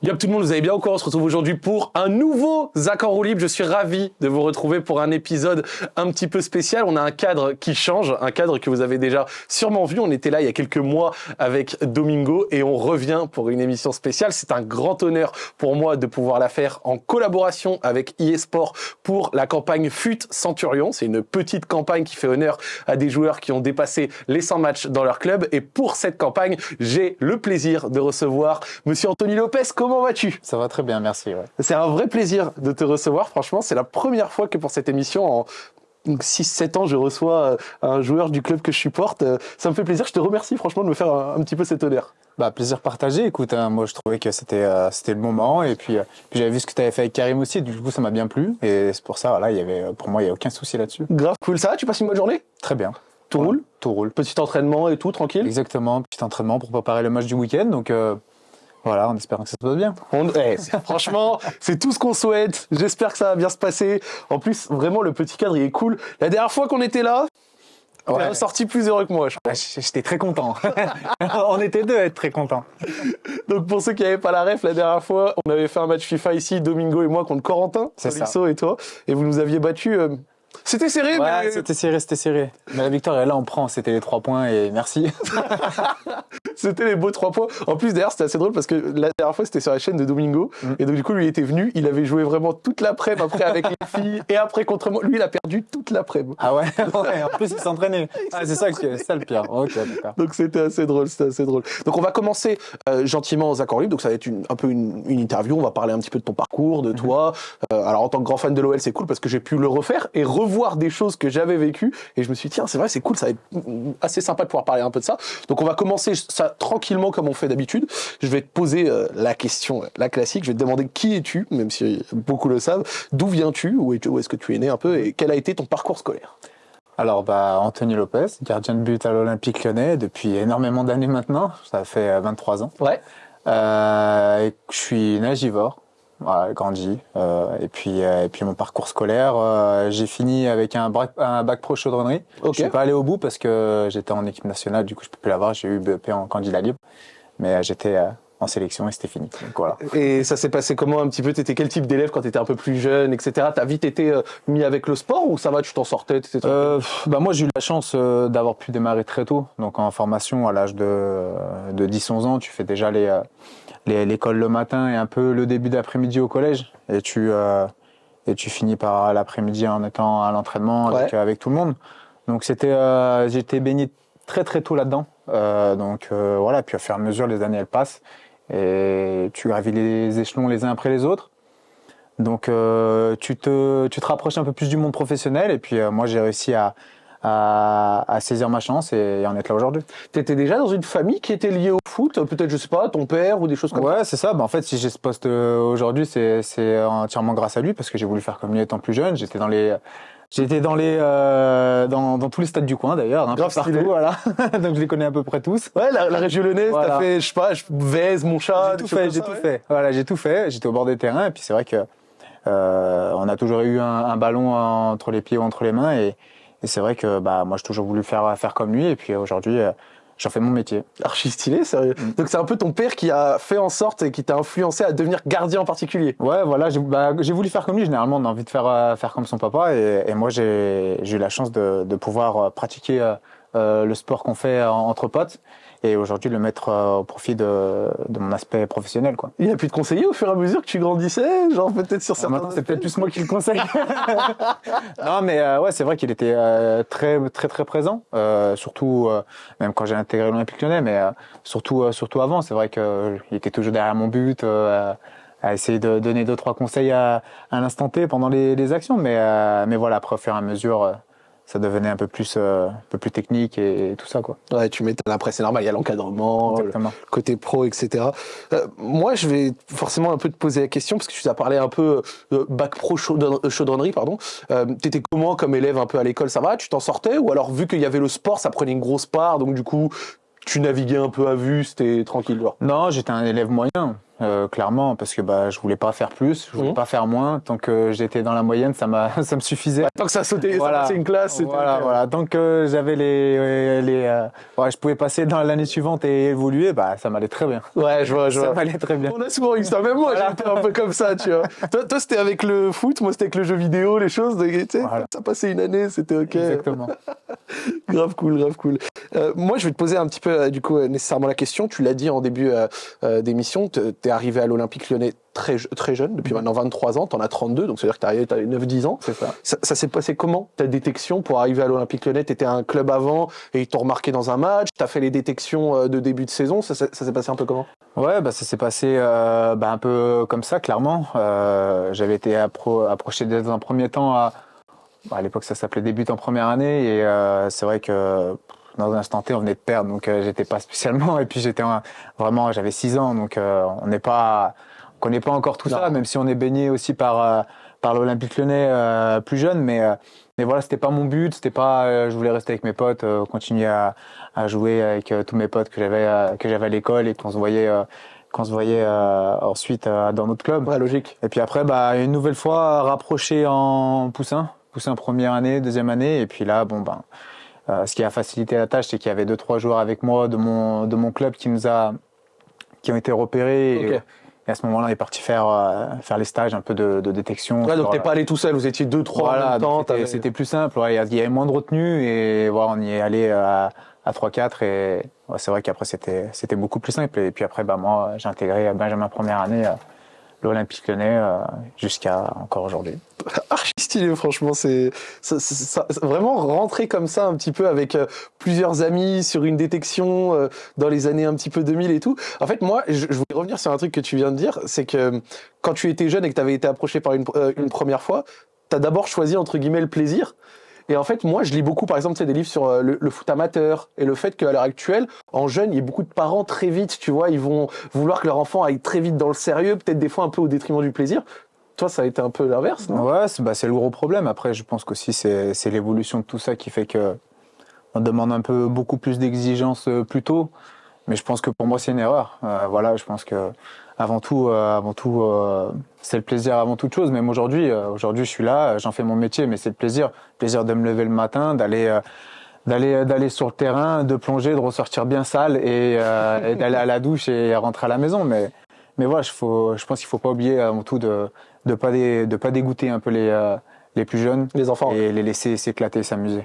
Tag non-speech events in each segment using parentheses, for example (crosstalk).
Yop tout le monde, vous allez bien encore On se retrouve aujourd'hui pour un nouveau en roue libre. Je suis ravi de vous retrouver pour un épisode un petit peu spécial. On a un cadre qui change, un cadre que vous avez déjà sûrement vu. On était là il y a quelques mois avec Domingo et on revient pour une émission spéciale. C'est un grand honneur pour moi de pouvoir la faire en collaboration avec eSport pour la campagne FUT Centurion. C'est une petite campagne qui fait honneur à des joueurs qui ont dépassé les 100 matchs dans leur club. Et pour cette campagne, j'ai le plaisir de recevoir Monsieur Anthony Lopez. Comment vas-tu Ça va très bien, merci. Ouais. C'est un vrai plaisir de te recevoir. Franchement, c'est la première fois que pour cette émission, en 6-7 ans, je reçois euh, un joueur du club que je supporte. Euh, ça me fait plaisir. Je te remercie franchement de me faire un, un petit peu cet honneur. Bah, plaisir partagé. Écoute, hein, moi je trouvais que c'était euh, c'était le moment et puis, euh, puis j'avais vu ce que tu avais fait avec Karim aussi. Du coup, ça m'a bien plu et c'est pour ça. Voilà, il y avait pour moi il y a aucun souci là-dessus. Grave cool. Ça va? Tu passes une bonne journée? Très bien. Tout roule? Tout roule. Petit entraînement et tout, tranquille? Exactement. Petit entraînement pour préparer le match du week-end. Donc euh, voilà, en espérant que ça se passe bien. On- eh, (laughs) franchement, c'est tout ce qu'on souhaite. J'espère que ça va bien se passer. En plus, vraiment, le petit cadre, il est cool. La dernière fois qu'on était là, on Ouais. est sorti plus heureux que moi. je crois. Ah, J'étais très content. (laughs) On était deux à être très contents. Donc pour ceux qui n'avaient pas la ref, la dernière fois, on avait fait un match FIFA ici, Domingo et moi contre Corentin. Salisso et toi, et vous nous aviez battu. euh, C'était serré, Ouais, mais c'était serré, c'était serré. Mais la victoire là, on prend. C'était les trois points et merci. (laughs) c'était les beaux trois points. En plus, d'ailleurs, c'était assez drôle parce que la dernière fois, c'était sur la chaîne de Domingo, Mm. et donc du coup, lui il était venu, il avait joué vraiment toute l'après-midi après avec les (laughs) filles, et après contre moi. Lui, il a perdu toute l'après-midi. Ah ouais, (laughs) ouais En plus, il s'entraînait. Ah, c'est ça, que- c'est ça le pire. Donc c'était assez drôle, c'était assez drôle. Donc on va commencer euh, gentiment aux accords libres. Donc ça va être une, un peu une, une interview. On va parler un petit peu de ton parcours, de toi. Euh, alors en tant que grand fan de l'OL, c'est cool parce que j'ai pu le refaire et revoir des choses que j'avais vécues. Et je me suis dit tiens, c'est vrai, c'est cool, ça va être assez sympa de pouvoir parler un peu de ça. Donc on va commencer ça tranquillement comme on fait d'habitude. Je vais te poser euh, la question, euh, la classique. Je vais te demander qui es-tu, même si beaucoup le savent. D'où viens-tu? Où est- où est-ce que tu es né un peu? Et quel a été ton parcours scolaire? Alors, bah, Anthony Lopez, gardien de but à l'Olympique lyonnais depuis énormément d'années maintenant. Ça fait euh, 23 ans. Ouais. Euh, je suis nagivore. Voilà, grandi. Euh, et puis, euh, et puis mon parcours scolaire, euh, j'ai fini avec un bac, un bac pro chaudronnerie. Ok. Je suis pas allé au bout parce que j'étais en équipe nationale, du coup je peux plus l'avoir. J'ai eu BEP en candidat libre, mais j'étais en sélection et c'était fini. Donc voilà. Et ça s'est passé comment un petit peu? T'étais quel type d'élève quand t'étais un peu plus jeune, etc. T'as vite été mis avec le sport ou ça va Tu t'en sortais Euh, bah moi j'ai eu la chance d'avoir pu démarrer très tôt. Donc en formation à l'âge de, de 10-11 ans, tu fais déjà les- l'école le matin et un peu le début d'après-midi au collège. Et tu, euh, et tu finis par l'après-midi en étant à l'entraînement avec, Ouais. avec tout le monde. Donc c'était, euh, j'étais baigné très très tôt là-dedans. Euh, donc voilà, puis au fur et à mesure les années elles passent et tu gravis les échelons les uns après les autres. Donc tu, te, tu te rapproches un peu plus du monde professionnel et puis moi j'ai réussi à, à, à saisir ma chance et, en être là aujourd'hui. T'étais déjà dans une famille qui était liée au foot Peut-être, je sais pas, ton père ou des choses comme Ouais, c'est ça. Bah, en fait, si j'ai ce poste euh, aujourd'hui, c'est c'est entièrement grâce à lui parce que j'ai voulu faire comme lui étant plus jeune. J'étais dans les J'étais dans les euh, dans, dans tous les stades du coin d'ailleurs, hein, Grave partout, stylé. voilà. (laughs) Donc je les connais à peu près tous. ça. Ouais, la, la région lyonnaise, t'as Voilà. fait, je sais pas, Vèze, mon chat. J'ai tout fait, j'ai ça, tout ouais. fait. Voilà, j'ai tout fait. J'étais au bord des terrains et puis c'est vrai que euh, on a toujours eu un, un ballon entre les pieds ou entre les mains et, et c'est vrai que bah moi j'ai toujours voulu faire faire comme lui et puis aujourd'hui euh, j'en fais mon métier. Archi stylé, sérieux. Mm. Donc c'est un peu ton père qui a fait en sorte et qui t'a influencé à devenir gardien en particulier. Ouais, voilà, j'ai bah, voulu faire comme lui. Généralement, on a envie de faire euh, faire comme son papa et, et moi j'ai eu la chance de, de pouvoir euh, pratiquer euh, euh, le sport qu'on fait en- entre potes et aujourd'hui le mettre euh, au profit de, de mon aspect professionnel quoi. Il a pu te conseiller au fur et à mesure que tu grandissais, genre peut-être sur certains. Maintenant, c'est peut-être plus moi qui le conseille. (laughs) (laughs) non, mais euh, ouais, c'est vrai qu'il était euh, très, très, très présent. Euh, surtout, euh, même quand j'ai intégré l'Olympique Lyonnais, mais euh, surtout, euh, surtout avant. C'est vrai qu'il était toujours derrière mon but, euh, à essayer de donner deux, trois conseils à, à l'instant T pendant les, les actions. Mais, euh, mais voilà, après, au fur et à mesure, euh, ça devenait un peu plus, euh, un peu plus technique et, et tout ça, quoi. Ouais, tu m'étonnes. Après, c'est normal, il y a l'encadrement, le côté pro, etc. Euh, moi, je vais forcément un peu te poser la question, parce que tu as parlé un peu de bac pro chaudron- euh, chaudronnerie, pardon. Euh, T'étais comment comme élève un peu à l'école? Ça va? Tu t'en sortais? Ou alors, vu qu'il y avait le sport, ça prenait une grosse part, donc du coup, tu naviguais un peu à vue, c'était tranquille, genre? Non, j'étais un élève moyen. Euh, clairement parce que bah je voulais pas faire plus, je voulais Mhm. pas faire moins. Tant que j'étais dans la moyenne, ça m'a (laughs) ça me suffisait. Tant que ça sautait, Voilà. ça passait une classe, Voilà, voilà. Tant que j'avais les les euh, ouais, je pouvais passer dans l'année suivante et évoluer, bah ça m'allait très bien. Ouais, je vois, je Ça vois. m'allait très bien. On a souvent eu ça. Même moi, Voilà. j'étais un peu comme ça, tu vois. (laughs) toi, toi c'était avec le foot, moi, c'était avec le jeu vidéo, les choses. Tu sais, Voilà. ça passait une année, c'était ok. Exactement. (laughs) Grave cool, grave cool. Euh, moi, je vais te poser un petit peu, du coup, nécessairement la question. Tu l'as dit en début d'émission, t- arrivé à l'Olympique lyonnais très, très jeune, depuis maintenant 23 ans, t'en as 32, donc ça veut dire que arrivé, t'avais 9-10 ans. C'est ça. Ça, ça s'est passé comment ta détection pour arriver à l'Olympique Lyonnais? T'étais un club avant et ils t'ont remarqué dans un match? T'as fait les détections euh, de début de saison? Ça, ça- ça s'est passé un peu comment? Ouais, bah ça s'est passé euh, bah, un peu comme ça, clairement. Euh, J'avais été appro approché dans un premier temps à, bah, à l'époque ça s'appelait début en première année et euh, c'est vrai que dans un instant T on venait de perdre donc euh, j'étais pas spécialement (laughs) et puis j'étais vraiment j'avais 6 ans donc euh, on n'est pas on connaît pas encore tout Non. ça même si on est baigné aussi par euh, par l'Olympique Lyonnais euh, plus jeune mais mais voilà c'était pas mon but c'était pas je voulais rester avec mes potes continuer à, à jouer avec tous mes potes que j'avais que j'avais à l'école et qu'on se voyait qu'on se voyait euh, ensuite euh, dans notre club Ouais, logique. et puis après, bah, une nouvelle fois rapproché en poussin, poussin première année, deuxième année, et puis là, bon ben, euh, ce qui a facilité la tâche, c'est qu'il y avait deux trois joueurs avec moi de mon de mon club qui nous a qui ont été repérés. Et, à ce moment-là, on est parti faire euh, faire les stages un peu de, de détection. Ouais, donc t'es euh, pas allé tout seul. Vous étiez deux, trois en voilà, même temps. donc c'était- plus simple. ouais, Il y a- il y avait moins de retenue et voilà, on y est allé à, à 3-4 et ouais, c'est vrai qu'après c'était c'était beaucoup plus simple. Et puis après, bah moi, j'ai intégré Benjamin première année. l'Olympique Lyonnais euh, jusqu'à encore aujourd'hui. (laughs) archi stylé franchement c'est vraiment rentrer comme ça un petit peu avec euh, plusieurs amis sur une détection euh, dans les années un petit peu 2000 et tout en fait moi je, je voulais revenir sur un truc que tu viens de dire c'est que euh, quand tu étais jeune et que tu avais été approché par une, euh, une première fois tu as d'abord choisi entre guillemets le plaisir et en fait, moi, je lis beaucoup, par exemple, des livres sur euh, le, foot amateur et le fait qu'à l'heure actuelle, en jeune, il y a beaucoup de parents très vite, tu vois, ils vont vouloir que leur enfant aille très vite dans le sérieux, peut-être des fois un peu au détriment du plaisir. Toi, ça a été un peu l'inverse, non? Ouais, c'est bah, le gros problème. Après, je pense qu'aussi c'est l'évolution de tout ça qui fait que on demande un peu beaucoup plus d'exigences euh, plus tôt. Mais je pense que pour moi c'est une erreur. Euh, voilà, je pense que avant tout, euh, avant tout, euh, c'est le plaisir avant toute chose. Même aujourd'hui, euh, aujourd'hui je suis là, j'en fais mon métier, mais c'est le plaisir, le plaisir de me lever le matin, d'aller d'aller d'aller sur le terrain, de plonger, de ressortir bien sale et, euh, et d'aller à la douche et rentrer à la maison. Mais mais voilà, je, faut, je pense qu'il faut pas oublier avant tout de de pas dé- de pas dégoûter un peu les euh, les plus jeunes Les enfants. et les laisser s'éclater, s'amuser.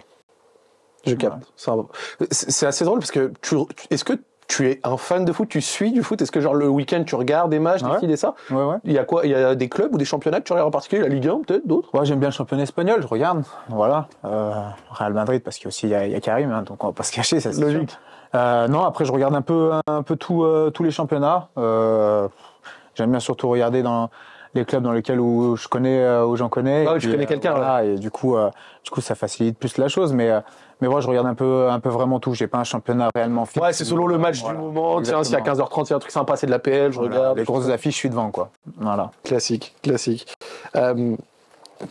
Je capte. C'est c'est assez drôle parce que tu, est-ce que tu es un fan de foot Tu suis du foot Est-ce que genre le week-end tu regardes des matchs, des Ouais. fils et ça Ouais ouais. Il y a quoi Il y a des clubs ou des championnats que tu regardes en particulier La Ligue 1 peut-être D'autres? Ouais, j'aime bien le championnat espagnol, je regarde. Voilà. Euh, Real Madrid, parce qu'il y a aussi il y a, Karim, hein, donc on va pas se cacher, ça c'est Logique. sûr. Euh, non, après je regarde un peu, un peu tout, euh, tous les championnats. J'aime bien surtout regarder dans les clubs dans lesquels où je connais, où j'en connais. Ah oui, tu connais quelqu'un, voilà, Et du coup, du coup, ça facilite plus la chose. Mais, mais moi, je regarde un peu, un peu vraiment tout. J'ai pas un championnat réellement fixe. Ouais, c'est selon le match Voilà. du moment. Tiens, s'il y a Exactement. 15h30, il y a un truc sympa, c'est de la PL, je Voilà. regarde. Les grosses affiches, je suis devant, quoi. Voilà. Classique, classique. Euh,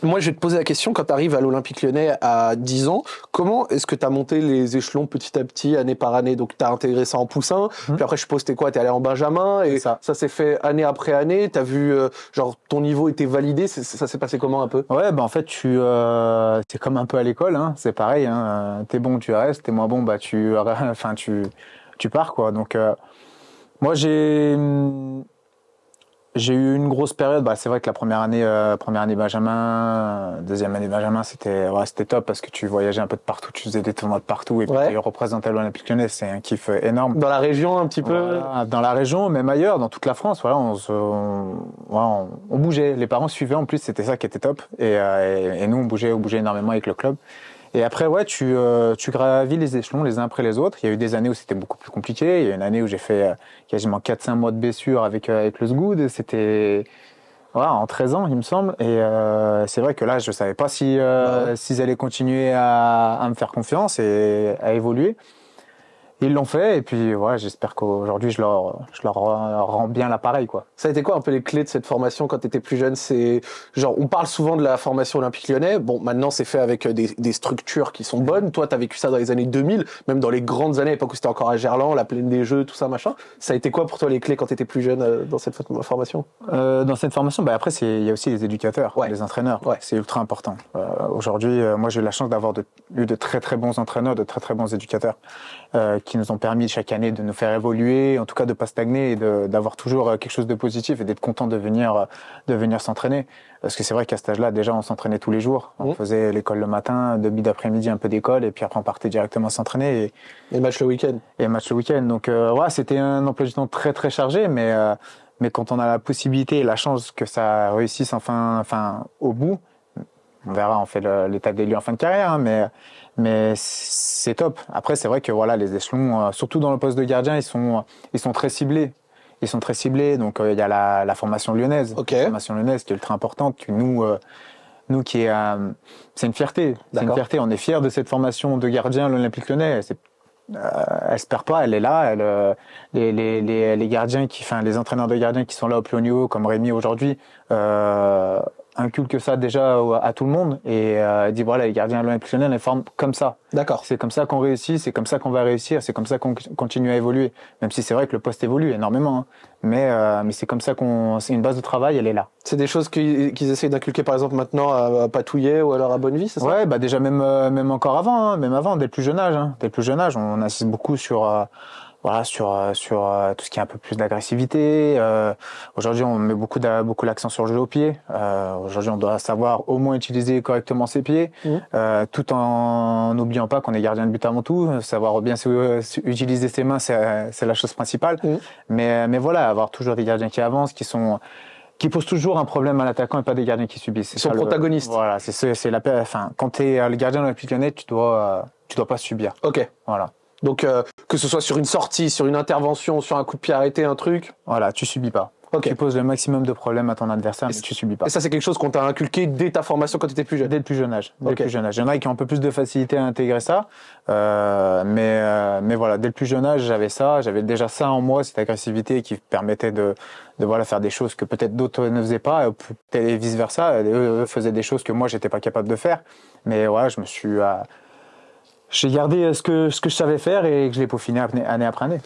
moi, je vais te poser la question, quand tu arrives à l'Olympique lyonnais à 10 ans, comment est-ce que tu as monté les échelons petit à petit, année par année? Donc, tu as intégré ça en poussin, Mhm. puis après, je suppose, t'es quoi? T'es allé en Benjamin, et C'est ça. s'est fait année après année. Tu as vu, euh, genre, ton niveau était validé, ça s'est passé comment un peu? Ouais, bah en fait, tu, euh, c'est comme un peu à l'école, hein, c'est pareil. Hein, t'es bon, tu restes. T'es moins bon, bah tu, (laughs) enfin tu, tu pars quoi. Donc euh, moi j'ai, j'ai eu une grosse période. Bah c'est vrai que la première année, euh, première année Benjamin, deuxième année Benjamin, c'était, ouais, c'était top parce que tu voyageais un peu de partout, tu faisais des tournois de partout et puis Ouais. tu représentais l'Olympique Lyonnais, c'est un kiff euh, énorme. Dans la région, un petit peu Voilà, dans la région, même ailleurs, dans toute la France, voilà, on, se- on, on- on bougeait. Les parents suivaient en plus, c'était ça qui était top. Et, euh, et, et nous, on bougeait, on bougeait énormément avec le club. Et après, ouais, tu, euh, tu gravis les échelons les uns après les autres. Il y a eu des années où c'était beaucoup plus compliqué. Il y a une année où j'ai fait euh, quasiment 4-5 mois de blessure avec, euh, avec le SGOOD. C'était voilà, en 13 ans, il me semble. Et c'est vrai que là, je savais pas si, Bah s'ils allaient continuer à, à me faire confiance et à évoluer. Ils l'ont fait et puis voilà, j'espère qu'aujourd'hui je leur, je leur rends bien l'appareil quoi. Ça a été quoi un peu les clés de cette formation quand tu étais plus jeune? C'est genre on parle souvent de la formation olympique lyonnais. Bon, maintenant c'est fait avec des, des, structures qui sont bonnes. Toi, tu as vécu ça dans les années 2000, même dans les grandes années, l'époque où c'était encore à Gerland, la plaine des jeux, tout ça machin. Ça a été quoi pour toi les clés quand tu étais plus jeune euh, dans cette formation? Euh, Dans cette formation, bah après c'est il y a aussi les éducateurs, les entraîneurs. Ouais. C'est ultra important. Euh, aujourd'hui, euh, moi j'ai eu la chance d'avoir eu de très très bons entraîneurs, de très très bons éducateurs euh, qui nous ont permis chaque année de nous faire évoluer, en tout cas de pas stagner et d'avoir toujours quelque chose de positif et d'être content de venir de venir s'entraîner. Parce que c'est vrai qu'à cet âge-là, déjà, on s'entraînait tous les jours. On mmh. faisait l'école le matin, demi d'après-midi, un peu d'école, et puis après, on partait directement s'entraîner. Et, et match le week-end. Et match le week-end. Donc, euh, ouais, c'était un emploi du temps très, très chargé, mais, euh, mais quand on a la possibilité et la chance que ça réussisse enfin, enfin, au bout, on verra, on fait l'état des lieux en fin de carrière, hein, mais, mais c'est top. Après, c'est vrai que voilà, les échelons, euh, surtout dans le poste de gardien, ils sont, ils sont très ciblés ils sont très ciblés. Donc euh, il y a la, la, formation lyonnaise, la formation lyonnaise qui est ultra importante. Que nous, euh, nous qui est, c'est une fierté. C'est une fierté. On est fiers de cette formation de gardien l'Olympique Lyonnais. Euh, elle se perd pas, elle est là. Elle, les, les, les, les, gardiens qui, enfin les entraîneurs de gardiens qui sont là au plus haut niveau, comme Rémi aujourd'hui, euh, inculque ça déjà à tout le monde et euh, dit voilà les gardiens lyonnais les forment comme ça. D'accord. C'est comme ça qu'on réussit, c'est comme ça qu'on va réussir, c'est comme ça qu'on continue à évoluer. Même si c'est vrai que le poste évolue énormément, hein. mais euh, mais c'est comme ça qu'on c'est une base de travail, elle est là. C'est des choses qu'ils qu essayent d'inculquer par exemple maintenant à, Patouillet ou alors à Bonnevie, c'est ça? Ouais, bah déjà même euh, même encore avant, hein, même avant dès le plus jeune âge, hein, dès le plus jeune âge, on insiste beaucoup sur euh, voilà sur euh, sur euh, tout ce qui est un peu plus d'agressivité. Euh, aujourd'hui, on met beaucoup beaucoup l'accent sur le jeu au pied. Euh, aujourd'hui, on doit savoir au moins utiliser correctement ses pieds, mmh. euh, tout en n'oubliant pas qu'on est gardien de but avant tout. Savoir bien utiliser ses mains, c'est la chose principale. Mmh. Mais mais voilà, avoir toujours des gardiens qui avancent, qui sont qui posent toujours un problème à l'attaquant et pas des gardiens qui subissent. Ils sont protagonistes. voilà, c'est c'est la enfin quand tu es le gardien de la Lyonnais, tu dois tu dois pas subir. OK. Voilà. Donc euh, que ce soit sur une sortie, sur une intervention, sur un coup de pied arrêté, un truc. Voilà, tu subis pas. Tu poses le maximum de problèmes à ton adversaire, mais tu subis pas. Et ça, c'est quelque chose qu'on t'a inculqué dès ta formation quand tu étais plus jeune Dès le plus jeune âge. Dès le plus jeune âge. Il y en a qui ont un peu plus de facilité à intégrer ça. Euh, mais, euh, mais voilà, dès le plus jeune âge, j'avais ça. J'avais déjà ça en moi, cette agressivité qui permettait de, de voilà, faire des choses que peut-être d'autres ne faisaient pas, et vice-versa. Eux faisaient des choses que moi, j'étais pas capable de faire. Mais voilà, je me suis... Euh, j'ai gardé ce que, ce que je savais faire et que je l'ai peaufiné année après année.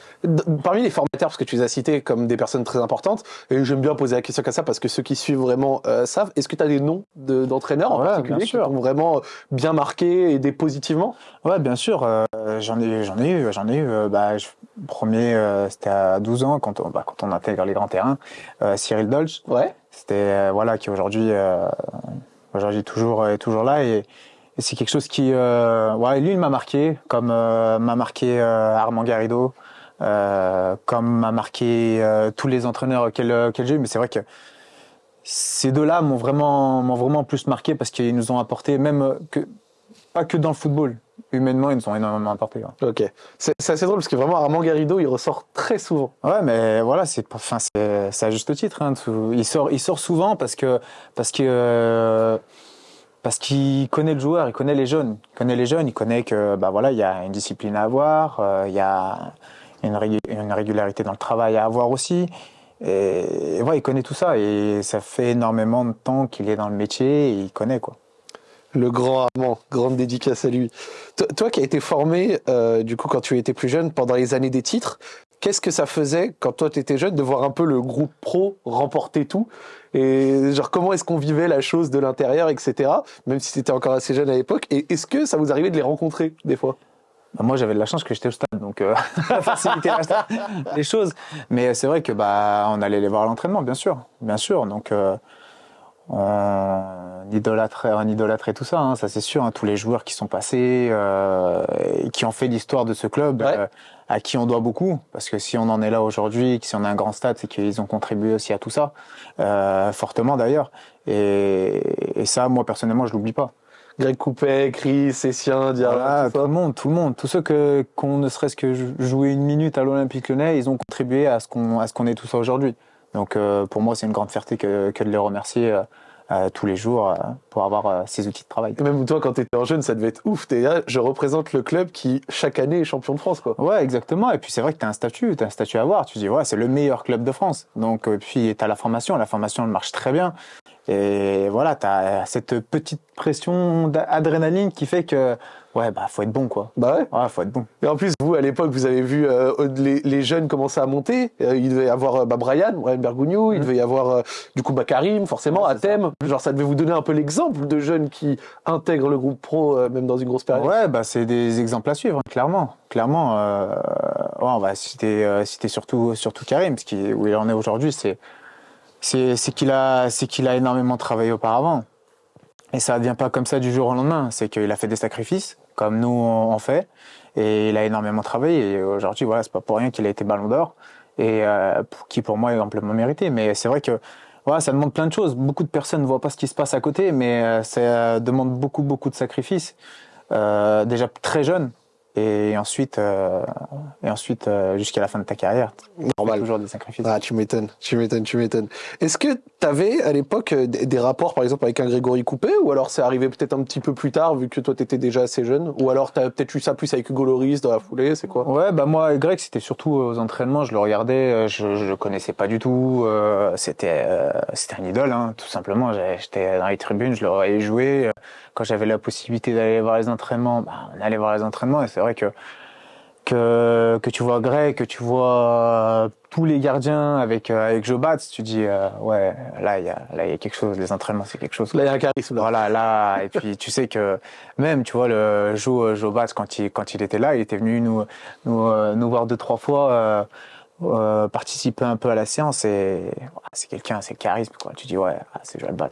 Parmi les formateurs, parce que tu les as cités comme des personnes très importantes, et j'aime bien poser la question comme ça parce que ceux qui suivent vraiment euh, savent, est-ce que tu as des noms d'entraîneurs en particulier qui t'ont vraiment bien marqué et aidé positivement? Ouais, bien sûr. Euh, j'en ai, j'en ai eu, j'en ai eu. Euh, bah, je, premier, euh, c'était à 12 ans quand on, bah, quand on intègre les grands terrains. Cyril Dolch. Ouais. C'était voilà qui aujourd'hui, aujourd'hui toujours est toujours là et et c'est quelque chose qui, euh, ouais, lui, il m'a marqué, comme euh, m'a marqué euh, Armand Garrido, comme m'a marqué tous les entraîneurs qu'elle j'ai eu. Mais c'est vrai que ces deux-là m'ont vraiment, m'ont vraiment plus marqué parce qu'ils nous ont apporté, même que pas que dans le football, humainement, ils nous ont énormément apporté. Ouais. Ok, c'est assez drôle parce que vraiment Armand Garrido, il ressort très souvent. Ouais, mais voilà, c'est, enfin, à juste titre. Hein, il sort, il sort souvent parce que, parce que parce qu'il connaît le joueur, il connaît les jeunes, il connaît les jeunes, il connaît que bah voilà, il y a une discipline à avoir, euh, il y a une, régularité dans le travail à avoir aussi. Et, ouais, il connaît tout ça et ça fait énormément de temps qu'il est dans le métier et il connaît quoi. Le grand Armand, grande dédicace à lui. Toi, qui as été formé, euh, du coup, quand tu étais plus jeune, pendant les années des titres, qu'est-ce que ça faisait quand toi tu étais jeune de voir un peu le groupe pro remporter tout et genre comment est-ce qu'on vivait la chose de l'intérieur etc même si c'était encore assez jeune à l'époque et est-ce que ça vous arrivait de les rencontrer des fois? Bah, moi j'avais de la chance que j'étais au stade donc euh, (laughs) facilité les choses. Mais c'est vrai que bah on allait les voir à l'entraînement bien sûr bien sûr. Donc euh, on idolâtrait, on idolâtrait tout ça, hein, ça c'est sûr. Hein, tous les joueurs qui sont passés, euh, et qui ont fait l'histoire de ce club, euh, à qui on doit beaucoup. Parce que si on en est là aujourd'hui, si on a un grand stade, c'est qu'ils ont contribué aussi à tout ça, euh, fortement d'ailleurs. Et, et, ça, moi personnellement, je l'oublie pas. Greg Coupet, Chris, Essien, Diarra, tout, le monde, tout le monde, tous ceux que qu'on ne serait-ce que jouer une minute à l'Olympique Lyonnais, ils ont contribué à ce qu'on à ce qu'on est tout ça aujourd'hui. Donc euh, pour moi, c'est une grande fierté que, que de les remercier euh, tous les jours euh, pour avoir euh, ces outils de travail. Et même toi, quand tu étais en jeune, ça devait être ouf. T'es là, je représente le club qui, chaque année, est champion de France. Quoi. Ouais, exactement. Et puis c'est vrai que tu as un statut, tu as un statut à avoir. Tu dis, ouais, c'est le meilleur club de France. Donc, puis tu as la formation. La formation, elle marche très bien. Et voilà, tu as cette petite pression d'adrénaline qui fait que ouais, bah faut être bon quoi. Bah ouais. Ouais, faut être bon. Et en plus, vous à l'époque, vous avez vu euh, les, les, jeunes commencer à monter. Euh, il devait y avoir euh, bah, Brian, Brian Bergugno, il mmh. devait y avoir euh, du coup bah, Karim, forcément, ouais, Athème. Genre ça devait vous donner un peu l'exemple de jeunes qui intègrent le groupe pro même dans une grosse période. Ouais, bah c'est des exemples à suivre, clairement. Clairement, ouais, on va citer, citer surtout surtout Karim, ce qui où il en est aujourd'hui, c'est c'est qu'il a, énormément travaillé auparavant. Et ça ne vient pas comme ça du jour au lendemain. C'est qu'il a fait des sacrifices, comme nous on fait, et il a énormément travaillé. Et aujourd'hui, voilà, c'est pas pour rien qu'il a été Ballon d'Or, et euh, qui pour moi est amplement mérité. Mais c'est vrai que voilà, ça demande plein de choses. Beaucoup de personnes ne voient pas ce qui se passe à côté, mais euh, ça demande beaucoup, beaucoup de sacrifices. Euh, déjà très jeune, et ensuite, euh, et ensuite euh, jusqu'à la fin de ta carrière. Normal. Toujours des sacrifices. Ah, tu m'étonnes, tu m'étonnes, tu m'étonnes. Est-ce que tu avais à l'époque euh, des, rapports, par exemple, avec un Grégory Coupé, ou alors c'est arrivé peut-être un petit peu plus tard, vu que toi tu étais déjà assez jeune, ou alors tu as peut-être eu ça plus avec Hugo Loris dans la foulée, c'est quoi? Ouais, bah moi, Greg, c'était surtout aux entraînements, je le regardais, je, je le connaissais pas du tout, euh, c'était euh, c'était un idole, hein, tout simplement. J'étais dans les tribunes, je le voyais jouer. Quand j'avais la possibilité d'aller voir les entraînements, bah, on allait voir les entraînements, et c'est vrai que que, que tu vois Greg, que tu vois tous les gardiens avec euh, avec Joe Bats, tu dis euh, ouais là il y a là il y a quelque chose, les entraînements c'est quelque chose. Là il y a un charisme. Là. Voilà là et puis tu sais que même tu vois le Joe Joe Bats quand il quand il était là, il était venu nous nous euh, nous voir deux trois fois. Euh, participer un peu à la séance et c'est quelqu'un, c'est le charisme quoi. Tu dis ouais, ah, c'est Joel Bat.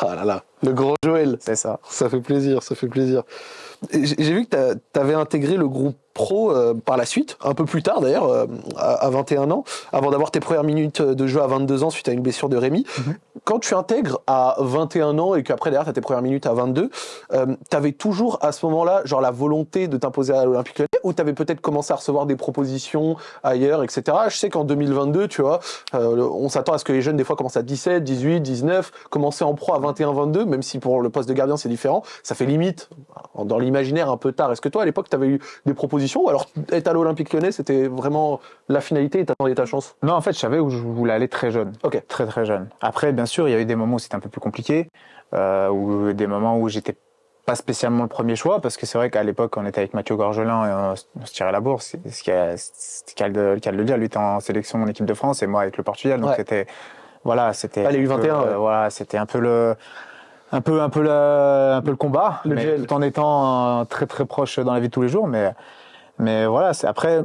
Ah là là, le grand Joël. C'est ça. Ça fait plaisir, ça fait plaisir. J'ai vu que tu avais intégré le groupe pro euh, par la suite, un peu plus tard d'ailleurs, euh, à, 21 ans, avant d'avoir tes premières minutes de jeu à 22 ans suite à une blessure de Rémi. Mhm. Quand tu intègres à 21 ans et qu'après derrière tu as tes premières minutes à 22, euh, tu avais toujours à ce moment-là genre la volonté de t'imposer à l'Olympique Lyonnais ou tu avais peut-être commencé à recevoir des propositions ailleurs, etc. Je sais qu'en 2022, tu vois, euh, on s'attend à ce que les jeunes des fois commencent à 17, 18, 19, commencer en pro à 21, 22, même si pour le poste de gardien c'est différent, ça fait limite dans l'imaginaire un peu tard. Est-ce que toi à l'époque tu avais eu des propositions alors être à l'Olympique Lyonnais c'était vraiment la finalité et t'attendais ta chance? Non, en fait, je savais où je voulais aller très jeune. Ok. Très très jeune. Après, bien sûr, il y a eu des moments où c'était un peu plus compliqué, euh, ou des moments où j'étais pas spécialement le premier choix, parce que c'est vrai qu'à l'époque, on était avec Mathieu Gorgelin et on, se tirait la bourse. Ce qui est le de, le dire. Lui était en sélection en équipe de France et moi avec le Portugal. Donc c'était, voilà, c'était. Ah, les U21, euh, voilà, c'était un peu le, un peu, un peu le, un peu le combat, le mais tout en étant très très proche dans la vie de tous les jours. Mais, mais voilà, c'est après,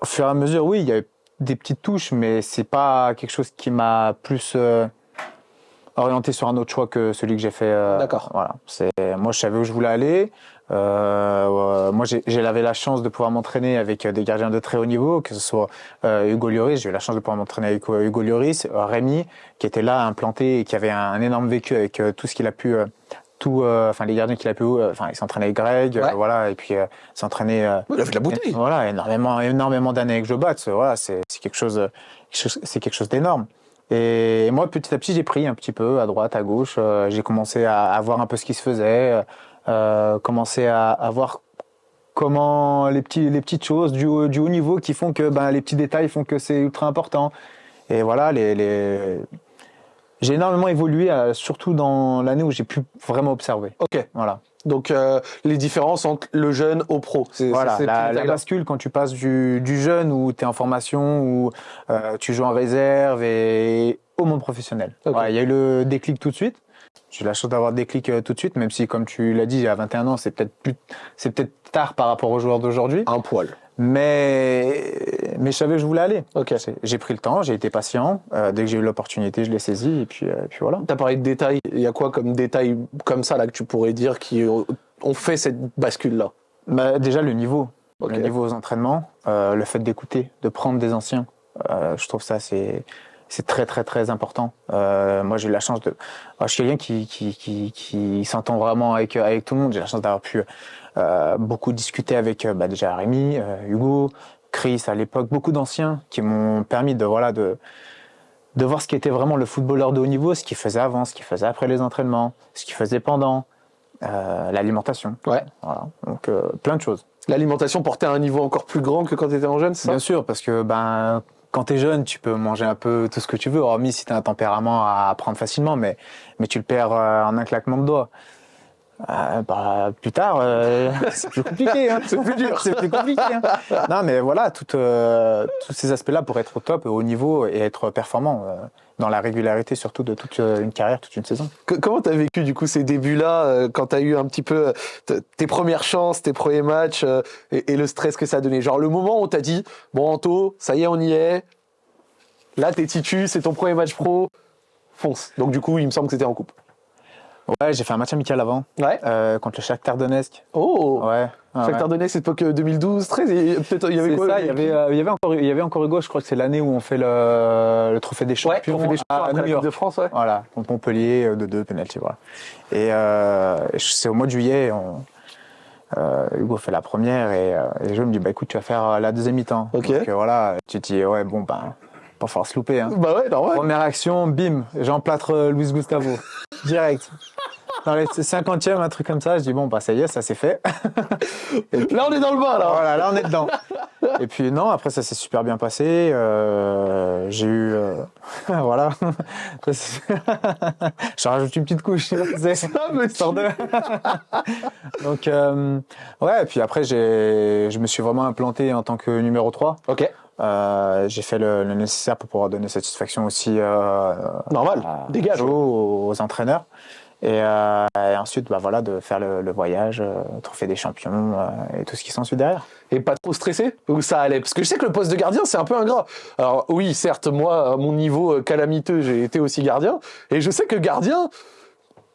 au fur et à mesure, oui, il y a eu des petites touches, mais c'est pas quelque chose qui m'a plus euh, orienté sur un autre choix que celui que j'ai fait. Euh, D'accord. Voilà. C'est moi, je savais où je voulais aller. Euh, moi, j'avais la chance de pouvoir m'entraîner avec des gardiens de très haut niveau, que ce soit Hugo Lloris. J'ai eu la chance de pouvoir m'entraîner avec Hugo Lloris, Rémi, qui était là implanté et qui avait un, énorme vécu avec tout ce qu'il a pu tout, enfin les gardiens qu'il a pu, enfin il s'entraînait avec Greg, voilà, et puis s'entraîner. il a fait de la bouteille. Voilà, énormément, énormément d'années avec Joe voilà, c'est quelque chose, c'est quelque chose d'énorme. Et moi, petit à petit, j'ai pris un petit peu à droite, à gauche. Euh, j'ai commencé à, à, voir un peu ce qui se faisait, euh, commencé à, à, voir comment les petits, les petites choses du, du haut niveau qui font que, ben, les petits détails font que c'est ultra important. Et voilà, les, les... j'ai énormément évolué, euh, surtout dans l'année où j'ai pu vraiment observer. Ok. Voilà. Donc euh, les différences entre le jeune au pro. C'est, voilà, la, la bascule quand tu passes du, du jeune où tu es en formation, où euh, tu joues en réserve et au monde professionnel. Il y a eu le déclic tout de suite. J'ai la chance d'avoir le déclic euh, tout de suite, même si comme tu l'as dit, à 21 ans, c'est peut-être plus, c'est peut-être tard par rapport aux joueurs d'aujourd'hui. Un poil. Mais, mais je savais que je voulais aller. Ok. J'ai pris le temps, j'ai été patient. Euh, dès que j'ai eu l'opportunité, je l'ai saisi et puis, euh, puis voilà. T'as parlé de détails. Il y a quoi comme détails comme ça là que tu pourrais dire qui ont fait cette bascule là bah, Déjà le niveau, le niveau aux entraînements, euh, le fait d'écouter, de prendre des anciens. Je trouve ça c'est c'est très très très important. Euh, moi j'ai eu la chance de, je suis quelqu'un qui qui qui, qui s'entend vraiment avec avec tout le monde. J'ai la chance d'avoir pu beaucoup discuté avec euh, bah, déjà Rémi, euh, Hugo, Chris à l'époque, beaucoup d'anciens qui m'ont permis de voilà de de voir ce qui était vraiment le footballeur de haut niveau, ce qu'il faisait avant, ce qu'il faisait après les entraînements, ce qu'il faisait pendant, euh, l'alimentation. Ouais. Voilà. Donc euh, plein de choses. L'alimentation portait à un niveau encore plus grand que quand tu étais en jeune, c'est ça? Bien sûr, parce que ben quand t'es jeune, tu peux manger un peu tout ce que tu veux, hormis si t'as un tempérament à prendre facilement, mais mais tu le perds euh, en un claquement de doigts. Euh, bah, plus tard, euh, (laughs) c'est plus compliqué. Hein. C'est plus dur. c'est plus compliqué. Hein. Non, mais voilà, tout, euh, tous ces aspects-là pour être au top, au niveau et être performant euh, dans la régularité, surtout de toute une carrière, toute une saison. Que- Comment t'as vécu du coup ces débuts-là quand t'as eu un petit peu tes premières chances, tes premiers matchs et, et le stress que ça a donné? Genre le moment où t'as dit bon Anto, ça y est on y est, là t'es titu, c'est ton premier match pro, fonce. Donc du coup il me semble que c'était en coupe. Ouais, j'ai fait un match amical avant Ouais. euh, contre le Shakhtar Donetsk. Oh. Ouais. ouais, Shakhtar Donetsk, cette époque 2012, 13, et peut-être il y avait quoi ça, il y avait, euh, il y avait encore, il y avait encore Hugo. Je crois que c'est l'année où on fait le, le trophée des Ouais, champions. on fait des champions à après New York. de France, ouais. Voilà, contre Montpellier euh, de deux penalty, voilà. Et euh, c'est au mois de juillet, on, euh, Hugo fait la première et, euh, et je me dis bah écoute tu vas faire euh, la deuxième mi-temps. Ok. Donc euh, voilà, tu te dis ouais bon ben pas falloir se louper. Hein. Bah ouais, normal. Première action, bim, j'emplâtre euh, Luis Gustavo (laughs) direct. Dans les 50e, un truc comme ça, je dis bon bah ça y est, ça c'est fait. (laughs) Là on est dans le bain là. Voilà, là on est dedans. Et puis non, après ça s'est super bien passé. Euh, j'ai eu, euh, (laughs) voilà. Ça, (laughs) Je rajoute une petite couche. C'est Ah, mais histoire de. Donc euh, ouais, et puis après je me suis vraiment implanté en tant que numéro 3. Ok, Euh, j'ai fait le, le nécessaire pour pouvoir donner satisfaction aussi euh, normal. Dégage. aux, aux entraîneurs. Et, euh, et ensuite, bah voilà, de faire le, voyage, euh, trophée des champions euh, et tout ce qui s'ensuit derrière. Et pas trop stressé Ou ça allait? Parce que je sais que le poste de gardien, c'est un peu ingrat. Alors oui, certes, moi, à mon niveau calamiteux, j'ai été aussi gardien. Et je sais que gardien,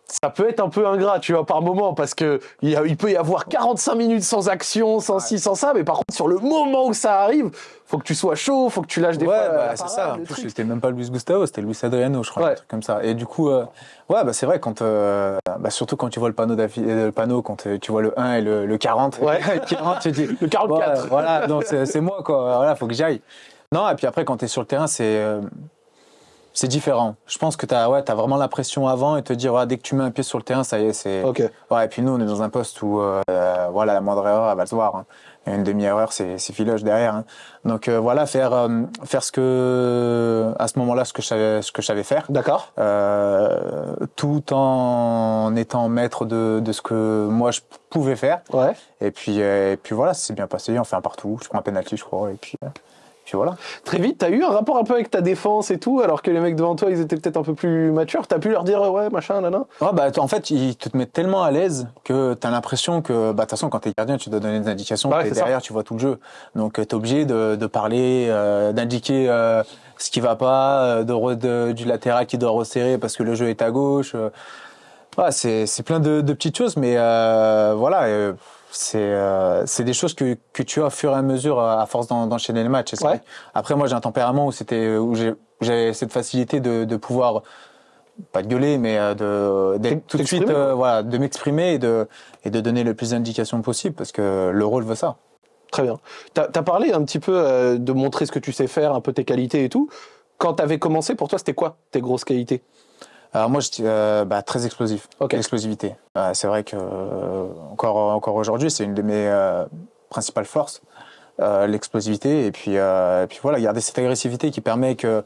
ça peut être un peu ingrat, tu vois, par moment. Parce que il, y a- il peut y avoir 45 minutes sans action, sans ci, sans ça. Mais par contre, sur le moment où ça arrive, faut que tu sois chaud, faut que tu lâches des ouais, fois, bah, la c'est ça. C'était même pas Luis Gustavo, c'était Luis Adriano, je crois, Ouais. un truc comme ça. Et du coup, euh, ouais, bah, c'est vrai, quand, euh, bah, surtout quand tu vois le panneau, euh, le panneau quand euh, tu vois le 1 et le, le 40, Ouais. (laughs) qui rentre, tu te dis, (laughs) Le 44. Ouais, voilà, donc c'est moi, quoi. Voilà, faut que j'y aille. Non, et puis après, quand tu es sur le terrain, c'est euh, c'est différent. Je pense que tu as, ouais, as vraiment la pression avant et te dire, ouais, dès que tu mets un pied sur le terrain, ça y est, c'est. Ok. Ouais, et puis nous, on est dans un poste où, euh, voilà, la moindre erreur, elle va se voir. hein. Et Une demi-erreur, c'est filoche derrière. hein. Donc euh, voilà, faire euh, faire ce que à ce moment-là, ce que je savais, ce que je savais faire, D'accord. tout en étant maître de, de ce que moi je pouvais faire. Ouais. Et puis et puis voilà, c'est bien passé. On fait un partout. Je prends un penalty, je crois. Et puis puis voilà. Très vite, t'as eu un rapport un peu avec ta défense et tout, alors que les mecs devant toi, ils étaient peut-être un peu plus matures. T'as pu leur dire, ouais, machin, nana. Ouais, bah, en fait, ils te mettent tellement à l'aise que tu as l'impression que, bah, de toute façon, quand tu es gardien, tu dois donner des indications. Ouais, t'es ça. derrière, tu vois tout le jeu. Donc, tu es obligé de, de parler, euh, d'indiquer euh, ce qui va pas, euh, de, re- de- du latéral qui doit resserrer parce que le jeu est à gauche. euh. C'est c'est plein de, de petites choses, mais euh, voilà. Euh, c'est euh, des choses que, que tu as au fur et à mesure euh, à force d'en- d'enchaîner. Et c'est Ouais. vrai. Après, moi, j'ai un tempérament où c'était où j'ai j'ai cette facilité de, de pouvoir pas de gueuler, mais euh, de d'être tout de suite, euh, voilà, de m'exprimer et de et de donner le plus d'indications possible parce que le rôle veut ça. Très bien. T'as as parlé un petit peu euh, de montrer ce que tu sais faire, un peu tes qualités et tout. Quand t'avais commencé, pour toi, c'était quoi tes grosses qualités? Alors moi, je, dis, euh, bah, très explosif, l'explosivité. Euh, c'est vrai que euh, encore encore aujourd'hui, c'est une de mes euh, principales forces, euh, l'explosivité. Et puis et puis voilà, garder cette agressivité qui permet que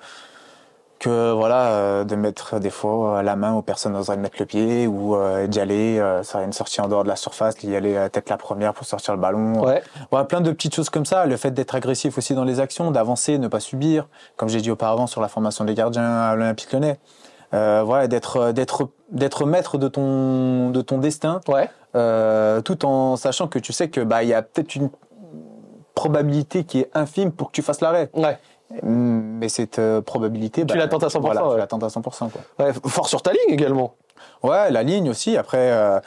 que voilà de mettre des fois la main où personne n'oserait mettre le pied ou d'y aller ça une sortie en dehors de la surface d'y aller tête la première pour sortir le ballon Ouais. voilà, plein de petites choses comme ça. Le fait d'être agressif aussi dans les actions, d'avancer, ne pas subir, comme j'ai dit auparavant sur la formation des gardiens à l'Olympique Lyonnais. Euh, voilà, d'être d'être d'être maître de ton de ton destin, Ouais. euh, tout en sachant que tu sais que bah il y a peut-être une probabilité qui est infime pour que tu fasses l'arrêt. Ouais. Mais cette euh, probabilité, bah, la tentes à 100%, Voilà, ouais. tu à 100%. Quoi. ouais. Fort sur ta ligne également. Ouais, la ligne aussi. Après, euh,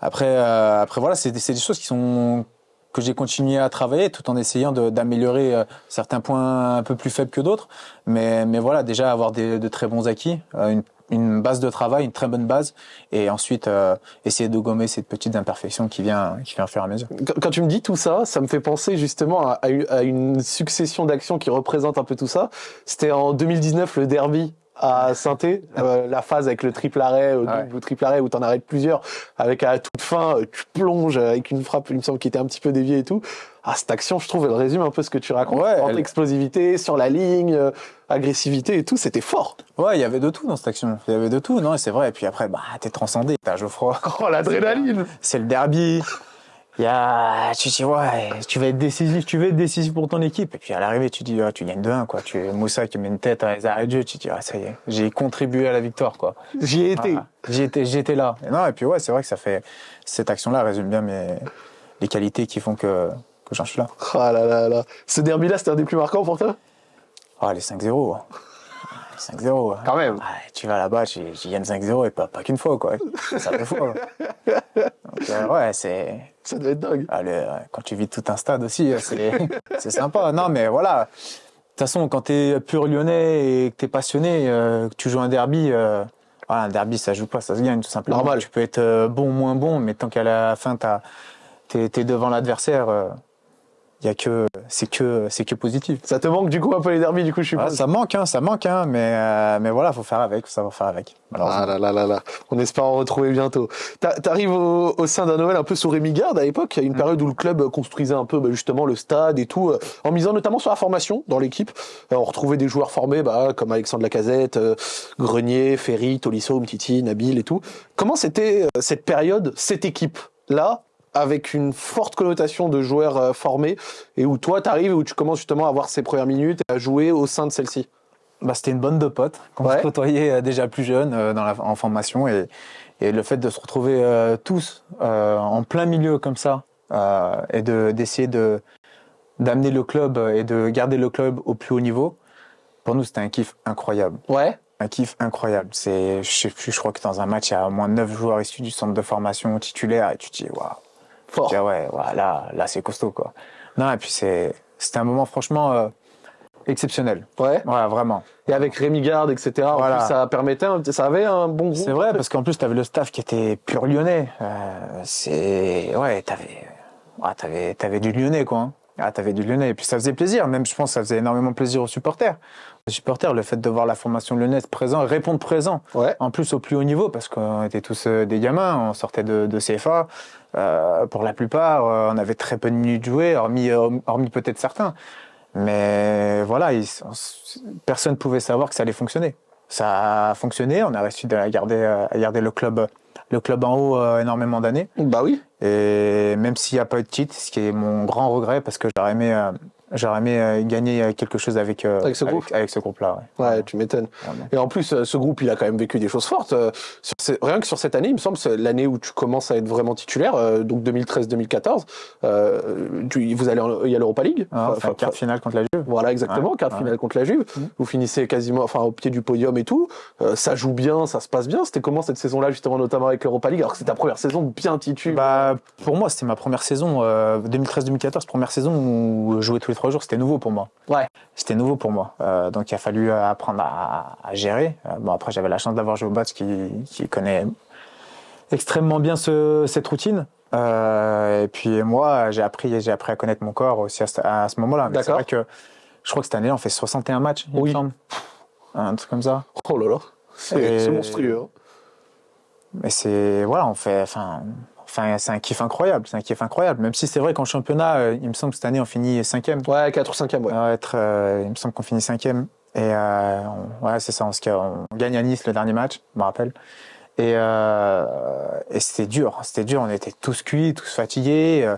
après, euh, après voilà, c'est des, c'est des choses qui sont que j'ai continué à travailler tout en essayant d'améliorer euh, certains points un peu plus faibles que d'autres. Mais, mais voilà, déjà avoir des, de très bons acquis, euh, une, une base de travail, une très bonne base, et ensuite euh, essayer de gommer cette petite imperfection qui vient, qui vient faire à mesure. Quand- Quand tu me dis tout ça, ça me fait penser justement à, à une succession d'actions qui représente un peu tout ça. C'était en 2019 le derby à saint la phase avec le triple arrêt, Ouais. double triple arrêt où t'en arrêtes plusieurs, avec à toute fin euh, tu plonges avec une frappe, il me semble qui était un petit peu déviée et tout. Ah cette action, je trouve, elle résume un peu ce que tu racontes. Ouais, Entre elle- explosivité sur la ligne, euh, agressivité et tout, c'était fort. Ouais, il y avait de tout dans cette action. Il y avait de tout, non, et c'est vrai. Et puis après, bah, t'es transcendé. T'as Geoffroy. Oh l'adrénaline C'est le derby. Il y a, tu dis, ouais, tu vas être décisif, tu vas être décisif pour ton équipe. Et puis à l'arrivée, tu dis, ah, tu gagnes 2-1, quoi. Tu, Moussa qui met une tête à les arrêts de jeu, tu dis, ah, ça y est, j'ai contribué à la victoire, quoi. J'y ai été. J'y étais, j'y étais là. Et non, et puis ouais, c'est vrai que ça fait, cette action-là résume bien mes, les qualités qui font que, que j'en suis là. Ah là là là. Ce derby-là, c'était un des plus marquants pour toi? Ah, les 5-0. Les 5-0. Quand même. Ah, tu vas là-bas, tu, tu gagnes 5-0 et pas, pas qu'une fois, quoi. Ça fait fois. Donc, euh, ouais, c'est, Ça devait être dingue. Ah, le- quand tu vis tout un stade aussi, c'est (laughs) c'est sympa. Non, mais voilà. De toute façon, quand t'es pur lyonnais et que t'es passionné, euh, que tu joues un derby, euh, voilà, un derby, ça joue pas, ça se gagne tout simplement. Normal. Tu peux être euh, bon ou moins bon, mais tant qu'à la fin, t'es es devant l'adversaire, euh, y a que c'est que c'est que positif. Ça te manque du coup un peu les derbys, du coup, je suis Ah, ça manque, hein, ça manque, hein, mais euh, mais voilà, faut faire avec, faut savoir faire avec. Ah là là là là. On espère en retrouver bientôt. T'a- T'arrives au, au sein d'un Noël un peu sous Rémi Garde à l'époque. Il y a une période où le club construisait un peu bah, justement le stade et tout, euh, en misant notamment sur la formation dans l'équipe. Euh, on retrouvait des joueurs formés bah, comme Alexandre Lacazette, euh, Grenier, Ferry, Tolisso, Mtiti, Nabil et tout. Comment c'était euh, cette période, cette équipe-là avec une forte connotation de joueurs euh, formés et où toi t'arrives et où tu commences justement à avoir ces premières minutes et à jouer au sein de celle-ci. Bah, c'était une bande de potes qu'on Ouais. se côtoyait euh, déjà plus jeune euh, dans la, en formation et, et le fait de se retrouver euh, tous euh, en plein milieu comme ça et de d'essayer de d'amener le club et de garder le club au plus haut niveau pour nous c'était un kiff incroyable Ouais. un kiff incroyable c'est je sais plus je crois que dans un match il y a au moins neuf joueurs issus du centre de formation titulaire et tu te dis waouh Fort. dis, ouais, ouais, là là c'est costaud quoi non et puis c'est c'était un moment franchement euh, exceptionnel Ouais. ouais vraiment Et avec Rémi Garde, etc. En plus, ça permettait, ça avait un bon groupe. C'est vrai, parce qu'en plus, tu avais le staff qui était pur lyonnais. Euh, c'est. Ouais, t'avais. Ouais, t'avais, t'avais du lyonnais, quoi. hein. Ah, t'avais du lyonnais. Et puis ça faisait plaisir. Même, je pense, que ça faisait énormément plaisir aux supporters. Les supporters, le fait de voir la formation lyonnaise présent, répondre présent. Ouais. En plus, au plus haut niveau, parce qu'on était tous euh, des gamins, on sortait de, de CFA. Euh, pour la plupart, euh, on avait très peu de minutes jouées, hormis, euh, hormis peut-être certains. Mais voilà, personne ne pouvait savoir que ça allait fonctionner. Ça a fonctionné, on a réussi à garder, à garder le club, le club en haut euh, énormément d'années. Bah oui. Et même s'il n'y a pas eu de titre, ce qui est mon grand regret, parce que j'aurais aimé, euh, j'aurais aimé euh, gagner quelque chose avec, euh, Avec ce groupe. avec, ce groupe-là. Ouais. Ouais, tu m'étonnes. Et en plus, euh, ce groupe, il a quand même vécu des choses fortes. Euh, sur rien que sur cette année, il me semble, c'est l'année où tu commences à être vraiment titulaire, euh, donc 2013-2014. Euh, tu- vous allez, en- il y a l'Europa League. Ah, Enfin, enfin, enfin, quart finale contre la Juve. Voilà, exactement, quart ouais. finale contre la Juve. Mhm. Vous finissez quasiment, enfin, au pied du podium et tout. Euh, ça joue bien, ça se passe bien. C'était comment cette saison-là, justement, notamment avec l'Europa League, alors que c'est ta première saison bien titulaire? Bah, pour moi, c'était ma première saison, euh, 2013-2014, première saison où jouer tous les trois jours, c'était nouveau pour moi. Ouais. C'était nouveau pour moi. Euh, donc, il a fallu euh, apprendre à, à gérer. Euh, bon, après, j'avais la chance d'avoir Bats qui, qui connaît extrêmement bien ce, cette routine. Euh, et puis, moi, j'ai appris, j'ai appris à connaître mon corps aussi à ce, moment-là. Mais C'est D'accord. vrai que je crois que cette année, on fait 61 matchs, il Oui. me semble. Un truc comme ça. Oh là là, c'est monstrueux. hein. Mais c'est voilà, on fait, enfin, enfin, c'est un kiff incroyable, c'est un kiff incroyable. Même si c'est vrai qu'en championnat, euh, il me semble que cette année on finit cinquième. Ouais, 4 ou 5e, ouais. Être, euh, il me semble qu'on finit cinquième. Et euh, on- ouais, c'est ça. On, se- on gagne à Nice le dernier match, je me rappelle. Et, et c'était dur, c'était dur. On était tous cuits, tous fatigués.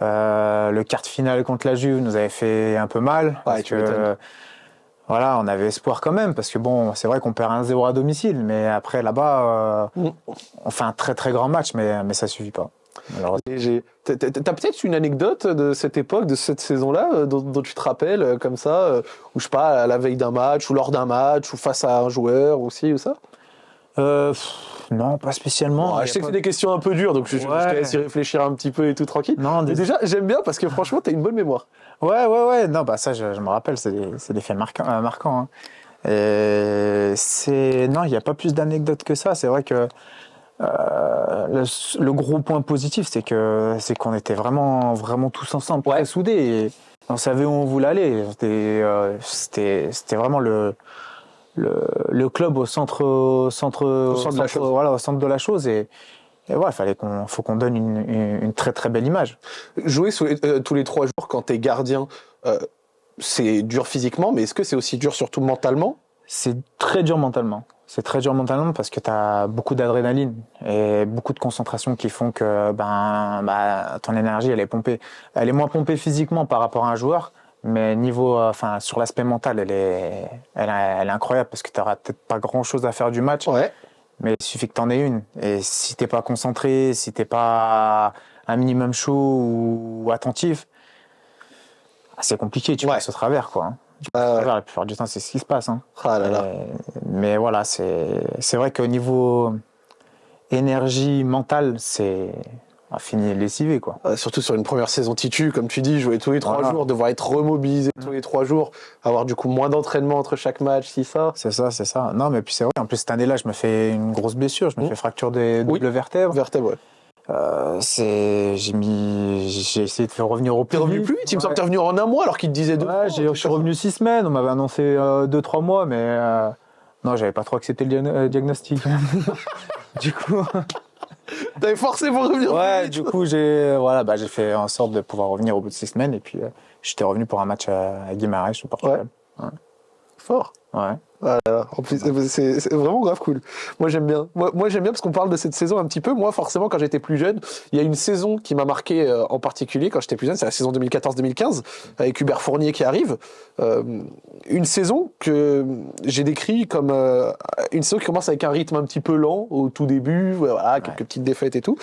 Le quart de finale contre la Juve nous avait fait un peu mal. parce tu que, voilà, on avait espoir quand même, parce que bon, c'est vrai qu'on perd 1-0 à domicile, mais après là-bas, euh, Mm. on fait un très très grand match, mais, mais ça suffit pas. T'as peut-être une anecdote de cette époque, de cette saison-là, euh, dont, dont tu te rappelles, euh, comme ça, euh, ou je sais pas, à la veille d'un match, ou lors d'un match, ou face à un joueur, aussi, ou ça? Euh, pff, non, pas spécialement. Y Je sais que c'est des questions un peu dures, donc je, je- je Ouais. te laisse y réfléchir un petit peu et tout tranquille. Non, des- déjà, j'aime bien parce que franchement, t'as une bonne mémoire. Ouais, ouais, ouais. Non, bah ça, je, je me rappelle, c'est des, c'est des faits marquants. euh, marquants hein. Et c'est non, il n'y a pas plus d'anecdotes que ça. C'est vrai que euh, le, le, gros point positif, c'est que c'est qu'on était vraiment vraiment tous ensemble, très soudés. Et on savait où on voulait aller. C'était euh, c'était c'était vraiment le, le le club au centre au centre, au centre, de, la chose. voilà au centre de la chose et et voilà, fallait qu'on, faut qu'on donne une, une, une, très très belle image. Jouer sous les, euh, tous les trois jours quand t'es gardien, euh, c'est dur physiquement, mais est-ce que c'est aussi dur surtout mentalement? C'est très dur mentalement. C'est très dur mentalement parce que tu as beaucoup d'adrénaline et beaucoup de concentration qui font que ben, bah, ton énergie elle est pompée. Elle est moins pompée physiquement par rapport à un joueur, mais niveau, euh, enfin sur l'aspect mental, elle est, elle, elle est incroyable parce que tu n'auras peut-être pas grand chose à faire du match. Ouais. Mais il suffit que tu en aies une. Et si t'es pas concentré, si t'es pas un minimum chaud ou attentif, c'est compliqué, tu Ouais. passes au travers, quoi. Tu passes au travers, la plupart du temps, c'est ce qui se passe. Hein. Ah là là. Euh, mais voilà, c'est vrai qu'au niveau énergie mentale, c'est a fini lessivé, quoi. Euh, surtout sur une première saison titu, comme tu dis, jouer tous les trois Voilà. jours, devoir être remobilisé tous les trois jours, avoir du coup moins d'entraînement entre chaque match, si ça. C'est ça, c'est ça. Non, mais puis c'est vrai. En plus, cette année-là, je me fais une grosse blessure. Je me Mhm. fais fracture des Oui. doubles vertèbres. Vertèbre, ouais. Euh, c'est, j'ai mis, j'ai essayé de faire revenir au T'es plus revenu vite. plus vite, il me semble que t'es revenu en un mois alors qu'il te disait deux. Ouais, je suis revenu six semaines. On m'avait annoncé euh, deux, trois mois, mais euh, non, j'avais pas trop accepté le euh, diagnostic. (laughs) du coup. T'avais forcé pour revenir ouais, du coup, j'ai, voilà, bah, j'ai fait en sorte de pouvoir revenir au bout de six semaines, et puis euh, j'étais revenu pour un match à, à Guimarães au Portugal. Fort. Ouais. Ah là là, en plus, c'est vraiment grave cool. Moi j'aime bien. Moi, moi j'aime bien parce qu'on parle de cette saison un petit peu. Moi forcément quand j'étais plus jeune, il y a une saison qui m'a marqué euh, en particulier quand j'étais plus jeune, c'est la saison 2014-2015 avec Hubert Fournier qui arrive. Euh, une saison que j'ai décrit comme euh, une saison qui commence avec un rythme un petit peu lent au tout début, voilà, quelques petites défaites et tout.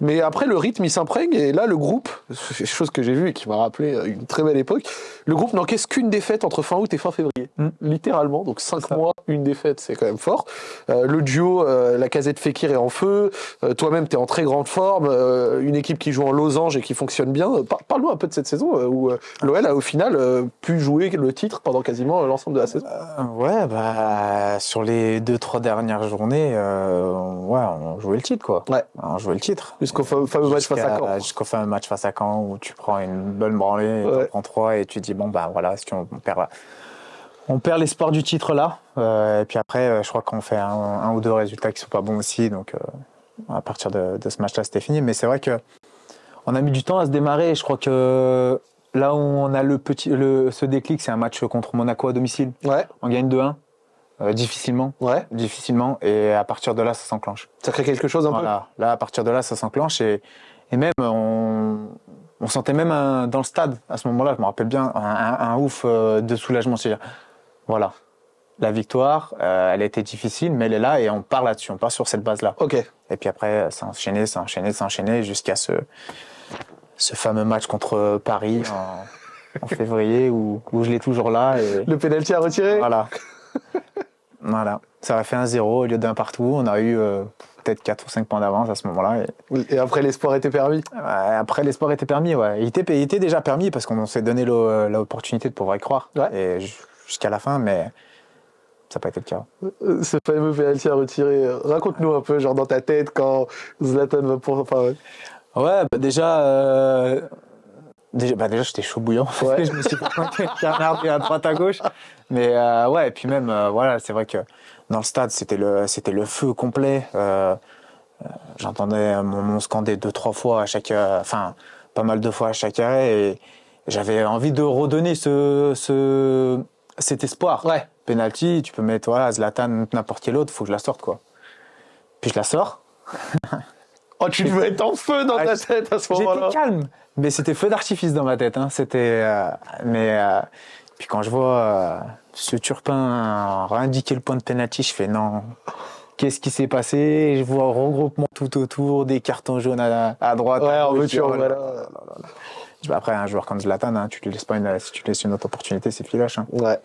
Mais après le rythme il s'imprègne et là le groupe, c'est chose que j'ai vue et qui m'a rappelé une très belle époque, le groupe n'encaisse qu'une défaite entre fin août et fin février. Mm. Littéralement, donc cinq mois, une défaite, c'est quand même fort. Euh, le duo, euh, la casette Fekir est en feu. Euh, Toi-même, tu es en très grande forme. Euh, une équipe qui joue en losange et qui fonctionne bien. Par- Parle-nous un peu de cette saison où l'OL a au final pu jouer le titre pendant quasiment l'ensemble de la saison. Ouais, bah, sur les deux, trois dernières journées, ouais, on jouait le titre, quoi. Ouais. On jouait le titre. Jusqu'au fa- fameux match face à Caen. Jusqu'au fameux match face à Caen où tu prends une bonne branlée, Ouais. tu prends trois et tu dis bon bah voilà, si on perd, on perd l'espoir du titre là. Euh, et puis après, euh, je crois qu'on fait un, un ou deux résultats qui sont pas bons aussi, donc euh, à partir de, de ce match-là, c'était fini. Mais c'est vrai que on a mis du temps à se démarrer. et Je crois que là où on a le petit, le, ce déclic, c'est un match contre Monaco à domicile. Ouais, On gagne 2-1, euh, difficilement, ouais. difficilement, et à partir de là, ça s'enclenche. Ça crée quelque chose un Voilà. Là, à partir de là, ça s'enclenche et, et même on, on sentait même un- dans le stade à ce moment-là, je me rappelle bien, un, un- un ouf de soulagement. C'est-à-dire, voilà, la victoire, euh, elle a été difficile, mais elle est là et on part là-dessus, on part sur cette base-là. Ok. Et puis après, ça a enchaîné, ça enchaîné, ça enchaîné jusqu'à ce, ce fameux match contre Paris en, en février où, où je l'ai toujours là. Et, Le pénalty à retirer. voilà. (laughs) voilà. Ça a fait un zéro au lieu d'un partout. On a eu euh, peut-être 4 ou 5 points d'avance à ce moment-là. Et, Et après, l'espoir était permis. après, l'espoir était permis. Ouais. Il, était, il était déjà permis parce qu'on s'est donné l'o- l'opportunité de pouvoir y croire. Ouais. Et jusqu'à la fin, mais ça n'a pas été le cas. Ce fameux pénalty à retirer. Raconte-nous un peu, genre dans ta tête, quand Zlatan va pour. Enfin, ouais. Ouais, bah déjà, euh, déjà, bah déjà j'étais chaud bouillant. (laughs) Ouais. je me suis un canard à droite à gauche. Mais euh, ouais, et puis même, euh, voilà, c'est vrai que dans le stade, c'était le, c'était le feu complet. J'entendais mon nom scander deux, trois fois à chaque, enfin, pas mal de fois à chaque arrêt. Et j'avais envie de redonner ce, ce, cet espoir. Ouais. Penalty, tu peux mettre voilà, Zlatan, n'importe quel autre, faut que je la sorte, quoi. Puis je la sors. (laughs) Oh, tu devais être en feu dans Ah, ta tête à ce moment-là. J'étais calme, mais c'était feu d'artifice dans ma tête. Hein. C'était, euh, mais euh, puis quand je vois euh, ce Turpin indiquer le point de penalty, je fais non. Qu'est-ce qui s'est passé? Je vois un regroupement tout autour, des cartons jaunes à, à droite. Ouais, à en là voilà. Après, un joueur comme Zlatan, hein, tu lui laisses pas une, si tu laisses une autre opportunité, c'est filoche. Hein. Ouais.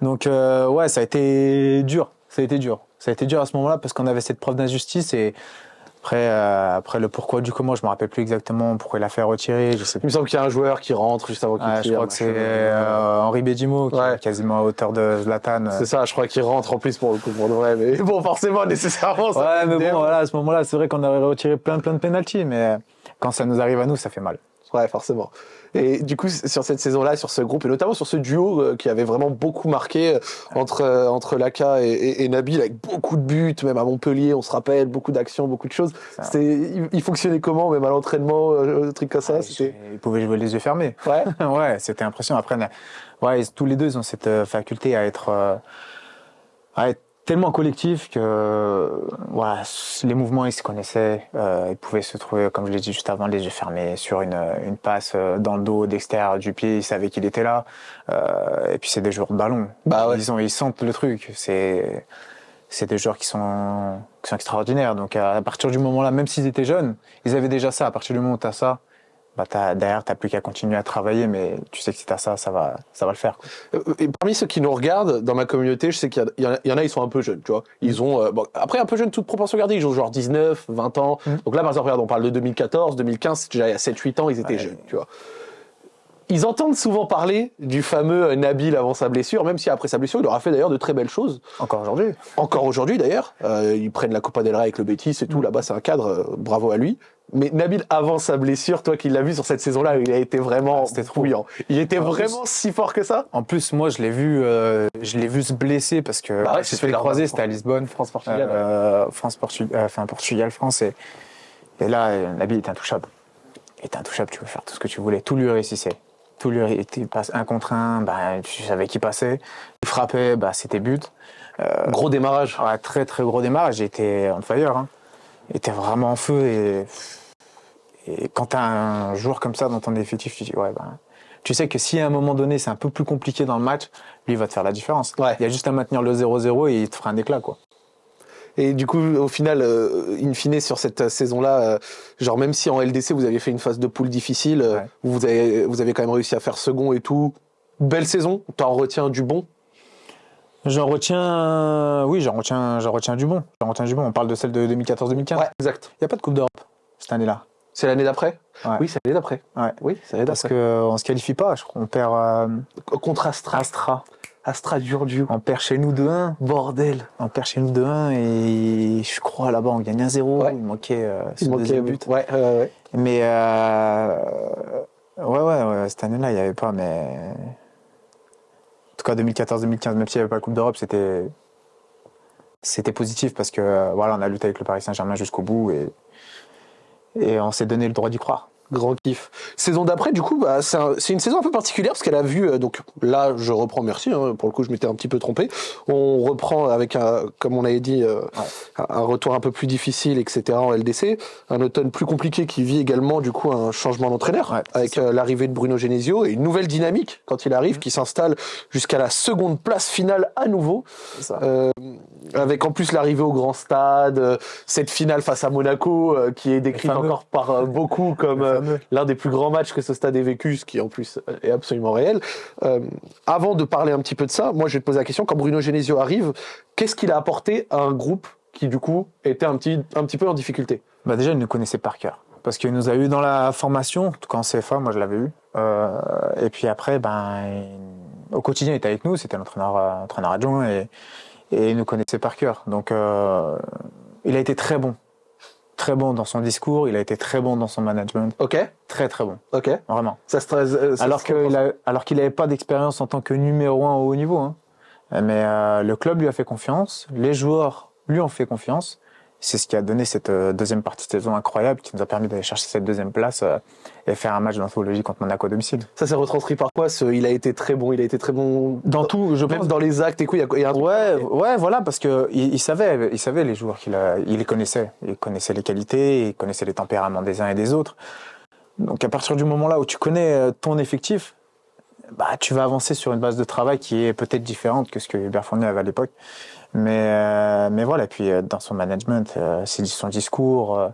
Donc euh, ouais, ça a été dur. Ça a été dur. Ça a été dur à ce moment-là parce qu'on avait cette preuve d'injustice et Après, euh, après le pourquoi du comment, je me rappelle plus exactement pourquoi il a fait retirer. Je sais Il plus. me semble qu'il y a un joueur qui rentre juste avant qu'il Ouais, je tire, crois que c'est euh, Henri Bedimo qui Ouais. est quasiment à hauteur de Zlatan. C'est ça, je crois qu'il rentre en plus pour le coup, pour de vrai. Mais (laughs) bon, forcément, nécessairement, ça Ouais, mais bon, voilà, à ce moment-là, c'est vrai qu'on aurait retiré plein, plein de pénalties, mais quand ça nous arrive à nous, ça fait mal. Ouais, forcément. Et du coup, sur cette saison-là, sur ce groupe, et notamment sur ce duo euh, qui avait vraiment beaucoup marqué euh, entre, euh, entre Laka et, et, et Nabil, avec beaucoup de buts, même à Montpellier, on se rappelle, beaucoup d'actions, beaucoup de choses. C'était, il, il fonctionnait comment, même à l'entraînement, euh, des trucs comme ça C'était. Ils pouvaient jouer les yeux fermés. Ouais. (laughs) ouais, c'était impressionnant. Après, ouais, tous les deux, ils ont cette faculté à être, à être tellement collectifs que euh, voilà, les mouvements, ils se connaissaient. Euh, ils pouvaient se trouver, comme je l'ai dit juste avant, les yeux fermés sur une, une passe euh, dans le dos, d'extérieur du pied. Ils savaient qu'il était là. Euh, et puis, c'est des joueurs de ballon. Bah ouais. Ils, ont, ils sentent le truc. C'est c'est des joueurs qui sont, qui sont extraordinaires. Donc, à partir du moment-là, même s'ils étaient jeunes, ils avaient déjà ça. À partir du moment où tu as ça, bah t'as, derrière, tu n'as plus qu'à continuer à travailler, mais tu sais que si tu as ça, ça va, ça va le faire. quoi. Euh, Et parmi ceux qui nous regardent, dans ma communauté, je sais qu'il y, y en a- ils sont un peu jeunes, tu vois. Ils ont, euh, bon, après, un peu jeunes, toute proportion gardée, ils ont genre 19, 20 ans. Mhm. Donc là, par exemple, regarde, on parle de 2014, 2015, c'est déjà il y a 7, 8 ans, ils étaient Ouais. jeunes, tu vois. Ils entendent souvent parler du fameux Nabil avant sa blessure, même si après sa blessure, il aura fait d'ailleurs de très belles choses. Encore aujourd'hui. Encore aujourd'hui d'ailleurs, euh, ils prennent la Copa del Rey avec le Betis et tout, Mm. là-bas c'est un cadre, euh, bravo à lui. Mais Nabil avant sa blessure, toi qui l'as vu sur cette saison-là, il a été vraiment Ah, c'était trop. bouillant. Il était En plus- vraiment si fort que ça En plus, moi, je l'ai vu, euh, je l'ai vu se blesser parce que Bah ouais, c'est fait les croisés, c'était à Lisbonne. France-Portugal. Euh, France, Portugal, enfin Portugal, France. Et, et là, Nabil était intouchable. Il était intouchable, tu peux faire tout ce que tu voulais. Tout lui réussissait. Tout lui il passe un contre un, bah, tu savais qui passait. Il frappait, bah, c'était but. Euh, Gros démarrage. Ouais, très très gros démarrage. Il était on fire. Hein. Il était vraiment en feu. Et, et quand tu as un joueur comme ça dans ton effectif, tu dis ouais, ben, tu sais que si à un moment donné c'est un peu plus compliqué dans le match, lui il va te faire la différence. Ouais. Il y a juste à maintenir le 0-0 et il te fera un éclat. Quoi. Et du coup, au final, euh, in fine, sur cette saison-là, euh, genre même si en LDC vous avez fait une phase de poule difficile, euh, Ouais. vous, avez, vous avez quand même réussi à faire second et tout. Belle saison, t'en retiens du bon? J'en retiens, oui, j'en retiens, j'en retiens du bon. J'en retiens du bon. On parle de celle de 2014-2015. Ouais, exact. Il n'y a pas de Coupe d'Europe cette année-là. C'est l'année d'après? Ouais. Oui, c'est l'année d'après. Ouais. Oui, c'est l'année Parce d'après. qu'on ne se qualifie pas. Je crois. On perd euh, Contre Astra. Astra. Astra dur dur. On perd chez nous 2-1. Bordel. On perd chez nous 2-1 et je crois là-bas on gagne 1-0. Ouais. Il manquait euh, Il manquait but. Ouais. Mais euh, ouais, ouais, ouais, cette année-là, il n'y avait pas, mais. En tout cas, 2014-2015, même s'il n'y avait pas la Coupe d'Europe, c'était. C'était positif parce que voilà, on a lutté avec le Paris Saint-Germain jusqu'au bout et, et on s'est donné le droit d'y croire. Grand kiff. Saison d'après, du coup, bah, c'est un- c'est une saison un peu particulière parce qu'elle a vu, euh, donc là, je reprends, merci, hein, pour le coup, je m'étais un petit peu trompé. On reprend avec, un, comme on avait dit, euh, un- un retour un peu plus difficile, etc. en LDC. Un automne plus compliqué qui vit également, du coup, un changement d'entraîneur Ouais, avec euh, l'arrivée de Bruno Genesio et une nouvelle dynamique quand il arrive qui s'installe jusqu'à la seconde place finale à nouveau. Euh, avec en plus l'arrivée au grand stade, cette finale face à Monaco qui est décrite encore par beaucoup comme. L'un des plus grands matchs que ce stade ait vécu, ce qui en plus est absolument réel. Euh, avant de parler un petit peu de ça, moi je vais te poser la question, quand Bruno Genesio arrive, qu'est-ce qu'il a apporté à un groupe qui du coup était un petit, un petit peu en difficulté? Bah déjà, il nous connaissait par cœur. Parce qu'il nous a eu dans la formation, en tout cas en CFA, moi je l'avais eu. Euh, et puis après, ben, au quotidien, il était avec nous, c'était notre entraîneur, euh, entraîneur adjoint et, et il nous connaissait par cœur. Donc il a été très bon. Très bon dans son discours, il a été très bon dans son management. Ok, Très très bon, ok. vraiment. Ça se trace- euh, ça Alors se qu'il a- alors qu'il n'avait pas d'expérience en tant que numéro un au haut niveau. hein. Mais euh, le club lui a fait confiance, les joueurs lui ont fait confiance. C'est ce qui a donné cette euh, deuxième partie de saison incroyable qui nous a permis d'aller chercher cette deuxième place euh, et faire un match d'anthologie contre Monaco à domicile. Ça s'est retranscrit par quoi ce, Il a été très bon, il a été très bon Dans tout, je même pense. dans les actes et quoi. Il y a, un Ouais, ouais, voilà, parce que il, il savait, il savait les joueurs qu'il a, il les connaissait, il connaissait les qualités, il connaissait les tempéraments des uns et des autres. Donc à partir du moment là où tu connais euh, ton effectif, bah tu vas avancer sur une base de travail qui est peut-être différente que ce que Hubert Fournier avait à l'époque. Mais euh, mais voilà, et puis euh, dans son management, euh, son discours,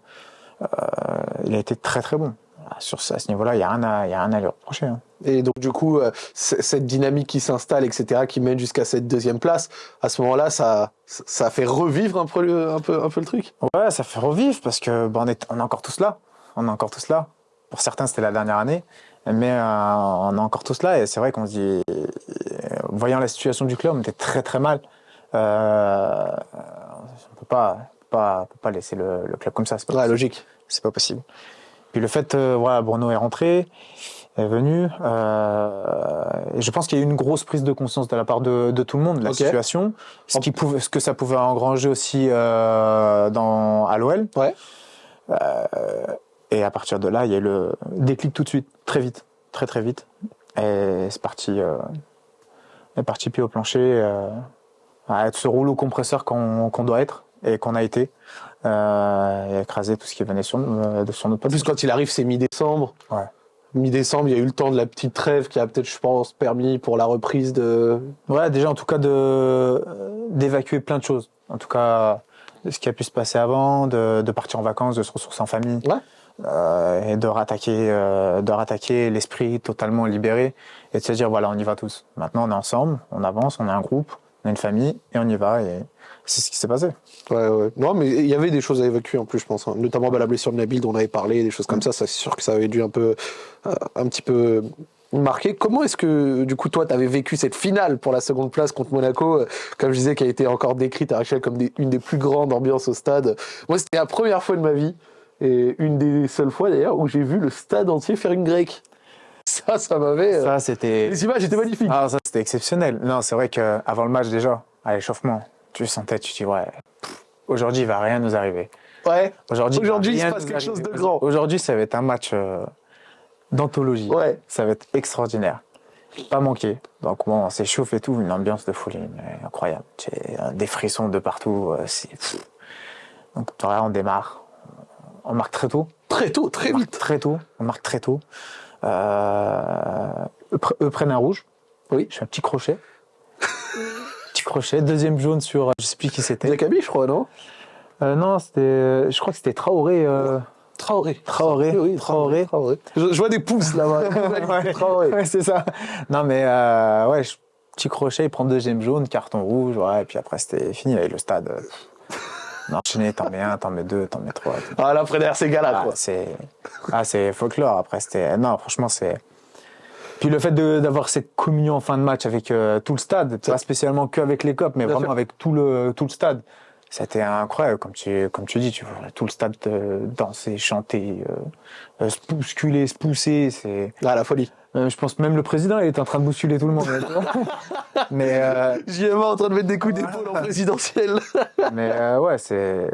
il a été très très bon. Sur ce- à ce niveau-là, il y a rien à, y a rien à lui reprocher. hein. Et donc du coup, euh, cette dynamique qui s'installe, etc., qui mène jusqu'à cette deuxième place, à ce moment-là, ça, ça fait revivre un peu, le- un peu, un peu le truc? Ouais, ça fait revivre parce que bah, on, est, on est encore tous là. On est encore tous là. Pour certains, c'était la dernière année, mais euh, on est encore tous là. Et c'est vrai qu'on se dit, voyant la situation du club, on était très très mal. Euh, on peut pas, pas, peut pas laisser le, le club comme ça. C'est pas, Ouais, logique. C'est pas possible. Puis le fait, euh, voilà, Bruno est rentré, est venu. euh, et je pense qu'il y a eu une grosse prise de conscience de la part de, de tout le monde, de la situation, ce, qui pouvait, ce que ça pouvait engranger aussi dans, à l'OL. Ouais. Et à partir de là, il y a eu le déclic tout de suite, très vite, très très vite. Et c'est parti, c'est parti pied au plancher, à être ce rouleau compresseur qu'on doit être et qu'on a été, euh, et écraser tout ce qui venait sur, euh, de sur notre En plus, quand il arrive, c'est mi-décembre. Ouais. Mi-décembre, il y a eu le temps de la petite trêve qui a peut-être, je pense, permis pour la reprise de. Ouais, déjà en tout cas de d'évacuer plein de choses. En tout cas, ce qui a pu se passer avant, de, de partir en vacances, de se ressourcer en famille, Ouais. euh, et de rattaquer, euh, de rattaquer l'esprit totalement libéré et de se dire voilà, on y va tous. Maintenant, on est ensemble, on avance, on est un groupe, on est une famille et on y va. Et c'est ce qui s'est passé. Ouais, ouais. Non, mais il y avait des choses à évacuer en plus, je pense. hein. Notamment bah, la blessure de Nabil dont on avait parlé, des choses comme ça. Ça, c'est sûr que ça avait dû un peu, euh, un petit peu marquer. Comment est-ce que, du coup, toi, tu avais vécu cette finale pour la seconde place contre Monaco, euh, comme je disais, qui a été encore décrite à Rachel comme des- une des plus grandes ambiances au stade? Moi, c'était la première fois de ma vie, et une des seules fois d'ailleurs, où j'ai vu le stade entier faire une grecque. Ça, ça m'avait. euh, Ça, c'était. Les images étaient magnifiques. Ah, ça, c'était exceptionnel. Non, c'est vrai qu'avant le match, déjà, à l'échauffement, tu sentais, tu te dis, ouais, aujourd'hui, il va rien nous arriver. Ouais, Aujourd'hui, Aujourd'hui, il se passe nous quelque chose de grand. Aujourd'hui, ça va être un match euh, d'anthologie. ouais. Ça va être extraordinaire. Pas manqué. Donc bon, on s'échauffe et tout, une ambiance de folie mais incroyable. Euh, des frissons de partout. euh. Donc voilà, on démarre. On marque très tôt. Très tôt, très vite. très tôt. On marque très tôt. Euh, eux, pre- eux prennent un rouge. Oui. Je fais un petit crochet. (laughs) petit crochet. Deuxième jaune sur, euh, je sais plus qui c'était. Diakabi, je crois, non? Euh, non, c'était, je crois que c'était Traoré. euh, Traoré. Traoré. Oui, oui, Traoré. Traoré. Je, je vois des pouces là-bas. Ouais. (laughs) Traoré. Ouais, c'est ça. Non, mais euh, ouais, je- petit crochet, il prend deuxième jaune, carton rouge, ouais, et puis après c'était fini avec le stade. Enchaîné, t'en mets un, t'en mets deux, t'en mets trois. Ah, là, après, derrière ces gars-là, Ah, quoi. c'est ah, c'est folklore. Après, c'était. Non, franchement, c'est. Puis le fait de- d'avoir cette communion en fin de match avec euh, tout le stade, pas spécialement qu'avec les copes, mais Bien vraiment sûr. avec tout le, tout le stade. C'était incroyable, comme tu, comme tu dis, tu vois tout le stade euh, danser, chanter, euh, euh, se bousculer, se pousser. C'est, Ah, la folie. Euh, je pense même le président, il était en train de bousculer tout le monde. (laughs) mais euh, JMA en train de mettre des coups d'épaule en présidentiel. (laughs) mais euh, ouais, c'est,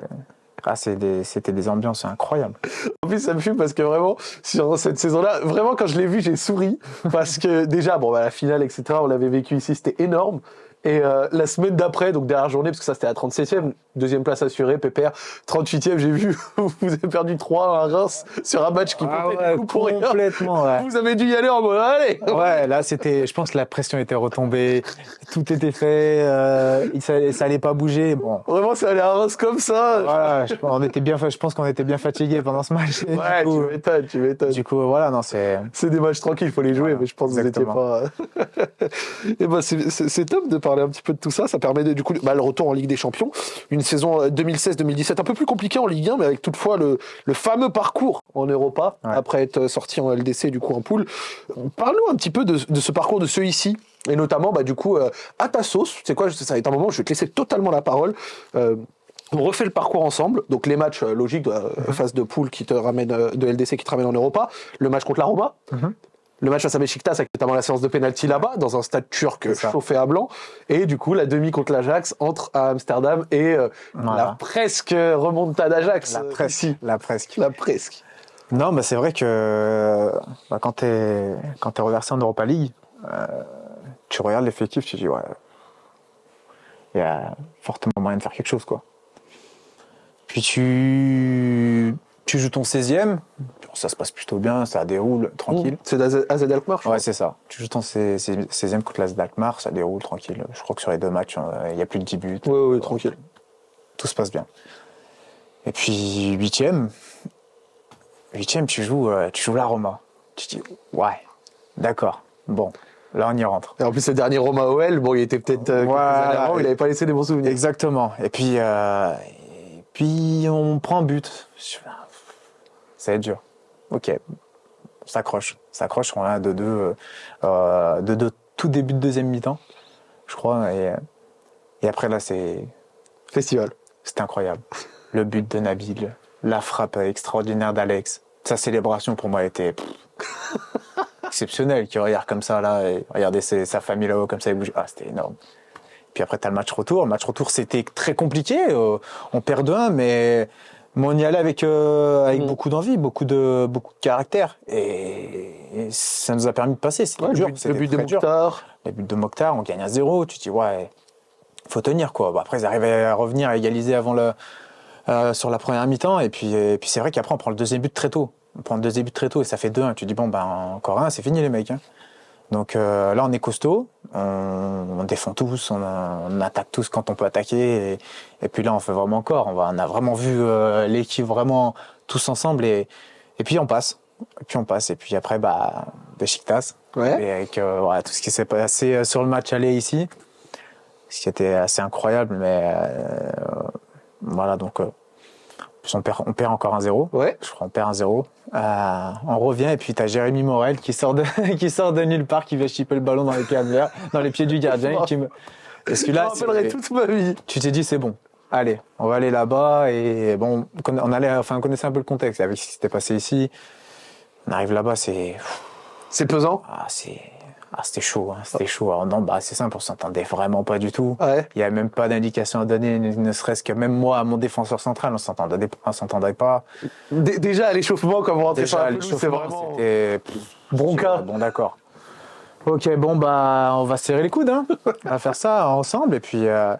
ah, c'est des- c'était des ambiances incroyables. En plus, ça me fume parce que vraiment, sur cette saison-là, vraiment, quand je l'ai vu, j'ai souri. Parce que déjà, bon, bah, la finale, etc., on l'avait vécu ici, c'était énorme. Et euh, la semaine d'après, donc dernière journée, parce que ça c'était à 37e, deuxième place assurée, Pépère, 38e, j'ai vu, (laughs) vous avez perdu 3 à Reims sur un match qui Ah ouais, coup pour rien. complètement, ouais. Vous avez dû y aller en mode, allez Ouais, là c'était, je pense que la pression était retombée, tout était fait, euh, ça, ça allait pas bouger. Bon, Vraiment, c'est allé à Reims comme ça. voilà, je, on était bien, je pense qu'on était bien fatigués pendant ce match. Ouais, coup, tu m'étonnes, tu m'étonnes. du coup, voilà, non, c'est, C'est des matchs tranquilles, il faut les jouer, Voilà, mais je pense que vous n'étiez pas. (laughs) Et ben c'est- c'est c'est top de parler un petit peu de tout ça. Ça permet de- du coup bah, le retour en Ligue des Champions, une saison euh, 2016-2017 un peu plus compliquée en Ligue 1, mais avec toutefois le, le fameux parcours en Europa Ouais. après être sorti en LDC du coup en poule. Parle-nous un petit peu de, de ce parcours de ceux ici. Et notamment, bah, du coup, euh, à ta sauce, c'est quoi, ça va être un moment où je vais te laisser totalement la parole. Euh, on refait le parcours ensemble, donc les matchs euh, logiques de euh, phase de poule qui te ramène euh, de LDC qui te ramène en Europa, le match contre la Roma, Mhm. Le match face à Besiktas avec notamment la séance de penalty là-bas dans un stade turc chauffé à blanc, et du coup la demi contre l'Ajax entre à Amsterdam et euh, Voilà. la presque remontada d'Ajax la presque, la presque. la presque. Non, bah c'est vrai que bah, quand t'es quand t'es reversé en Europa League, euh, tu regardes l'effectif, tu dis ouais, il y a fortement moyen de faire quelque chose quoi. Puis tu tu joues ton 16e, ça se passe plutôt bien, ça déroule tranquille. C'est d'AZ AZ Alkmaar, Ouais, c'est ça. Tu joues ton 16e contre l'AS d'Alkmaar, ça déroule tranquille. Je crois que sur les deux matchs, euh, il y a plus de 10 buts. Ouais, ouais, tranquille. Tout se passe bien. Et puis, huitième, huitième, tu joues, euh, tu joues la Roma. Tu te dis, ouais, D'accord. Bon, là on y rentre. Et en plus, le dernier Roma OL, bon, il était peut-être euh, Voilà. il n'avait pas laissé des bons souvenirs. Exactement. Et puis, euh, et puis on prend but. Ça va être dur. Ok. S'accroche. On s'accroche. On a 2-2. Euh, euh, 2-2 tout début de deuxième mi-temps, je crois. Et, et après là, c'est Festival. c'était incroyable. Le but de Nabil, la frappe extraordinaire d'Alex. Sa célébration pour moi était pff, (laughs) exceptionnelle. Qui regarde comme ça là, et regardez sa famille là-haut comme ça, il bouge. Ah, c'était énorme. Puis après, t'as le match retour. Le match retour, c'était très compliqué. Euh, on perd 2-1, mais, mais on y allait avec, euh, avec Mhm. beaucoup d'envie, beaucoup de, beaucoup de caractère. Et, et ça nous a permis de passer. C'était Ouais, le dur. but, le but de dur. Mokhtar. Le but de Mokhtar, on gagne à zéro. Tu te dis, ouais, faut tenir, quoi. Après, ils arrivaient à revenir, à égaliser avant le, euh, sur la première mi-temps. Et puis, et puis c'est vrai qu'après, on prend le deuxième but très tôt. On prend le deuxième but très tôt et ça fait 2-1. Tu te dis, bon, ben, encore un, c'est fini, les mecs. hein. Donc euh, là, on est costaud. On, on défend tous, on, on attaque tous quand on peut attaquer. Et, et puis là, on fait vraiment encore. On, va, on a vraiment vu euh, l'équipe vraiment tous ensemble. Et, et puis, on passe. Et puis, on passe. Et puis après, bah, Besiktas. Ouais. Et avec euh, voilà, tout ce qui s'est passé euh, sur le match aller ici, ce qui était assez incroyable, mais euh, voilà, donc euh, on, perd, on perd encore un 0 Ouais. Je crois on perd un 0 Euh, on revient et puis t'as Jérémy Morel qui sort de (laughs) qui sort de nulle part, qui va chipper le ballon dans les pieds dans les pieds du gardien. et qui me... (laughs) Parce que Je me là, rappellerai c'est- toute ma vie. tu t'es dit c'est bon. Allez, on va aller là-bas et bon, on allait, enfin, on connaissait un peu le contexte avec ce qui s'était passé ici. On arrive là-bas, c'est C'est pesant. ah, c'est. Ah, c'était chaud, hein, c'était chaud. Alors, non, bah, c'est simple, on s'entendait vraiment pas du tout. Ouais. Il y a même pas d'indication à donner, ne serait-ce que même moi, à mon défenseur central, on s'entendait, on s'entendait pas. Dé- Déjà, à l'échauffement, quand vous rentrez sur c'est vraiment. c'était Bronca. Bon, d'accord. Ok, bon, bah, on va serrer les coudes, hein. (laughs) On va faire ça ensemble, et puis, euh,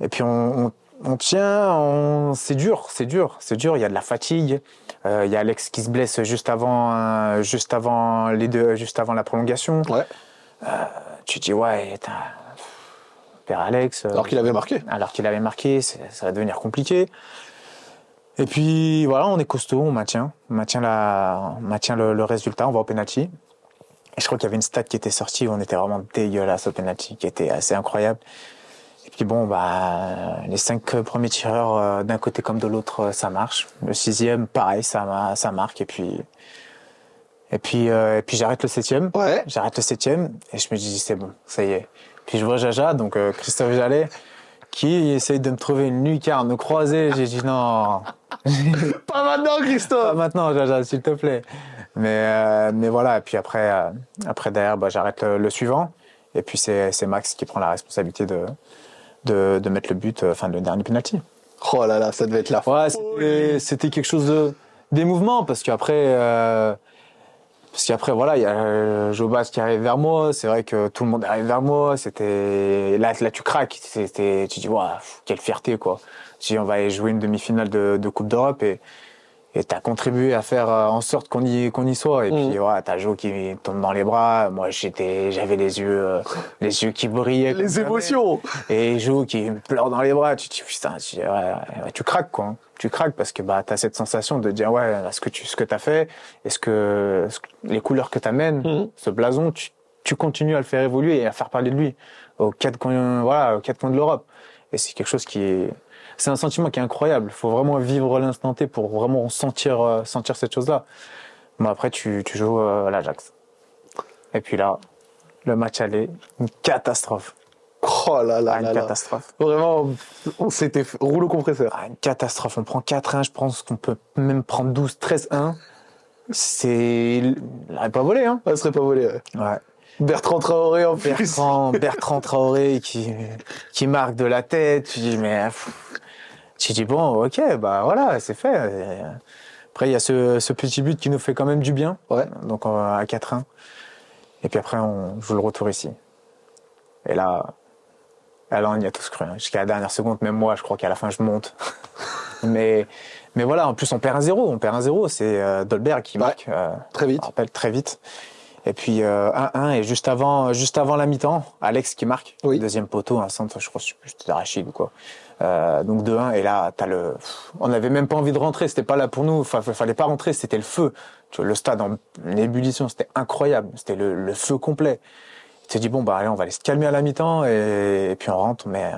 et puis on, on, on tient, on... c'est dur, c'est dur, c'est dur. Il y a de la fatigue. Euh, il y a Alex qui se blesse juste avant, euh, juste avant les deux, juste avant la prolongation. Ouais. tu te dis ouais, père Alex. euh, Alors qu'il avait marqué. alors qu'il avait marqué, ça va devenir compliqué. Et puis voilà, on est costaud, on maintient, on maintient la, on maintient le, le résultat, on va au penalty. Et je crois qu'il y avait une stat qui était sortie où on était vraiment dégueulasse au penalty, qui était assez incroyable. Puis bon, bah les cinq premiers tireurs euh, d'un côté comme de l'autre, euh, ça marche. Le sixième, pareil, ça, ça marque. Et puis et puis euh, et puis j'arrête le septième. Ouais. J'arrête le septième et je me dis c'est bon, ça y est. Puis je vois Jaja, donc euh, Christophe Jallet, qui essaye de me trouver une lucarne croisée. J'ai dit non, (laughs) Pas maintenant, pas Christophe. maintenant Jaja, s'il te plaît. Mais mais voilà. Et puis après après derrière, bah, j'arrête le, le suivant. Et puis c'est Max qui prend la responsabilité de de, de mettre le but, euh, enfin le dernier penalty. Oh là là, ça devait être la Ouais, folie. c'était- c'était quelque chose de d'émouvant parce qu'après euh, parce qu'après voilà, il y a euh, Jobas qui arrive vers moi, c'est vrai que tout le monde arrive vers moi, c'était là là tu craques, c'était tu dis waouh, quelle fierté quoi. Tu dis on va aller jouer une demi-finale de, de Coupe d'Europe et et t'as contribué à faire euh, en sorte qu'on y qu'on y soit et Mhm. puis voilà, t'as Jo qui tombe dans les bras, moi j'étais j'avais les yeux euh, les yeux qui brillaient Les émotions. Et Jo qui me pleure dans les bras, tu te dis putain, tu, ouais, ouais, tu craques quoi. hein. Tu craques parce que bah t'as cette sensation de dire ouais, ce que tu ce que t'as fait, est-ce que, les couleurs que t'amènes, Mhm. ce blason, tu, tu continues à le faire évoluer et à faire parler de lui aux quatre coins, voilà, aux quatre coins de l'Europe. Et c'est quelque chose qui est, c'est un sentiment qui est incroyable. Il faut vraiment vivre l'instant T pour vraiment sentir euh, sentir cette chose-là. Bon après tu tu joues euh, à l'Ajax. Et puis là, le match allait, une catastrophe. Oh là là Ah, une là là. catastrophe. Vraiment, on s'était rouleau compresseur. Ah, une catastrophe. On prend 4-1, je pense qu'on peut même prendre 12, 13-1. C'est. Il n'aurait pas volé, hein. Ça serait pas volé. ouais. Ouais. Bertrand Traoré en plus. Bertrand, Bertrand Traoré qui, qui marque de la tête. Tu dis, mais. pff. Tu dis, bon, ok, bah voilà, c'est fait. Et Après, il y a ce, ce petit but qui nous fait quand même du bien. Ouais. Donc, à 4-1. Et puis après, on joue le retour ici. Et là. là, on y a tous cru. hein. Jusqu'à la dernière seconde, même moi, je crois qu'à la fin, je monte. (laughs) mais, mais voilà, en plus, on perd un 0 On perd un 0 C'est euh, Dolberg qui Ouais. marque. euh, Très vite. rappelle très vite. Et puis 1-1 et juste avant, juste avant la mi-temps, Alex qui marque. Oui. Deuxième poteau, un centre, je crois, je sais plus, c'était Rachid ou quoi. Euh, donc 2-1 et là t'as le, on n'avait même pas envie de rentrer, c'était pas là pour nous, enfin fallait pas rentrer, c'était le feu. Tu vois, le stade en ébullition, c'était incroyable, c'était le, le feu complet. Tu te dis bon bah allez on va aller se calmer à la mi-temps et, et puis on rentre, mais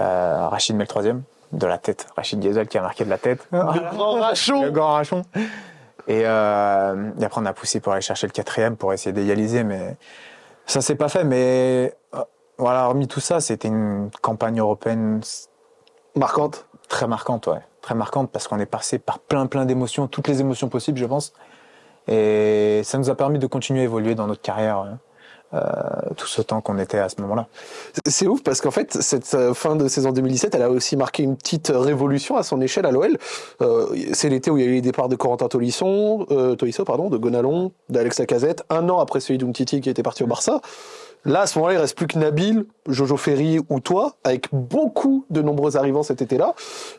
euh, Rachid met le troisième de la tête, Rachid Diesel qui a marqué de la tête. Le grand rachon Le grand rachon. Et, euh, et après, on a poussé pour aller chercher le quatrième pour essayer d'égaliser, mais ça s'est pas fait. Mais euh, voilà, hormis tout ça, c'était une campagne européenne Marquante. très marquante, ouais. Très marquante parce qu'on est passé par plein, plein d'émotions, toutes les émotions possibles, je pense. Et ça nous a permis de continuer à évoluer dans notre carrière. Euh, tout ce temps qu'on était à ce moment-là. C'est ouf parce qu'en fait, cette euh, fin de saison 2017, elle a aussi marqué une petite révolution à son échelle à l'OL. Euh, c'est l'été où il y a eu les départs de Corentin Tolisso, euh, Tolisso pardon, de Gonalon, d'Alex Lacazette, un an après celui d'Umtiti qui était parti au Barça. Là, à ce moment-là, il reste plus que Nabil, Jojo Ferry ou toi, avec beaucoup de nombreux arrivants cet été-là.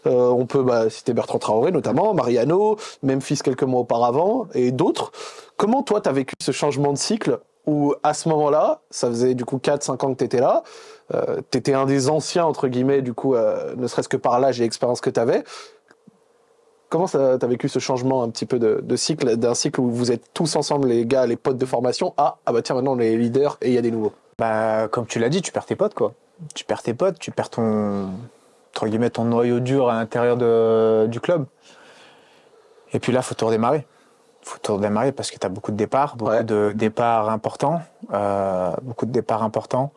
Euh, on peut bah, citer Bertrand Traoré notamment, Mariano, Memphis quelques mois auparavant, et d'autres. Comment toi, t'as vécu ce changement de cycle où à ce moment-là, ça faisait du coup 4-5 ans que tu étais là, euh, tu un des anciens, entre guillemets, du coup, euh, ne serait-ce que par l'âge et l'expérience que tu avais. Comment tu as vécu ce changement un petit peu de, de cycle, d'un cycle où vous êtes tous ensemble, les gars, les potes de formation, à ah bah tiens, maintenant on est leaders et il y a des nouveaux? Bah, comme tu l'as dit, tu perds tes potes, quoi. Tu perds tes potes, tu perds ton, entre guillemets, ton noyau dur à l'intérieur de, du club. Et puis là, faut tout redémarrer. Faut tout redémarrer parce que tu as beaucoup de départs, beaucoup Ouais. de départs importants, euh, beaucoup de départs importants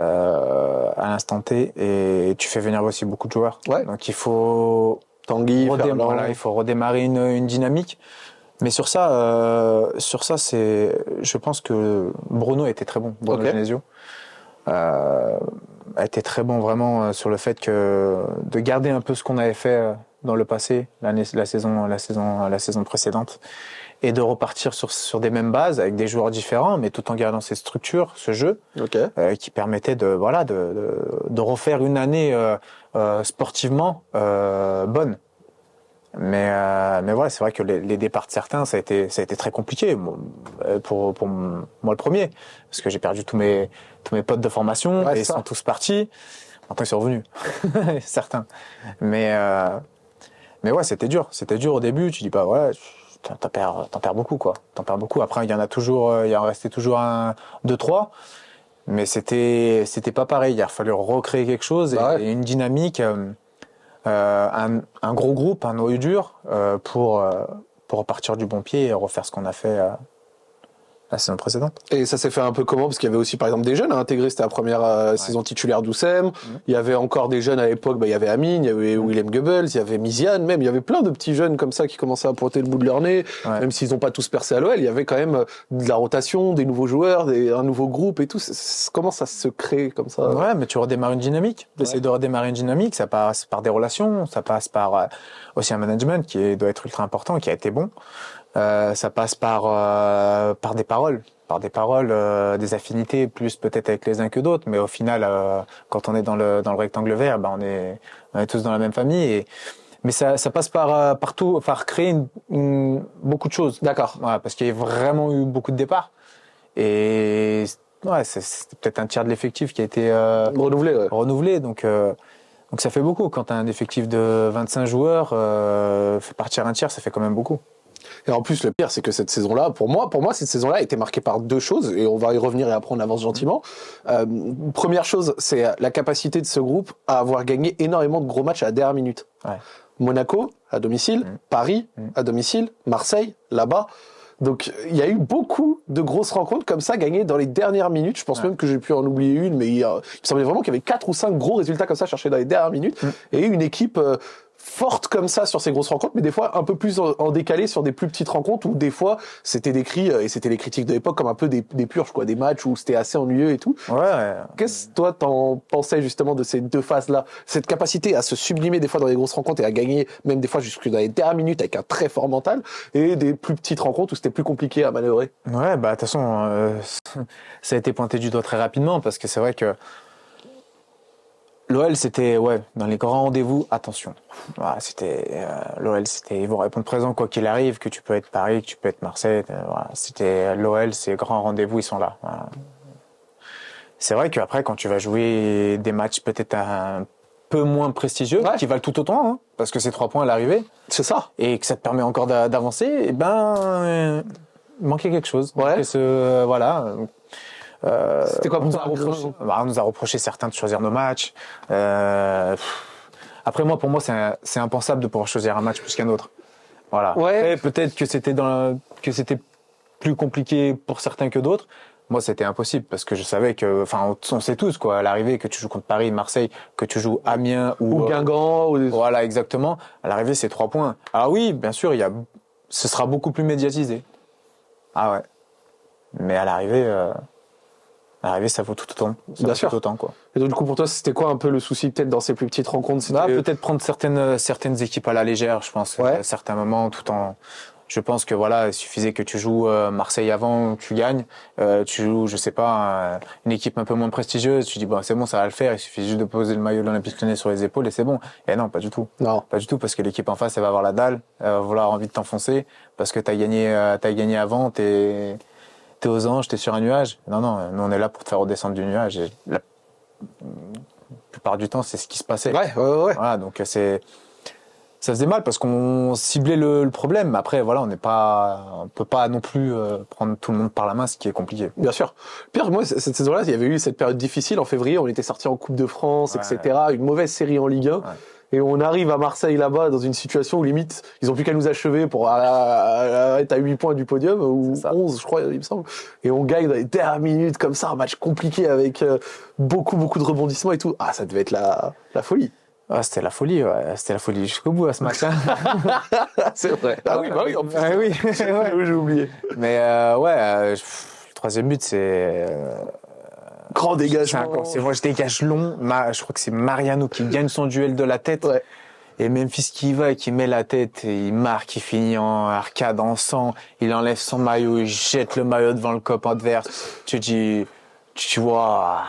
euh, à l'instant T, et tu fais venir aussi beaucoup de joueurs. Ouais. Donc il faut Tanguy, redémarrer, Ferland. voilà, il faut redémarrer une, une dynamique. Mais sur ça, euh, sur ça, c'est, je pense que Bruno était très bon, Bruno. Genesio, euh, a été très bon vraiment euh, sur le fait que de garder un peu ce qu'on avait fait euh, dans le passé, l'année, la saison, la saison, la saison précédente, et de repartir sur sur des mêmes bases avec des joueurs différents, mais tout en gardant cette structure, ce jeu Ok. euh, qui permettait de voilà de, de, de refaire une année euh, euh, sportivement euh, bonne. Mais euh, mais voilà, c'est vrai que les, les départs de certains, ça a été ça a été très compliqué euh, pour pour moi le premier parce que j'ai perdu tous mes tous mes potes de formation Ouais, et ils sont tous partis. Maintenant ils sont revenus, (laughs) certains. Mais euh, mais ouais, c'était dur, c'était dur au début. Tu dis bah ouais, t'en perds perds beaucoup quoi, t'en perds beaucoup. Après il y en a toujours, euh, il y en restait toujours un, deux trois. Mais c'était c'était pas pareil. Il a fallu recréer quelque chose et, Bah ouais. et une dynamique, euh, euh, un, un gros groupe, un noyau dur euh, pour pour repartir du bon pied et refaire ce qu'on a fait la saison précédente. Et ça s'est fait un peu comment? Parce qu'il y avait aussi, par exemple, des jeunes à intégrer. C'était la première euh, saison titulaire d'Oussem. Mhm. Il y avait encore des jeunes à l'époque. Bah, il y avait Amine, il y avait Willem Goebbels, il y avait Miziane même. Il y avait plein de petits jeunes comme ça qui commençaient à pointer le bout de leur nez. Ouais. Même s'ils n'ont pas tous percé à l'OL, il y avait quand même euh, de la rotation, des nouveaux joueurs, des, un nouveau groupe et tout. Comment ça se crée comme ça? Ouais, mais tu redémarres une dynamique. Tu essaies de redémarrer une dynamique. Ça passe par des relations, ça passe par euh, aussi un management qui est- doit être ultra important, qui a été bon. Euh, ça passe par euh, par des paroles, par des paroles, euh, des affinités, plus peut-être avec les uns que d'autres, mais au final, euh, quand on est dans le dans le rectangle vert, ben on est on est tous dans la même famille. Et mais ça ça passe par euh, partout, par créer une- une- beaucoup de choses. D'accord. Ouais, parce qu'il y a vraiment eu beaucoup de départs. Et ouais, c'est peut-être un tiers de l'effectif qui a été euh, Renouvelé, ouais. renouvelé. Donc, euh, donc ça fait beaucoup. Quand as un effectif de 25 joueurs, euh, fait partir un tiers, ça fait quand même beaucoup. Et en plus, le pire, c'est que cette saison-là, pour moi, pour moi, cette saison-là a été marquée par deux choses, et on va y revenir et après on avance gentiment. Euh, première chose, c'est la capacité de ce groupe à avoir gagné énormément de gros matchs à la dernière minute. Ouais. Monaco à domicile, Mm. Paris Mm. à domicile, Marseille là-bas. Donc il y a eu beaucoup de grosses rencontres comme ça gagnées dans les dernières minutes. Je pense Ouais. même que j'ai pu en oublier une, mais il me semblait vraiment qu'il y avait quatre ou cinq gros résultats comme ça cherchés dans les dernières minutes. Mm. Et une équipe euh, forte comme ça sur ces grosses rencontres, mais des fois un peu plus en, en décalé sur des plus petites rencontres où des fois c'était décrit, euh, et c'était les critiques de l'époque, comme un peu des, des purges, quoi, des matchs où c'était assez ennuyeux et tout. Ouais. Qu'est-ce que toi t'en pensais justement de ces deux phases-là? Cette capacité à se sublimer des fois dans les grosses rencontres et à gagner même des fois jusque dans les dernières minutes avec un très fort mental et des plus petites rencontres où c'était plus compliqué à manœuvrer? Ouais, bah de toute façon, euh, (laughs) ça a été pointé du doigt très rapidement parce que c'est vrai que L'OL, c'était, ouais, dans les grands rendez-vous, attention. Voilà, c'était, euh, l'OL, c'était, ils vont répondre présent quoi qu'il arrive, que tu peux être Paris, que tu peux être Marseille. euh, voilà, c'était l'OL, ces grands rendez-vous, ils sont là. Voilà. C'est vrai qu'après, quand tu vas jouer des matchs peut-être un peu moins prestigieux, Ouais. qui valent tout autant, hein, parce que c'est trois points à l'arrivée, C'est ça. et que ça te permet encore d'a- d'avancer, eh ben, euh, manquait quelque chose. Ouais. Et ce, voilà. Euh, C'était quoi pour on nous a reproché, bah, on nous a reproché certains de choisir nos matchs. Euh, après moi, pour moi, c'est impensable de pouvoir choisir un match plus qu'un autre. Voilà. Ouais. Peut-être que c'était dans la- que c'était plus compliqué pour certains que d'autres. Moi, c'était impossible parce que je savais que, enfin, on, on sait tous quoi, à l'arrivée que tu joues contre Paris, Marseille, que tu joues Amiens ou, Ou euh, Guingamp. Ou des- voilà, exactement. À l'arrivée, c'est trois points. Alors oui, bien sûr, il y a, ce sera beaucoup plus médiatisé. Ah ouais. Mais à l'arrivée, euh, à l'arrivée, ça vaut tout autant. Ça Bien vaut sûr. Tout autant, quoi. Et donc, du coup, pour toi, c'était quoi un peu le souci peut-être dans ces plus petites rencontres? Bah, peut-être prendre certaines, certaines équipes à la légère, je pense, Ouais. à certains moments, tout en. Je pense que voilà, il suffisait que tu joues euh, Marseille avant, tu gagnes. Euh, tu joues, je sais pas, euh, une équipe un peu moins prestigieuse. Tu dis bon, c'est bon, ça va le faire. Il suffit juste de poser le maillot de l'Olympique Lyonnais sur les épaules et c'est bon. Et non, pas du tout. Non. Pas du tout, parce que l'équipe en face, elle va avoir la dalle, elle va vouloir envie de t'enfoncer, parce que t'as gagné, euh, t'as gagné avant, t'es, t'es aux anges, t'es sur un nuage. Non, non, nous on est là pour te faire redescendre du nuage. Et la plupart du temps, c'est ce qui se passait. Ouais, ouais, ouais. Voilà, donc euh, c'est, ça faisait mal parce qu'on ciblait le, le problème. Après, voilà, on n'est pas, on peut pas non plus euh, prendre tout le monde par la main, ce qui est compliqué. Bien sûr. Pire, moi, cette saison-là, il y avait eu cette période difficile en février. On était sorti en Coupe de France, Ouais. etc. Une mauvaise série en Ligue 1. Et on arrive à Marseille là-bas dans une situation où limite, ils ont plus qu'à nous achever pour être à 8 points du podium, ou C'est ça. 11, je crois, il me semble. Et on gagne dans les dernières minutes comme ça, un match compliqué avec euh, beaucoup, beaucoup de rebondissements et tout. Ah, ça devait être la, la folie. Ah, c'était la folie, ouais. c'était la folie jusqu'au bout à ce match. hein. (laughs) C'est vrai. Ah oui, bah oui, en plus. Ah oui. (laughs) J'ai oublié. Mais euh, ouais, euh, pff, le troisième but, c'est. euh, Grand c'est dégagement. c'est moi, je dégage long. Ma- je crois que c'est Mariano qui gagne son duel de la tête. Ouais. Et Memphis qui y va et qui met la tête, et il marque, il finit en arcade, en sang, il enlève son maillot, il jette le maillot devant le cop adverse. Tu dis, tu vois,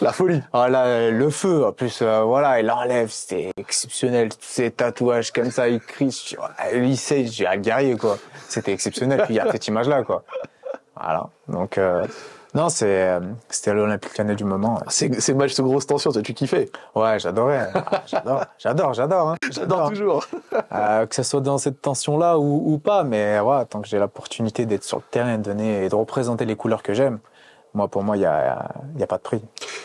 La folie. là, le feu, en plus, euh, voilà, il enlève, c'était exceptionnel, tous ces tatouages comme ça, il crie, il sait, j'ai un guerrier, quoi. C'était exceptionnel, puis il y a cette image-là, quoi. Voilà. Donc, euh, non, c'est, euh, c'était l'Olympique du moment. C'est c'est match de grosse tension, tu kiffais. Ouais, j'adorais. Ah, J'adore, (laughs) j'adore, j'adore. Hein. (laughs) J'adore toujours. (laughs) Euh, que ce soit dans cette tension-là ou, ou pas, mais ouais, tant que j'ai l'opportunité d'être sur le terrain, de donner et de représenter les couleurs que j'aime, moi, pour moi, il y a, il y a pas de prix.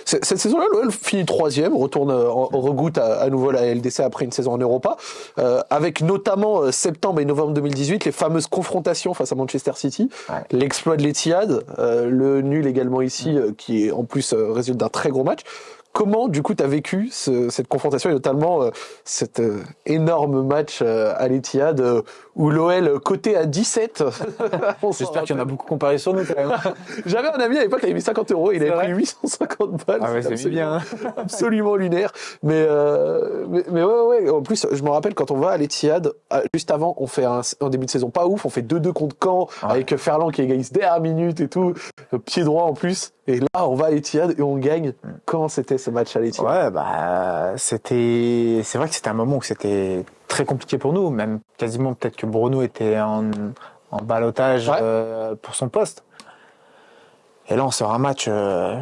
Cette saison-là, l'OL finit troisième, retourne, euh, en- regoute à, à nouveau la LDC après une saison en Europa, euh, avec notamment euh, septembre et novembre 2018 les fameuses confrontations face à Manchester City, Ouais. l'exploit de l'Etihad, euh, le nul également ici, euh, qui est en plus résulte d'un très gros match. Comment, du coup, tu as vécu ce- cette confrontation et notamment euh, cet euh, énorme match euh, à l'Etihad où l'OL coté à 17 (laughs) on s'en J'espère qu'il y en a beaucoup comparé sur nous, quand même. (laughs) J'avais un ami à l'époque, il avait mis 50 euros, il avait pris 850 balles. Ah ouais, c'est bien. (laughs) absolument lunaire. Mais, mais, mais ouais, ouais, en plus, je me rappelle quand on va à l'Etihad, euh, juste avant, on fait un, un début de saison pas ouf, on fait 2-2 contre Caen, Ouais. avec Ferland qui égalise dernière minute et tout, pied droit en plus. Et là, on va à l'Etihad et on gagne. Comment c'était ce match à l'Etihad Ouais, bah, c'était, c'est vrai que c'était un moment où c'était très compliqué pour nous, même quasiment peut-être que Bruno était en, en balotage Ouais. euh, pour son poste. Et là, on sort un match euh,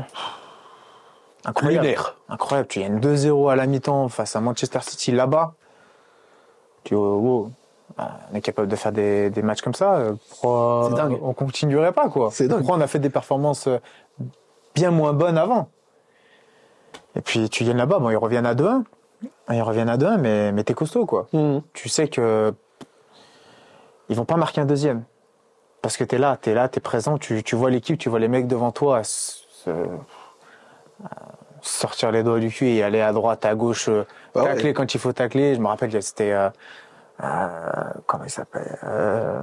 incroyable. Lunaire. Incroyable. Tu gagnes 2-0 à la mi-temps face à Manchester City là-bas. Tu dis, oh, wow, euh, on est capable de faire des, des matchs comme ça. euh, Pourquoi on continuerait pas, quoi? C'est dingue. Pourquoi on a fait des performances euh, bien moins bonnes avant Et puis tu gagnes là-bas, bon, ils reviennent à 2-1. Ils reviennent à 2-1, mais, mais t'es costaud, quoi. Mhm. Tu sais que ils vont pas marquer un deuxième. Parce que t'es là, t'es là, t'es présent, tu, tu vois l'équipe, tu vois les mecs devant toi se- se- sortir les doigts du cul et aller à droite, à gauche, euh, Ah ouais. tacler quand il faut tacler. Je me rappelle, c'était euh, euh, comment il s'appelle euh,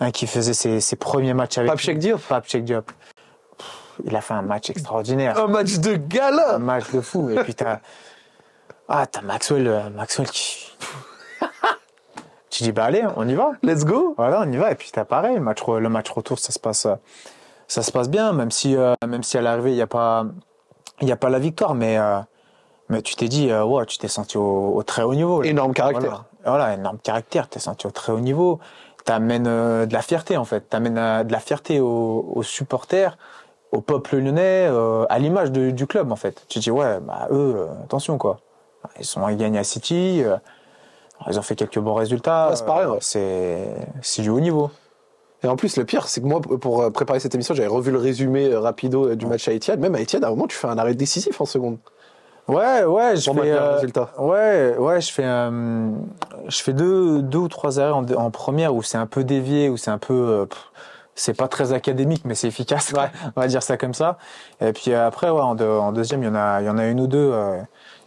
un qui faisait ses, ses premiers matchs avec Pape Diop. Pape Diop. Il a fait un match extraordinaire, Un match de un gala match de fou. Et puis t'as ah t'as Maxwell, euh, Maxwell qui tu dis bah allez, on y va. Let's go Voilà, on y va. Et puis t'as pareil, le match, re- le match retour, ça se passe, ça se passe bien, même si, euh, même si à l'arrivée il n'y a pas, il y a pas la victoire, mais, euh, Mais tu t'es dit, euh, ouais, tu t'es senti au, au très haut niveau. Énorme caractère. Voilà, voilà énorme caractère, t'es senti au très haut niveau. T'amènes euh, de la fierté en fait, t'amènes euh, de la fierté aux, aux supporters, au peuple lyonnais, euh, à l'image du club en fait. Tu te dis ouais, bah eux, euh, attention quoi. Ils sont ils gagnent à City, euh, ils ont fait quelques bons résultats. Ouais, c'est pareil, ouais. c'est c'est du haut niveau. Et en plus, le pire, c'est que moi, pour préparer cette émission, j'avais revu le résumé rapido du match à Etihad. Même à Etihad, à un moment, tu fais un arrêt décisif en seconde. Ouais, ouais, je fais, euh, résultat. ouais, ouais, je fais, euh, je fais deux, deux ou trois arrêts en, en première où c'est un peu dévié, où c'est un peu, euh, pff, c'est pas très académique, mais c'est efficace. On va dire ça comme ça. Et puis euh, après, ouais, en, deux- en deuxième, il y en a, il y en a une ou deux euh,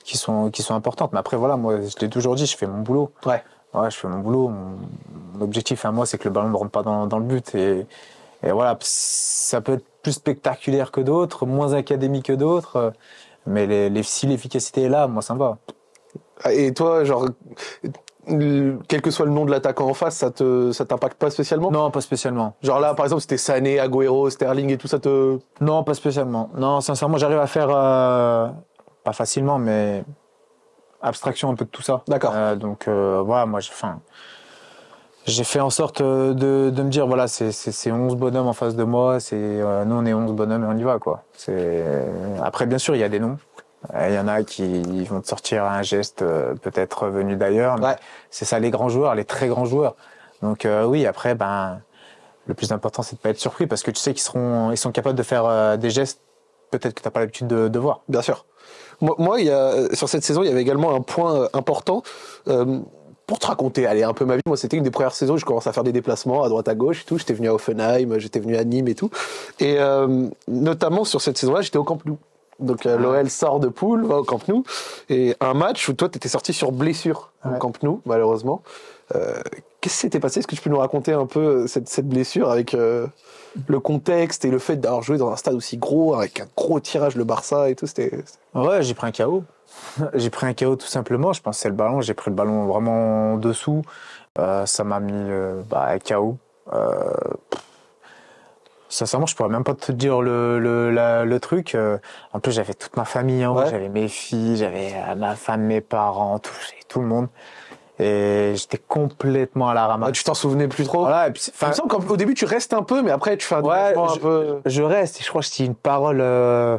qui sont, qui sont importantes. Mais après, voilà, moi, je l'ai toujours dit, je fais mon boulot. Ouais. Ouais, je fais mon boulot. Mon, objectif à moi, c'est que le ballon ne rentre pas dans, dans le but. Et, et voilà, ça peut être plus spectaculaire que d'autres, moins académique que d'autres. euh, Mais les, les, si l'efficacité est là, moi, ça me va. Et toi, genre, quel que soit le nom de l'attaquant en face, ça te, ça t'impacte pas spécialement? Non, pas spécialement. Genre là, par exemple, c'était Sané, Agüero, Sterling et tout ça te. Non, pas spécialement. Non, sincèrement, j'arrive à faire, euh, pas facilement, mais abstraction un peu de tout ça. D'accord. Euh, donc euh, voilà, moi, j'ai, enfin, j'ai fait en sorte euh, de, de me dire, voilà, c'est, c'est, c'est 11 bonhommes en face de moi, c'est, euh, nous on est 11 bonhommes et on y va, quoi. C'est... Après, bien sûr, il y a des noms. Euh, Il y en a qui vont te sortir un geste euh, peut-être venu d'ailleurs. Ouais. C'est ça les grands joueurs, les très grands joueurs. Donc euh, oui, après, ben, le plus important, c'est de pas être surpris parce que tu sais qu'ils seront, ils sont capables de faire euh, des gestes peut-être que t'as pas l'habitude de, de voir. Bien sûr. Moi, moi, il y a, sur cette saison, il y avait également un point euh, important. Euh, pour te raconter, allez, un peu ma vie, moi, c'était une des premières saisons où je commençais à faire des déplacements à droite à gauche et tout. J'étais venu à Offenheim, j'étais venu à Nîmes et tout. Et euh, notamment sur cette saison-là, j'étais au Camp Nou. Donc euh, l'OL sort de poule, va au Camp Nou. Et un match où toi, t'étais sorti sur blessure au Ouais. Camp Nou, malheureusement. Euh, Qu'est-ce qui s'était passé? Est-ce que tu peux nous raconter un peu euh, cette, cette blessure avec euh, le contexte et le fait d'avoir joué dans un stade aussi gros, avec un gros tirage, le Barça et tout? C'était Ouais, j'ai pris un KO. (laughs) j'ai pris un KO tout simplement. Je pensais le ballon, j'ai pris le ballon vraiment en dessous. Ça m'a mis bah, un KO. Pff, sincèrement, je pourrais même pas te dire le, le, la- le truc. Euh, en plus, j'avais toute ma famille, hein, Ouais. j'avais mes filles, j'avais euh, ma femme, mes parents, tout, tout le monde. Et j'étais complètement à la Ah, ramasse. tu t'en souvenais plus trop? Voilà, et puis, Il me qu'au début tu restes un peu, mais après tu fais un Ouais, déplacement un je- peu. je reste et je crois que c'était une parole. Euh...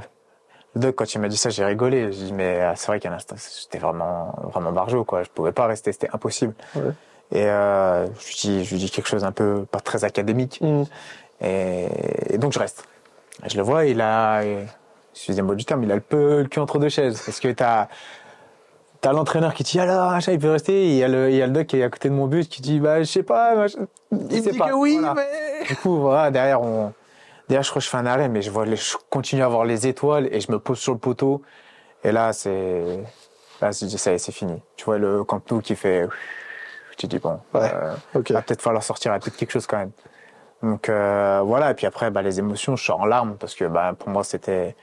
Quand il m'a dit ça, j'ai rigolé. J'ai dit, mais euh, c'est vrai qu'à l'instant, j'étais vraiment, vraiment barjot, quoi. Je pouvais pas rester, c'était impossible. Ouais. Et euh, je lui dis, je lui dis quelque chose un peu pas très académique. Mm. Et, et donc je reste. Et je le vois, il a, excusez-moi du terme, il a le peu le cul entre deux chaises, parce que t'as T'as l'entraîneur qui dit alors machin, il peut rester. Il y a le il y a le doc qui est à côté de mon but qui dit bah je sais pas. Il me sait dit pas. que oui, Voilà. mais. Du coup, voilà, derrière, on, derrière, je crois que je fais un arrêt, mais je vois les, je continue à voir les étoiles et je me pose sur le poteau. Et là, c'est, là, je dis, ça y est, c'est fini. Tu vois le Camp Nou qui fait, tu dis, bon, Ouais. euh, va peut-être falloir sortir, il a peut-être quelque chose quand même. Donc, euh, voilà. Et puis après, bah, les émotions, je sors en larmes parce que, bah, pour moi, c'était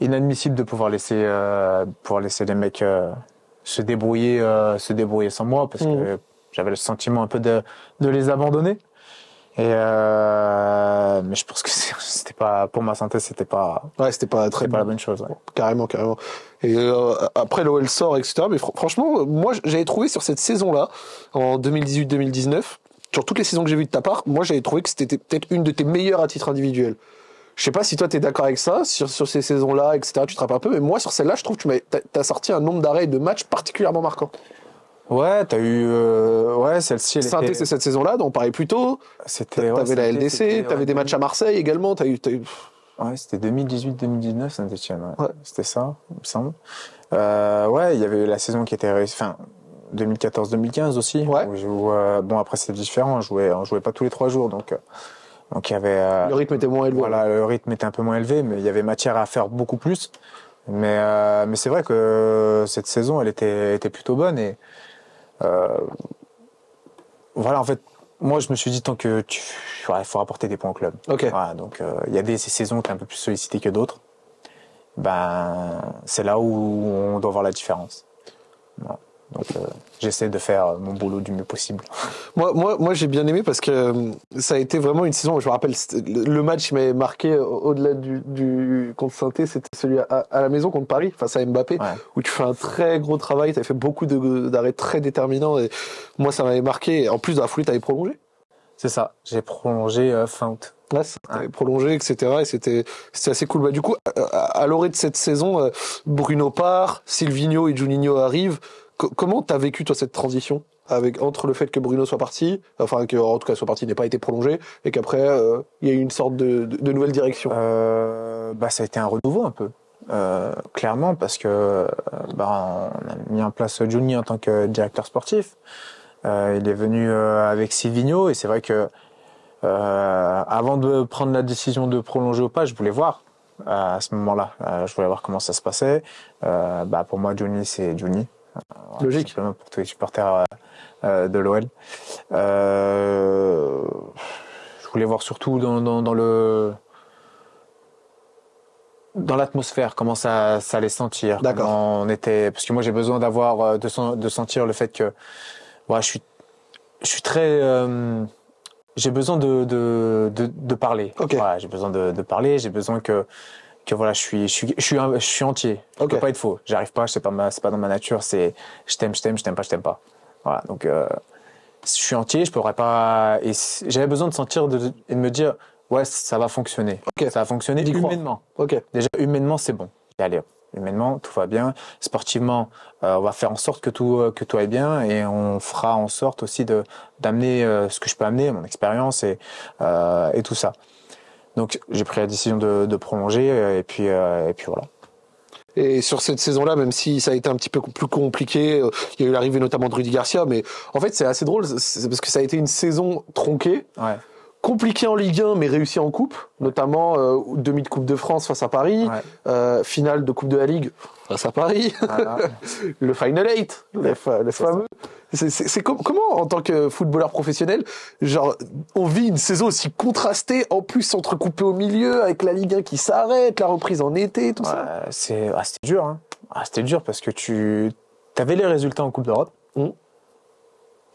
inadmissible de pouvoir laisser, euh, pouvoir laisser les mecs, euh, se débrouiller, se débrouiller sans moi parce que j'avais le sentiment un peu de, de les abandonner. Et euh, mais je pense que (laughs) c'était pas pour ma santé, c'était pas Ouais, c'était pas très pas la bon. bonne chose. ouais. Carrément, carrément. Et euh, après l'OL sort, etc. Mais fr- franchement, moi, j'avais trouvé sur cette saison-là, en 2018-2019, sur toutes les saisons que j'ai vues de ta part, moi, j'avais trouvé que c'était peut-être une de tes meilleures à titre individuel. Je sais pas si toi t'es d'accord avec ça, sur, sur ces saisons-là, etc. Tu te rappelles un peu, mais moi, sur celle-là, je trouve que tu t'as sorti un nombre d'arrêts et de matchs particulièrement marquants. Ouais, t'as eu euh, ouais celle-ci. était- c'est cette saison-là, dont on parlait plus tôt. C'était ouais, T'avais la Saint-Étienne, LDC, t'avais ouais, des matchs à Marseille également. T'as eu, eu- Ouais, c'était 2018-2019 Saint-Etienne. Ouais. Ouais. C'était ça, il me semble. Euh, ouais, il y avait la saison qui était réussie. Enfin, 2014-2015 aussi. Ouais. où je jouais- bon après c'est différent. On jouait, on jouait pas tous les trois jours, donc euh, donc il y avait. euh, le rythme était moins élevé. Voilà, le rythme était un peu moins élevé, mais il y avait matière à faire beaucoup plus. Mais, euh, mais c'est vrai que cette saison, elle était, était plutôt bonne. Et euh, voilà, en fait, moi, je me suis dit, tant que tu. Il faut rapporter des points au club. Ok. Voilà, donc euh, il y a des ces saisons qui sont un peu plus sollicitées que d'autres. Ben, c'est là où on doit voir la différence. Donc euh, j'essaie de faire mon boulot du mieux possible. (laughs) Moi, moi, moi j'ai bien aimé parce que euh, ça a été vraiment une saison. Je me rappelle le match qui m'avait marqué au-delà du, du contre saint c'était celui à, à, la maison contre Paris face à Mbappé, où tu fais un très gros travail. Tu as fait beaucoup d'arrêts très déterminants et moi ça m'avait marqué. En plus de la foulée, tu avais prolongé. C'est ça. J'ai prolongé euh, fin août. Là, prolongé, etc. Et c'était, c'était assez cool. Bah, du coup, à, à l'orée de cette saison, euh, Bruno part, Silvino et Juninho arrivent. Comment t'as vécu, toi, cette transition? Avec, entre le fait que Bruno soit parti, enfin que en tout cas soit parti n'ait pas été prolongé, et qu'après euh, il y a eu une sorte de, nouvelle direction? Euh, bah ça a été un renouveau un peu, euh, clairement parce que bah, on a mis en place Juni en tant que directeur sportif. Il est venu avec Silvino et c'est vrai que avant de prendre la décision de prolonger ou pas, je voulais voir à ce moment-là. Je voulais voir comment ça se passait. bah, pour moi, Johnny, c'est Johnny. Logique. Pour tous les supporters de l'OL. je voulais voir surtout dans, dans, dans le dans l'atmosphère, comment ça, ça allait sentir. D'accord. On était, parce que moi j'ai besoin d'avoir, de, de sentir le fait que, voilà, je suis, je suis très, j'ai besoin de, de, de, de parler. Okay. Voilà, j'ai besoin de parler, j'ai besoin que, que voilà, je suis, je suis, je suis, je suis entier. Je okay. peux pas être faux. J'arrive pas, c'est pas ma, c'est pas dans ma nature, c'est, je t'aime, je t'aime, je t'aime pas, je t'aime pas. Voilà. Donc, euh, je suis entier, je pourrais pas, et j'avais besoin de sentir de, et de me dire, ouais, ça va fonctionner. Okay. Ça va fonctionner humainement. Ok. Déjà, humainement, c'est bon. Et allez, humainement, tout va bien. Sportivement, euh, on va faire en sorte que tout euh, que tout aille bien et on fera en sorte aussi de d'amener ce que je peux amener, mon expérience et et tout ça. Donc j'ai pris la décision de, de prolonger euh, et puis et puis voilà. Et sur cette saison-là, même si ça a été un petit peu plus compliqué, il y a eu l'arrivée notamment de Rudy Garcia, mais en fait c'est assez drôle, c'est parce que ça a été une saison tronquée. Ouais compliqué en Ligue 1 mais réussi en coupe, notamment euh, demi de Coupe de France face à Paris, ouais. euh, finale de Coupe de la Ligue face à Paris, voilà. (laughs) le Final Eight, le, le fameux. C'est com comment en tant que footballeur professionnel, genre on vit une saison aussi contrastée, en plus entrecoupée au milieu avec la Ligue 1 qui s'arrête, la reprise en été, tout ouais, ça. C'est ah, c'était dur, hein. Ah, c'était dur parce que tu avais les résultats en Coupe d'Europe. Mmh.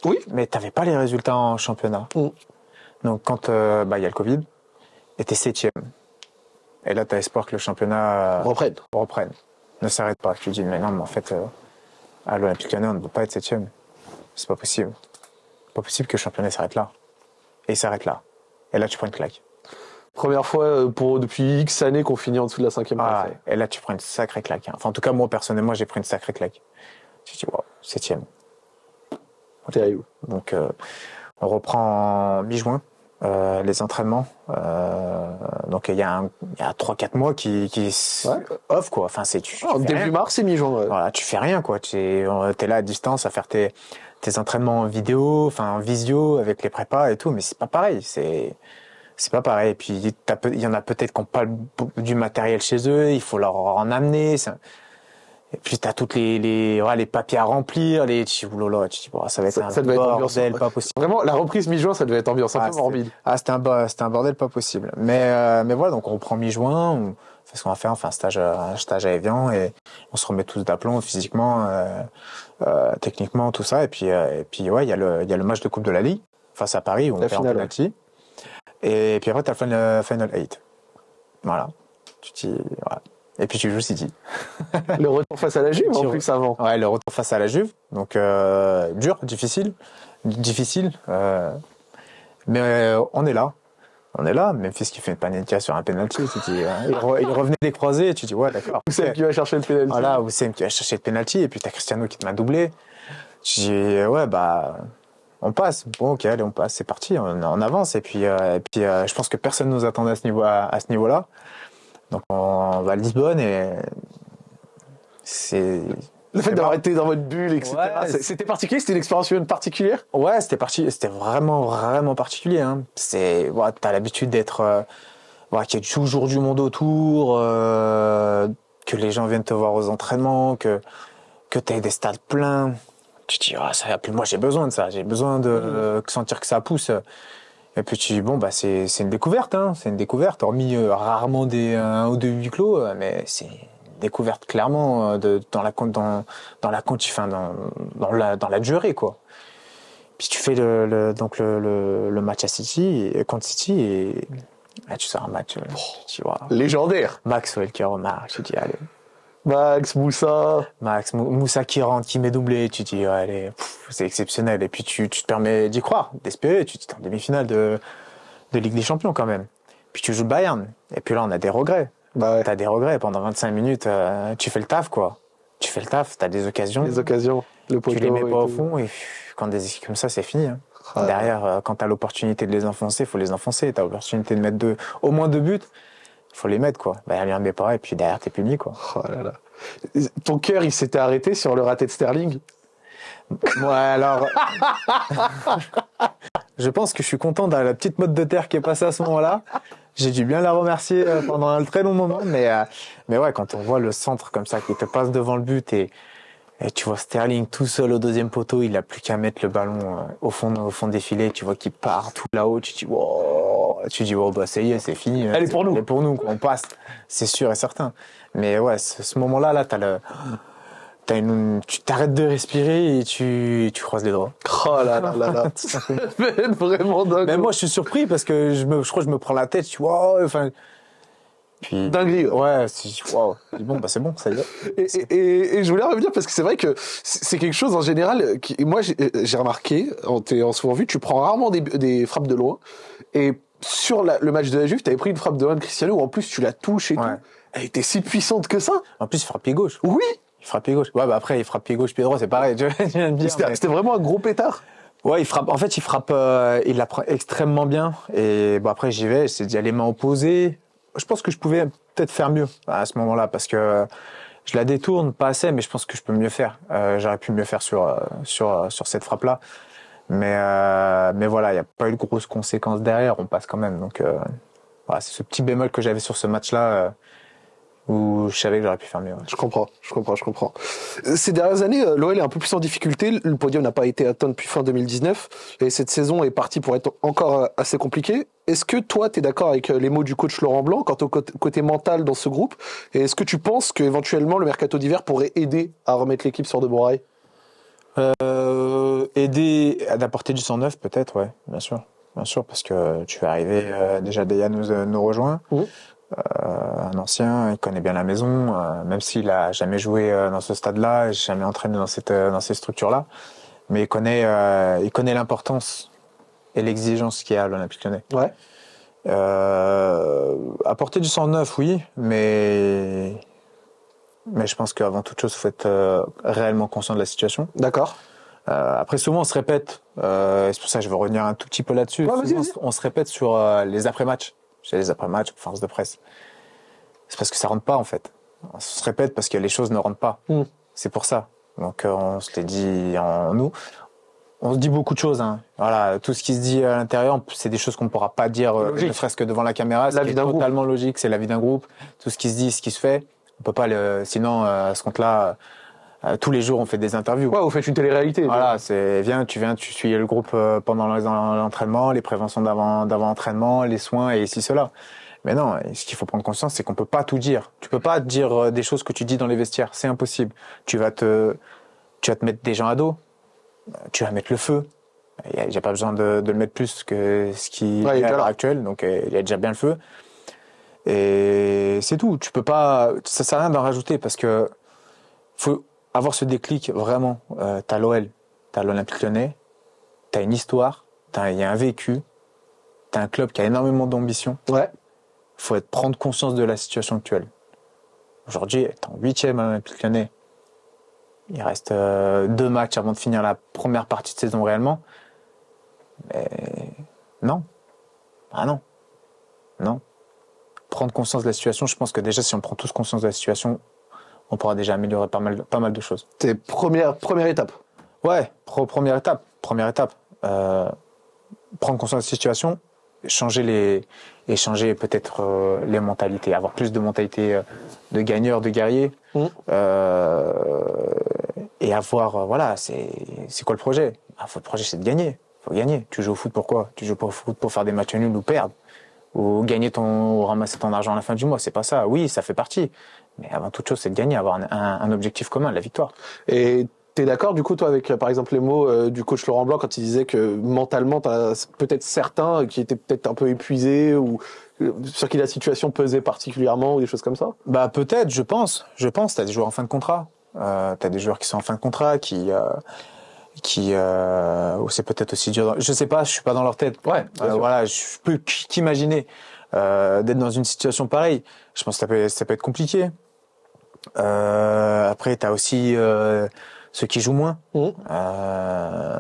Oui. Mais t'avais pas les résultats en championnat. Mmh. Donc quand euh, bah, y a le Covid, et t'es septième. Et là, t'as espoir que le championnat euh, reprenne. reprenne. Ne s'arrête pas. Tu te dis, mais non, mais en fait, euh, à l'Olympique Lyonnais, on ne peut pas être septième. C'est pas possible. Pas possible que le championnat s'arrête là. Et il s'arrête là. Et là, tu prends une claque. Première fois pour depuis X années qu'on finit en dessous de la cinquième ah, place. Et là, tu prends une sacrée claque. Hein. Enfin, en tout cas, moi, personnellement, j'ai pris une sacrée claque. Tu te dis, wow, septième. Terrible. Donc, euh, on reprend en mi-juin. Euh, les entraînements. Euh, donc il y a, il y a 3-4 mois qui, qui ouais. off quoi. Enfin c'est tu, oh, début rien. mars et mi-juin. Ouais. Voilà, tu fais rien quoi. Tu es, es, là à distance à faire tes, tes entraînements en vidéo, enfin en visio avec les prépas et tout, mais c'est pas pareil. C'est c'est pas pareil. Et puis il y en a peut-être qui n'ont pas du matériel chez eux, il faut leur en amener. Et puis t'as toutes les les, ouais, les papiers à remplir, les là, tu dis bon, ça va être ça, un ça bordel être pas possible. Vraiment la reprise mi-juin, ça devait être ambiance un ah, peu morbide. Ah, c'était un c'était un bordel pas possible. Mais euh, mais voilà, donc on reprend mi-juin, on fait ce qu'on va faire, on fait un stage un stage à Evian et on se remet tous d'aplomb physiquement euh, euh, techniquement tout ça et puis et puis ouais, il y a le il y a le match de Coupe de la Ligue face à Paris où la on fait finale, un penalty. Et puis après t'as le final 8. Voilà. Tu dis voilà. Et puis tu joues City. (laughs) le retour face à la Juve en plus avant. Ouais, le retour face à la Juve. Donc euh, dur, difficile, difficile. Euh, mais euh, on est là. On est là. Memphis qui fait une panenka sur un penalty. Tu dis, il, re, il, revenait des croisés. Et tu dis ouais d'accord. Oussem qui va chercher le penalty. Voilà, Oussem qui va chercher le penalty. Et puis t'as Cristiano qui te m'a doublé. Tu dis ouais bah on passe. Bon ok allez on passe. C'est parti. On, on, avance. Et puis et puis je pense que personne nous attendait à ce niveau à, à ce niveau là. Donc on va à Lisbonne et c'est le fait d'avoir été dans votre bulle, etc. Ouais, c'était particulier, c'était une expérience particulière? Ouais, c'était parti, c'était vraiment vraiment particulier. Hein. C'est, ouais, t'as l'habitude d'être, euh, ouais, qu'il y a toujours du monde autour, euh, que les gens viennent te voir aux entraînements, que que t'aies des stades pleins. Tu te dis, ah, ça, puis moi j'ai besoin de ça, j'ai besoin de euh, sentir que ça pousse. Et puis tu dis bon bah c'est une découverte hein, c'est une découverte hormis euh, rarement des un ou deux huis clos euh, mais c'est une découverte clairement euh, de, dans la dans dans la enfin, dans dans la dans la durée quoi. Puis tu fais le, le- donc le, le, le match à City contre City et là, tu sors un match. euh, tu dis, waouh. Légendaire. Maxwell qui remarque, tu dis allez. Max, Moussa. Max Mou- Moussa qui rentre, qui met doublé, tu dis ouais, c'est exceptionnel. Et puis tu, tu te permets d'y croire, d'espérer. Tu t'es en demi-finale de, de Ligue des Champions quand même. Puis tu joues le Bayern. Et puis là on a des regrets. Bah ouais. T'as des regrets pendant 25 minutes. euh, tu fais le taf quoi. Tu fais le taf, t'as des occasions. Les occasions. Le tu les mets et pas au fond et pff, quand des équipes comme ça c'est fini. hein. Ah, Derrière, euh, quand t'as l'opportunité de les enfoncer, faut les enfoncer. T'as l'opportunité de mettre deux, au moins deux buts, faut les mettre quoi. Bah il en met pas et puis derrière t'es puni quoi. Oh là là. Ton cœur, il s'était arrêté sur le raté de Sterling? Ouais, alors. (laughs) je pense que je suis content de la petite mode de terre qui est passée à ce moment-là. J'ai dû bien la remercier euh, pendant un très long moment, mais, euh, mais ouais, quand on voit le centre comme ça qui te passe devant le but et, et tu vois Sterling tout seul au deuxième poteau, il a plus qu'à mettre le ballon euh, au fond, au fond des filets, tu vois qu'il part tout là-haut, tu dis, wow, tu dis, oh, bah, ça y est, c'est fini. Elle est pour nous. Elle est pour nous, quoi, on passe. C'est sûr et certain. Mais ouais, ce, moment-là, là, t'as le, t'as une, tu t'arrêtes de respirer et tu, tu croises les doigts. Oh là là là là. Ça fait être vraiment dingue. Mais moi, je suis surpris parce que je, me, je crois que je me prends la tête. Suis wow, enfin. Puis. Dinguerie. ouais. Dis, bon, bah c'est bon, ça y est. Et, et- et- je voulais revenir parce que c'est vrai que c'est quelque chose en général qui, moi j'ai remarqué en t'ayant souvent vu tu prends rarement des, des frappes de loin et sur la- le match de la Juve t'avais pris une frappe de de Cristiano où en plus tu la touches et Ouais. tout elle était si puissante que ça En plus, il frappe pied gauche. oui Il frappe pied gauche. Ouais, bah après, il frappe pied gauche, pied droit, c'est pareil. (laughs) C'était mais- vraiment un gros pétard Ouais, il frappe. En fait, il frappe. euh, il la prend extrêmement bien. Et bon, après, j'y vais. C'est dit les mains opposées. Je pense que je pouvais peut-être faire mieux à ce moment-là parce que je la détourne pas assez, mais je pense que je peux mieux faire. Euh, J'aurais pu mieux faire sur euh, sur sur cette frappe-là. Mais euh, mais voilà, il n'y a pas eu de grosses conséquences derrière. On passe quand même. Donc euh, voilà, c'est ce petit bémol que j'avais sur ce match-là euh, où je savais que j'aurais pu faire mieux. je comprends je comprends je comprends ces dernières années l'OL est un peu plus en difficulté le podium n'a pas été atteint depuis fin 2019 et cette saison est partie pour être encore assez compliquée est-ce que toi tu es d'accord avec les mots du coach Laurent Blanc quant au côté mental dans ce groupe? Et est-ce que tu penses qu'éventuellement le mercato d'hiver pourrait aider à remettre l'équipe sur de bons rails? Euh, aider à d'apporter du sang neuf, peut-être, ouais, bien sûr. Bien sûr, parce que tu es arrivé, euh, déjà Deya nous, euh, nous rejoint. Euh, un ancien, il connaît bien la maison, même s'il a jamais joué dans ce stade-là, jamais entraîné dans cette dans ces structures-là, mais il connaît il connaît l'importance et l'exigence qu'il y a à l'Olympique Lyonnais. ouais Euh, apporter du sang neuf, oui, mais mais je pense qu'avant toute chose, il faut être euh, réellement conscient de la situation. d'accord Euh, après, souvent, on se répète. Euh, et c'est pour ça que je veux revenir un tout petit peu là-dessus. Ouais, Souvent, on se répète sur euh, les après-matchs. Chez les après-matchs, conférences de presse. C'est parce que ça rentre pas, en fait. On se répète parce que les choses ne rentrent pas. Mm. C'est pour ça. Donc, on se les dit en nous. On se dit beaucoup de choses. Hein. Voilà, tout ce qui se dit à l'intérieur, c'est des choses qu'on ne pourra pas dire, ne serait-ce que devant la caméra. Ce La qui vie est d'un groupe. totalement logique, c'est la vie d'un groupe. Tout ce qui se dit, ce qui se fait, on peut pas le. Sinon, euh, à ce compte-là, euh, tous les jours, on fait des interviews. ouais vous faites une télé-réalité Voilà, c'est viens, tu viens, tu suis le groupe euh, pendant l'entraînement, les préventions d'avant d'avant entraînement, les soins et ici cela. Mais non, ce qu'il faut prendre conscience, c'est qu'on peut pas tout dire. Tu peux pas dire des choses que tu dis dans les vestiaires, c'est impossible. Tu vas te tu vas te mettre des gens à dos, tu vas mettre le feu. Il y a, j'ai pas besoin de, de le mettre plus que ce qui Ouais, est à l'heure actuelle, donc il y a déjà bien le feu. Et c'est tout. Tu peux pas, ça sert à rien d'en rajouter parce que faut avoir ce déclic vraiment. Euh, t'as l'OL, t'as l'Olympique Lyonnais, t'as une histoire, t'as- il y a un vécu, t'as un club qui a énormément d'ambition. ouais Faut être prendre conscience de la situation actuelle. Aujourd'hui, t'es en huitième à l'Olympique Lyonnais. Il reste euh, deux matchs avant de finir la première partie de saison réellement. Mais non, ah non, non. Prendre conscience de la situation. Je pense que déjà, si on prend tous conscience de la situation, on pourra déjà améliorer pas mal, pas mal de choses. c'est première première étape Ouais, pro- première étape. Première étape. Euh, prendre conscience de la situation, changer les, et changer peut-être euh, les mentalités, avoir plus de mentalité euh, de gagneur, de guerrier, euh, et avoir, voilà, c'est, c'est quoi le projet? Ah, Le projet, c'est de gagner. Faut gagner. Tu joues au foot pourquoi? Tu joues pas au foot pour faire des matchs nuls ou perdre. Ou gagner ton, ou ramasser ton argent à la fin du mois. C'est pas ça. Oui, ça fait partie. Mais avant toute chose, c'est de gagner, avoir un, un, un objectif commun, la victoire. Et T'es d'accord du coup toi avec par exemple les mots euh, du coach Laurent Blanc quand il disait que mentalement t'as peut-être certains qui étaient peut-être un peu épuisés ou euh, sur qui la situation pesait particulièrement ou des choses comme ça? Bah peut-être, je pense. Je pense. T'as des joueurs en fin de contrat. Euh, t'as des joueurs qui sont en fin de contrat, qui euh, qui euh, c'est peut-être aussi dur. Je sais pas, je suis pas dans leur tête. Ouais. Euh, voilà, je peux qu'imaginer euh, d'être dans une situation pareille. Je pense que ça peut ça peut être compliqué. Euh, après, t'as aussi euh, ceux qui jouent moins. Mmh. Euh,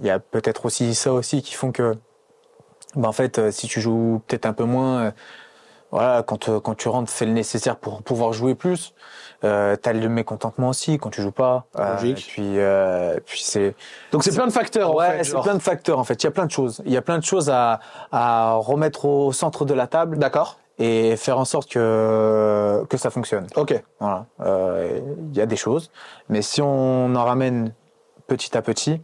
Il y a peut-être aussi ça aussi qui font que, bah en fait, si tu joues peut-être un peu moins, voilà, quand euh, quand tu rentres, fais le nécessaire pour pouvoir jouer plus. Euh, T'as le mécontentement aussi quand tu joues pas. Euh, Logique. puis euh, puis c'est Donc c'est plein de facteurs en ouais, fait. c'est plein de facteurs en fait. Il y a plein de choses. Il y a plein de choses à à remettre au centre de la table D'accord. et faire en sorte que que ça fonctionne. Ok. Voilà, Euh, il y a des choses, mais si on en ramène petit à petit,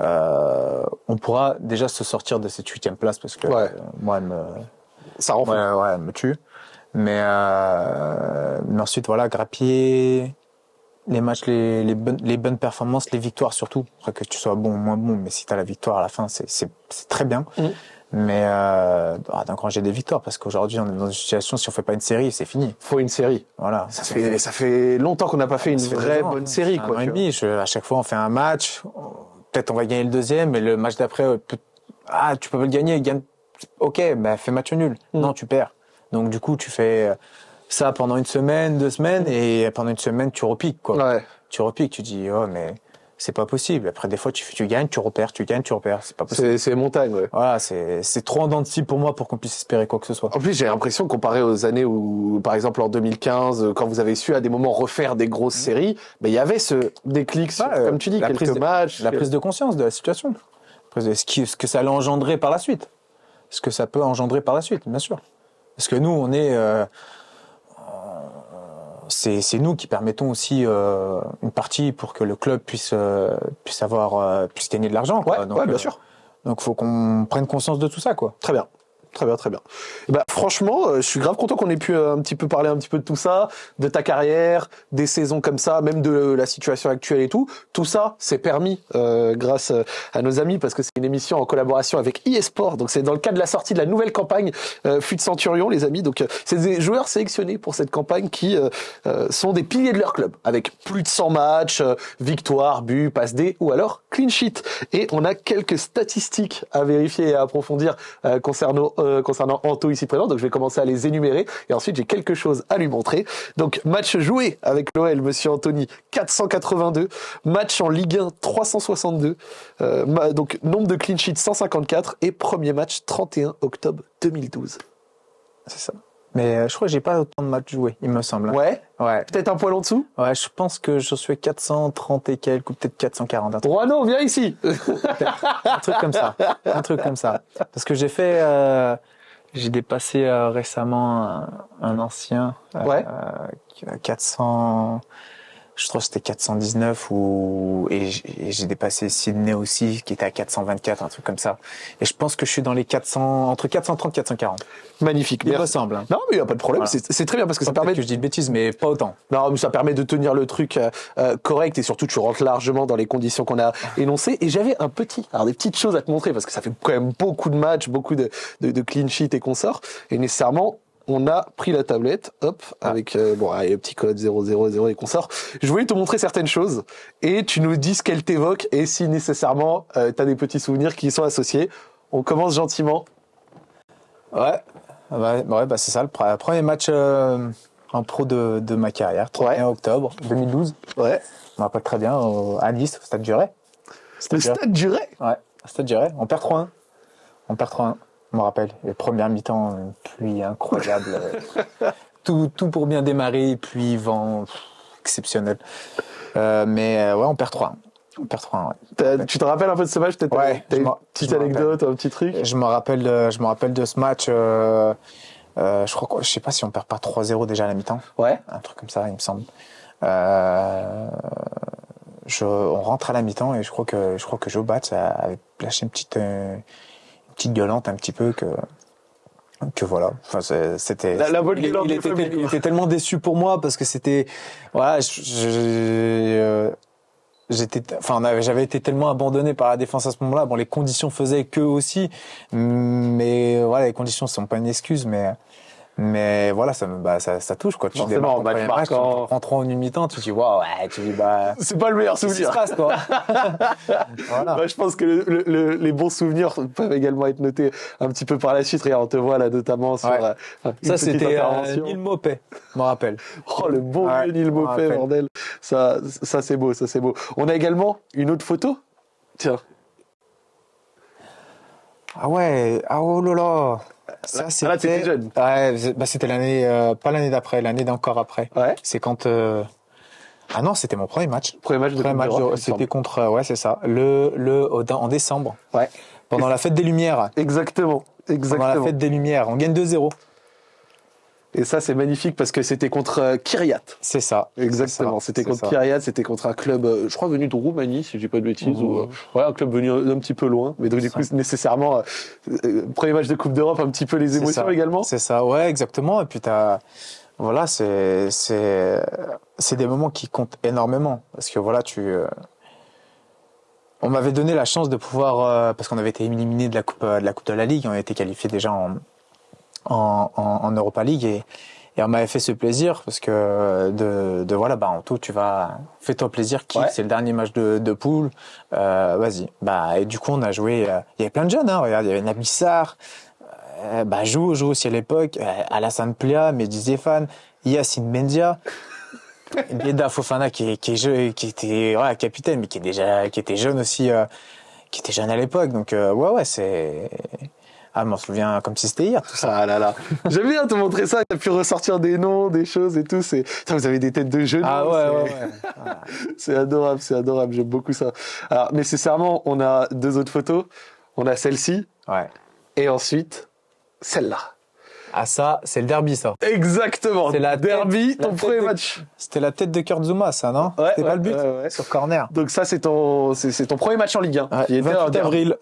euh, on pourra déjà se sortir de cette huitième place parce que Ouais. moi, elle me, Ça rend fou. ouais, ouais, me tue. Mais, euh, mais ensuite, voilà, grappiller les matchs, les, les, bonnes, les bonnes performances, les victoires surtout. Après que tu sois bon ou moins bon, mais si tu as la victoire à la fin, c'est très bien. Mhm. Mais euh, ah, d'engranger des victoires parce qu'aujourd'hui, on est dans une situation, si on fait pas une série, c'est fini. Faut une série. Voilà. Ça fait ça fait longtemps qu'on n'a pas fait une fait vraie bonne série Un quoi. an et tu vois. demi, je- à chaque fois, on fait un match. Peut-être on va gagner le deuxième, mais le match d'après, euh, ah, tu peux pas le gagner. Gagne. Ok, bah fais match nul. Mm. Non, tu perds. Donc du coup, tu fais euh, ça pendant une semaine, deux semaines, et pendant une semaine, tu repiques quoi. Ouais. Tu repiques, tu dis oh mais c'est pas possible. Après des fois, tu tu gagnes, tu repères, tu gagnes, tu repères. C'est pas possible. C'est montagne. Ouais. Voilà, c'est trop en dents pour moi pour qu'on puisse espérer quoi que ce soit. En plus, j'ai l'impression, comparé aux années où, par exemple, en 2015, euh, quand vous avez su à des moments refaire des grosses séries, ben, il y avait ce déclic, sur, Ouais, comme tu dis, la quelques prise de- matchs. la prise de conscience de la situation. Ce que ça allait engendrer par la suite? Ce que ça peut engendrer par la suite, bien sûr. Parce que nous, on est. euh, c'est c'est nous qui permettons aussi euh, une partie pour que le club puisse euh, puisse avoir euh, puisse gagner de l'argent. quoi. Ouais, ouais, bien euh, sûr. Donc faut qu'on prenne conscience de tout ça, quoi. Très bien. Très bien, très bien. Ben, franchement, euh, je suis grave content qu'on ait pu euh, un petit peu parler un petit peu de tout ça, de ta carrière, des saisons comme ça, même de la situation actuelle et tout. Tout ça, c'est permis euh, grâce euh, à nos amis parce que c'est une émission en collaboration avec eSport. Donc c'est dans le cadre de la sortie de la nouvelle campagne euh, Centurion, les amis. Donc c'est des joueurs sélectionnés pour cette campagne qui euh, sont des piliers de leur club, avec plus de 100 matchs, victoires, buts, passes D ou alors clean sheet. Et on a quelques statistiques à vérifier et à approfondir concernant euh, concernant Anto ici présent. Donc je vais commencer à les énumérer et ensuite j'ai quelque chose à lui montrer. Donc match joué avec l'OL, Monsieur Anthony, 482. Match en Ligue 1, 362. Euh, donc nombre de clean sheets, 154 et premier match 31 octobre 2012. C'est ça. Mais euh, je crois que j'ai pas autant de matchs joués, il me semble. Ouais, Ouais. peut-être un poil en dessous? Ouais, je pense que je suis à 430 et quelques, ou peut-être 440. Un truc, Ronan, viens ici. (laughs) un truc comme ça. Un truc comme ça. Parce que j'ai fait, euh, j'ai dépassé euh, récemment un, un ancien. euh, Ouais. euh, qui a 400, je crois que c'était 419 ou, et j'ai dépassé Sydney aussi, qui était à 424, un truc comme ça. Et je pense que je suis dans les 400, entre 430 et 440. Magnifique. Il me Merci. semble. hein. Non, mais il n'y a pas de problème. Voilà. C'est très bien parce que ça permet que je dis de bêtises, mais pas autant. Non, mais ça permet de tenir le truc euh, euh, correct et surtout tu rentres largement dans les conditions qu'on a énoncées. Et j'avais un petit, alors des petites choses à te montrer parce que ça fait quand même beaucoup de matchs, beaucoup de, de, de clean sheet et consorts. Et nécessairement, on a pris la tablette, hop, avec euh, bon, allez, le petit code 000 et consorts. Je voulais te montrer certaines choses et tu nous dis ce qu'elles t'évoquent et si nécessairement euh, tu as des petits souvenirs qui y sont associés. On commence gentiment. Ouais, ouais, ouais bah c'est ça, le pre- premier match euh, en pro de, de ma carrière, 31 octobre 2012. Ouais. Je me rappelle très bien, au- à Nice, au Stade du Ray. Le Stade stade du Ray. Ouais, au Stade du Ray. On perd 3-1. On perd 3-1, je me rappelle. Les premières mi-temps, une pluie incroyable. (laughs) tout, tout pour bien démarrer, pluie, vent, pff, exceptionnel. Euh, mais euh, ouais, on perd 3-1. On perd 3-1, ouais. T'as- Tu te rappelles un peu de ce match? Peut-être Ouais, une petite anecdote, un petit truc? Je me rappelle, de- je me rappelle de ce match. euh, euh, je crois, je sais pas si on perd pas 3-0 déjà à la mi-temps. Ouais. un truc comme ça, il me semble. Euh, je, on rentre à la mi-temps et je crois que je crois que Joe Bat avait lâché une petite une petite gueulante un petit peu que que voilà. Enfin, c'était. La- la il, il était, il tellement déçu pour moi parce que c'était. Voilà, je- j'étais. Enfin, j'avais été tellement abandonné par la défense à ce moment-là. Bon, les conditions faisaient que aussi, mais voilà, les conditions sont pas une excuse, mais. Mais voilà, ça, bah, ça, ça touche quoi. Tu démarres ton match premier match, tu prends 3 en une mi-temps, tu te dis waouh, ouais, tu dis bah. (laughs) C'est pas le meilleur souvenir. passe quoi (laughs) Voilà. Bah, je pense que le- le- le- les bons souvenirs peuvent également être notés un petit peu par la suite. Regarde, on te voit là notamment sur Ouais. euh, Ça, c'était euh. Neil Mopet, je me rappelle. (laughs) Oh, le bon Ouais, vieux Neil rappelle. bordel. Ça, ça c'est beau, ça c'est beau. On a également une autre photo? Tiens, Ah ouais, ah oh là là. Ça, Ah, là, t'étais jeune. Ouais, c'est- bah, c'était l'année, euh, pas l'année d'après, l'année d'encore après. ouais. C'est quand. euh, Ah non, c'était mon premier match. Premier match de Premier match, de- c'était contre, euh, ouais, c'est ça, le le au- en décembre, Ouais. pendant la fête des Lumières. Exactement, Pendant exactement. la fête des Lumières, on gagne 2-0. Et ça, c'est magnifique parce que c'était contre euh, Kiryat. C'est ça. Exactement, c'était contre. Kiryat, c'était contre un club, euh, je crois, venu de Roumanie, si je dis pas de bêtises, ou euh, ouais, un club venu d'un petit peu loin. Mais donc, du coup, nécessairement, euh, premier match de Coupe d'Europe, un petit peu les émotions ça. également. C'est ça, ouais, exactement. Et puis t'as, voilà, c'est c'est c'est des moments qui comptent énormément parce que voilà, tu. euh, On m'avait donné la chance de pouvoir euh, parce qu'on avait été éliminé de la coupe de la coupe de la ligue, on a été qualifié déjà en en, en, en Europa League et et on m'avait fait ce plaisir parce que de, de voilà, bah en tout, tu vas, fais-toi plaisir, Ouais. c'est le dernier match de, de poule, euh, vas-y. Bah, et du coup, on a joué, euh, il y avait plein de jeunes, hein, regarde, il y avait Nabissar, euh, bah, joue, joue aussi à l'époque, euh, Alassane Plia, Mehdi Zéphane, Yacine Mendia, (laughs) Yeda Fofana qui, qui, qui était voilà, capitaine, mais qui, est déjà, qui était jeune aussi, qui était jeune à l'époque. Donc, ouais, ouais, c'est. Ah, je m'en souviens comme si c'était hier, tout ça. Ah là là. J'aime bien te montrer ça. T'as pu ressortir des noms, des choses et tout. C'est, vous avez des têtes de jeunes. Ah, ouais, ouais, ouais. (laughs) c'est adorable, c'est adorable. J'aime beaucoup ça. Alors, nécessairement, on a deux autres photos. On a celle-ci ouais. et ensuite celle-là. Ah, ça, c'est le derby, ça. Exactement. C'est la derby, ton premier de- match. C'était la tête de Kurt Zuma, ça, non Ouais, C'était ouais, pas le but ouais. Sur corner. Donc ça, c'est ton, c'est, ton premier match en Ligue 1. Ouais, qui était un 28 derby. avril.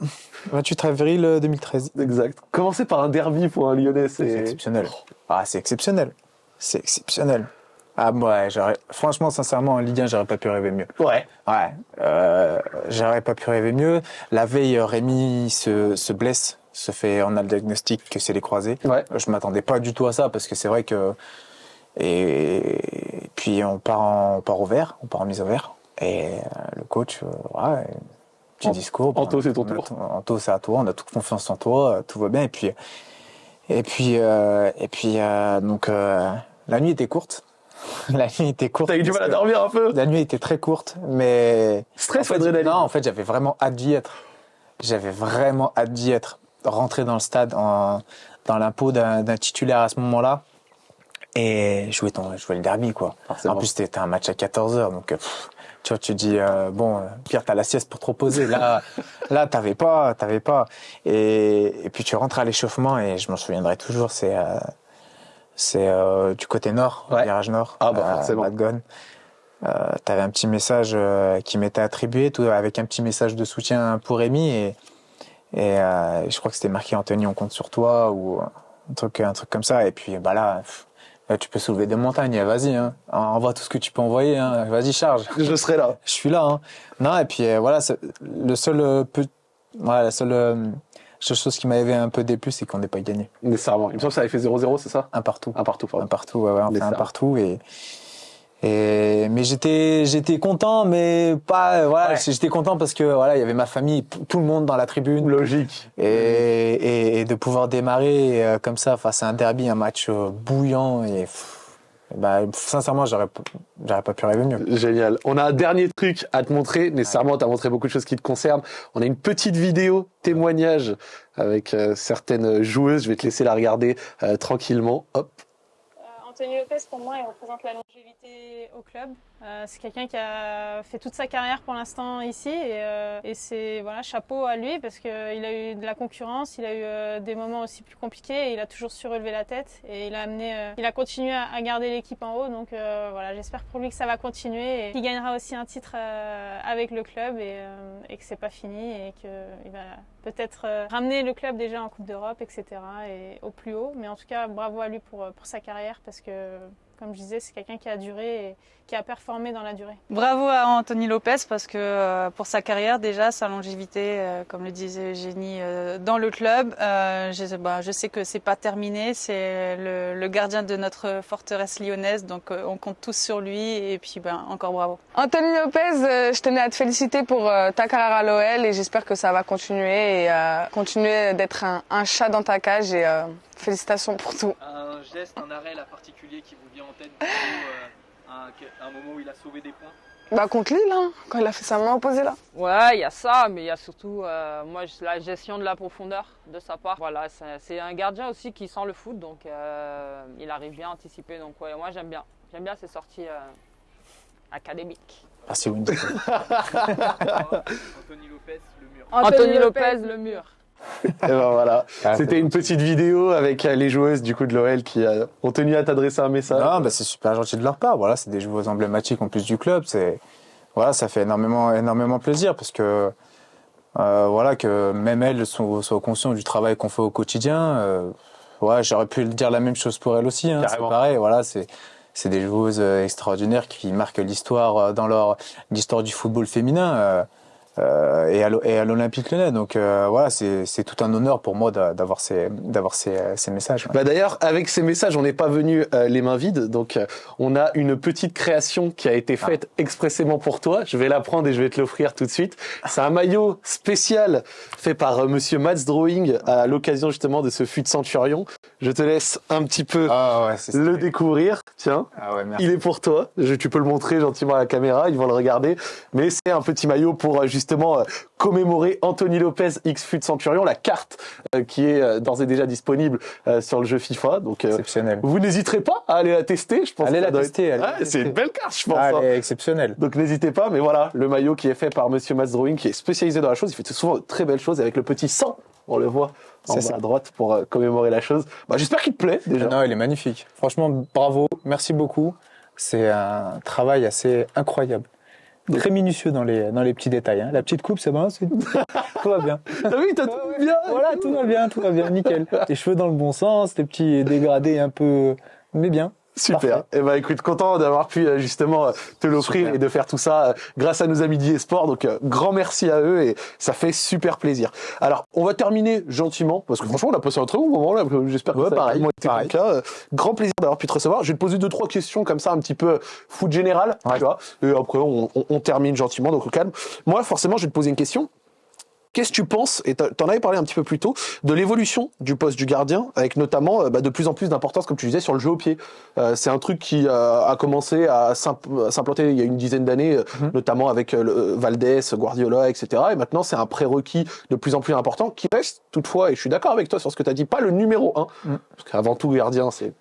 28 avril euh, 2013. Exact. Commencer par un derby pour un Lyonnais, C'est exceptionnel. Ah, c'est exceptionnel. C'est exceptionnel. Ah, ouais, j'aurais, franchement, sincèrement, en Ligue 1, j'aurais pas pu rêver mieux. Ouais. Ouais, euh, j'aurais pas pu rêver mieux. La veille, euh, Rémi se, se blesse, se fait, on a le diagnostic que c'est les croisés. Ouais. Je m'attendais pas du tout à ça parce que c'est vrai que, et puis on part en, on part au vert, on part en mise au vert. Et euh, le coach, euh, ouais, petit An- discours. Anto, c'est ton tour. Anto, c'est à toi, on a toute confiance en toi, euh, tout va bien. Et puis, et puis, euh, et puis, euh, donc, euh, la nuit était courte. (laughs) la nuit était courte. T'as eu du mal à dormir un peu. la nuit était très courte, mais Stress en ou fait, adrénaline Non, en fait, j'avais vraiment hâte d'y être. J'avais vraiment hâte d'y être. Rentrer dans le stade en, dans l'impôt d'un titulaire à ce moment-là et jouer ton jouer le derby quoi. Forcément. En plus, c'était un match à 14 h donc euh, pff, tu vois, tu dis euh, bon, euh, pire t'as la sieste pour te reposer. Là, (laughs) là, t'avais pas, t'avais pas. Et, et puis tu rentres à l'échauffement et je m'en souviendrai toujours. C'est euh, c'est euh, du côté nord, Ouais. virage nord. Ah, bah, forcément. T'avais un petit message qui m'était attribué, tout avec un petit message de soutien pour Rémi et et euh, je crois que c'était marqué Anthony, on compte sur toi ou un truc un truc comme ça. Et puis bah là, tu peux soulever des montagnes. Vas-y, hein, envoie tout ce que tu peux envoyer. Hein, Vas-y, charge. Je serai là. Je suis là. Hein. Non et puis euh, voilà, le seul euh, peu, voilà, la seule euh, seule chose qui m'avait un peu déplu, c'est qu'on n'ait pas gagné. Nécessairement. Il me semble que ça avait fait 0-0, c'est ça? Un partout. Un partout, un pardon. partout, ouais, ouais, on fait un partout et et mais j'étais j'étais content mais pas euh, voilà Ouais. j'étais content parce que voilà il y avait ma famille tout le monde dans la tribune Logique. et, et, et de pouvoir démarrer euh, comme ça face à un derby un match euh, bouillant et pff, bah sincèrement j'aurais j'aurais pas pu rêver mieux Génial. On a un dernier truc à te montrer. Nécessairement, tu as montré beaucoup de choses qui te concernent. On a une petite vidéo témoignage avec euh, certaines joueuses. Je vais te laisser la regarder euh, tranquillement. Hop. Anthony Lopez, pour moi, il représente la longévité au club. Euh, c'est quelqu'un qui a fait toute sa carrière pour l'instant ici et, euh, c'est voilà chapeau à lui parce qu'il a eu de la concurrence, il a eu euh, des moments aussi plus compliqués et il a toujours su relever la tête et il a amené, il a continué à, garder l'équipe en haut donc voilà j'espère pour lui que ça va continuer et qu'il gagnera aussi un titre avec le club et, et que c'est pas fini et qu'il va peut-être ramener le club déjà en Coupe d'Europe, etc. et au plus haut. Mais en tout cas, bravo à lui pour, sa carrière parce que comme je disais, c'est quelqu'un qui a duré qui a performé dans la durée. Bravo à Anthony Lopez parce que euh, pour sa carrière déjà, sa longévité, euh, comme le disait Eugénie, euh, dans le club, je, bah, je, sais que c'est pas terminé. C'est le, le, gardien de notre forteresse lyonnaise, donc on compte tous sur lui et puis ben, encore bravo. Anthony Lopez, je tenais à te féliciter pour ta carrière à l'OL et j'espère que ça va continuer et continuer d'être un, un, chat dans ta cage et félicitations pour tout. Un geste, un arrêt là, particulier qui vous vient en tête, euh, un, un, moment où il a sauvé des points Bah contre Lille, hein, quand il a fait sa main opposée là. Ouais, il y a ça, mais il y a surtout euh, moi la gestion de la profondeur de sa part. Voilà, c'est un gardien aussi qui sent le foot, donc euh, il arrive bien à anticiper. Donc ouais, moi j'aime bien. J'aime bien ses sorties euh, académiques. Merci Wendy. (laughs) Anthony Lopez, le mur. Anthony, Anthony Lopez, le mur. Et ben voilà, ah, c'était une petite vidéo avec euh, les joueuses du coup de l'OL qui euh, ont tenu à t'adresser un message. Non, bah c'est super gentil de leur part. Voilà, c'est des joueuses emblématiques en plus du club. C'est voilà, ça fait énormément énormément plaisir parce que euh, voilà que même elles sont, sont conscientes du travail qu'on fait au quotidien. Euh, ouais, j'aurais pu dire la même chose pour elles aussi. Hein, c'est pareil. Voilà, c'est c'est des joueuses extraordinaires qui marquent l'histoire dans leur l'histoire du football féminin. Euh, et à l'Olympique Lyonnais. Donc euh, voilà, c'est tout un honneur pour moi d'avoir ces, d'avoir ces, ces, messages. Bah d'ailleurs, avec ces messages, on n'est pas venu euh, les mains vides. Donc on a une petite création qui a été faite ah. expressément pour toi. Je vais la prendre et je vais te l'offrir tout de suite. C'est un maillot spécial fait par Monsieur Mats Drawing à l'occasion justement de ce fut de Centurion. Je te laisse un petit peu ah ouais, le découvrir. Tiens, ah ouais, il est pour toi. Je, tu peux le montrer gentiment à la caméra. Ils vont le regarder. Mais c'est un petit maillot pour justement justement euh, commémorer Anthony Lopez X Fut Centurion, la carte euh, qui est euh, d'ores et déjà disponible sur le jeu FIFA. Donc, exceptionnel. Vous n'hésiterez pas à aller la tester. Je pense. Allez la tester. c'est une belle carte, je pense. Ah, elle hein. est exceptionnelle. Donc n'hésitez pas. Mais voilà, le maillot qui est fait par Monsieur Mats Drawing, qui est spécialisé dans la chose. Il fait souvent de très belles choses avec le petit sang. On le voit en bas à droite pour commémorer la chose. Bah, j'espère qu'il te plaît déjà. Non, il est magnifique. Franchement, bravo. Merci beaucoup. C'est un travail assez incroyable très minutieux dans les dans les petits détails. Hein. La petite coupe, c'est bon, (laughs) tout va bien. Ah oui, t'as tout bien. Voilà, tout va bien, tout va bien, nickel. Les cheveux dans le bon sens, les petits dégradés un peu, mais bien. Super. Et eh ben écoute, content d'avoir pu euh, justement euh, te l'offrir et de faire tout ça euh, grâce à nos amis d'eSport. Donc grand merci à eux et ça fait super plaisir. Alors on va terminer gentiment parce que franchement on a passé un très bon moment là. J'espère que ça pareil, a été pareil. Grand plaisir d'avoir pu te recevoir. Je vais te poser deux trois questions comme ça un petit peu foot général, tu vois. Et après on, on, on termine gentiment donc au calme. Moi forcément je vais te poser une question. Qu'est-ce que tu penses, et t'en avais parlé un petit peu plus tôt, de l'évolution du poste du gardien, avec notamment euh, bah, de plus en plus d'importance, comme tu disais, sur le jeu au pied. Euh, c'est un truc qui euh, a commencé à s'implanter il y a une dizaine d'années, mhm. notamment avec Valdés, Guardiola, etc. Et maintenant, c'est un prérequis de plus en plus important, qui reste toutefois, et je suis d'accord avec toi sur ce que tu as dit, pas le numéro un, mhm. parce qu'avant tout, gardien, c'est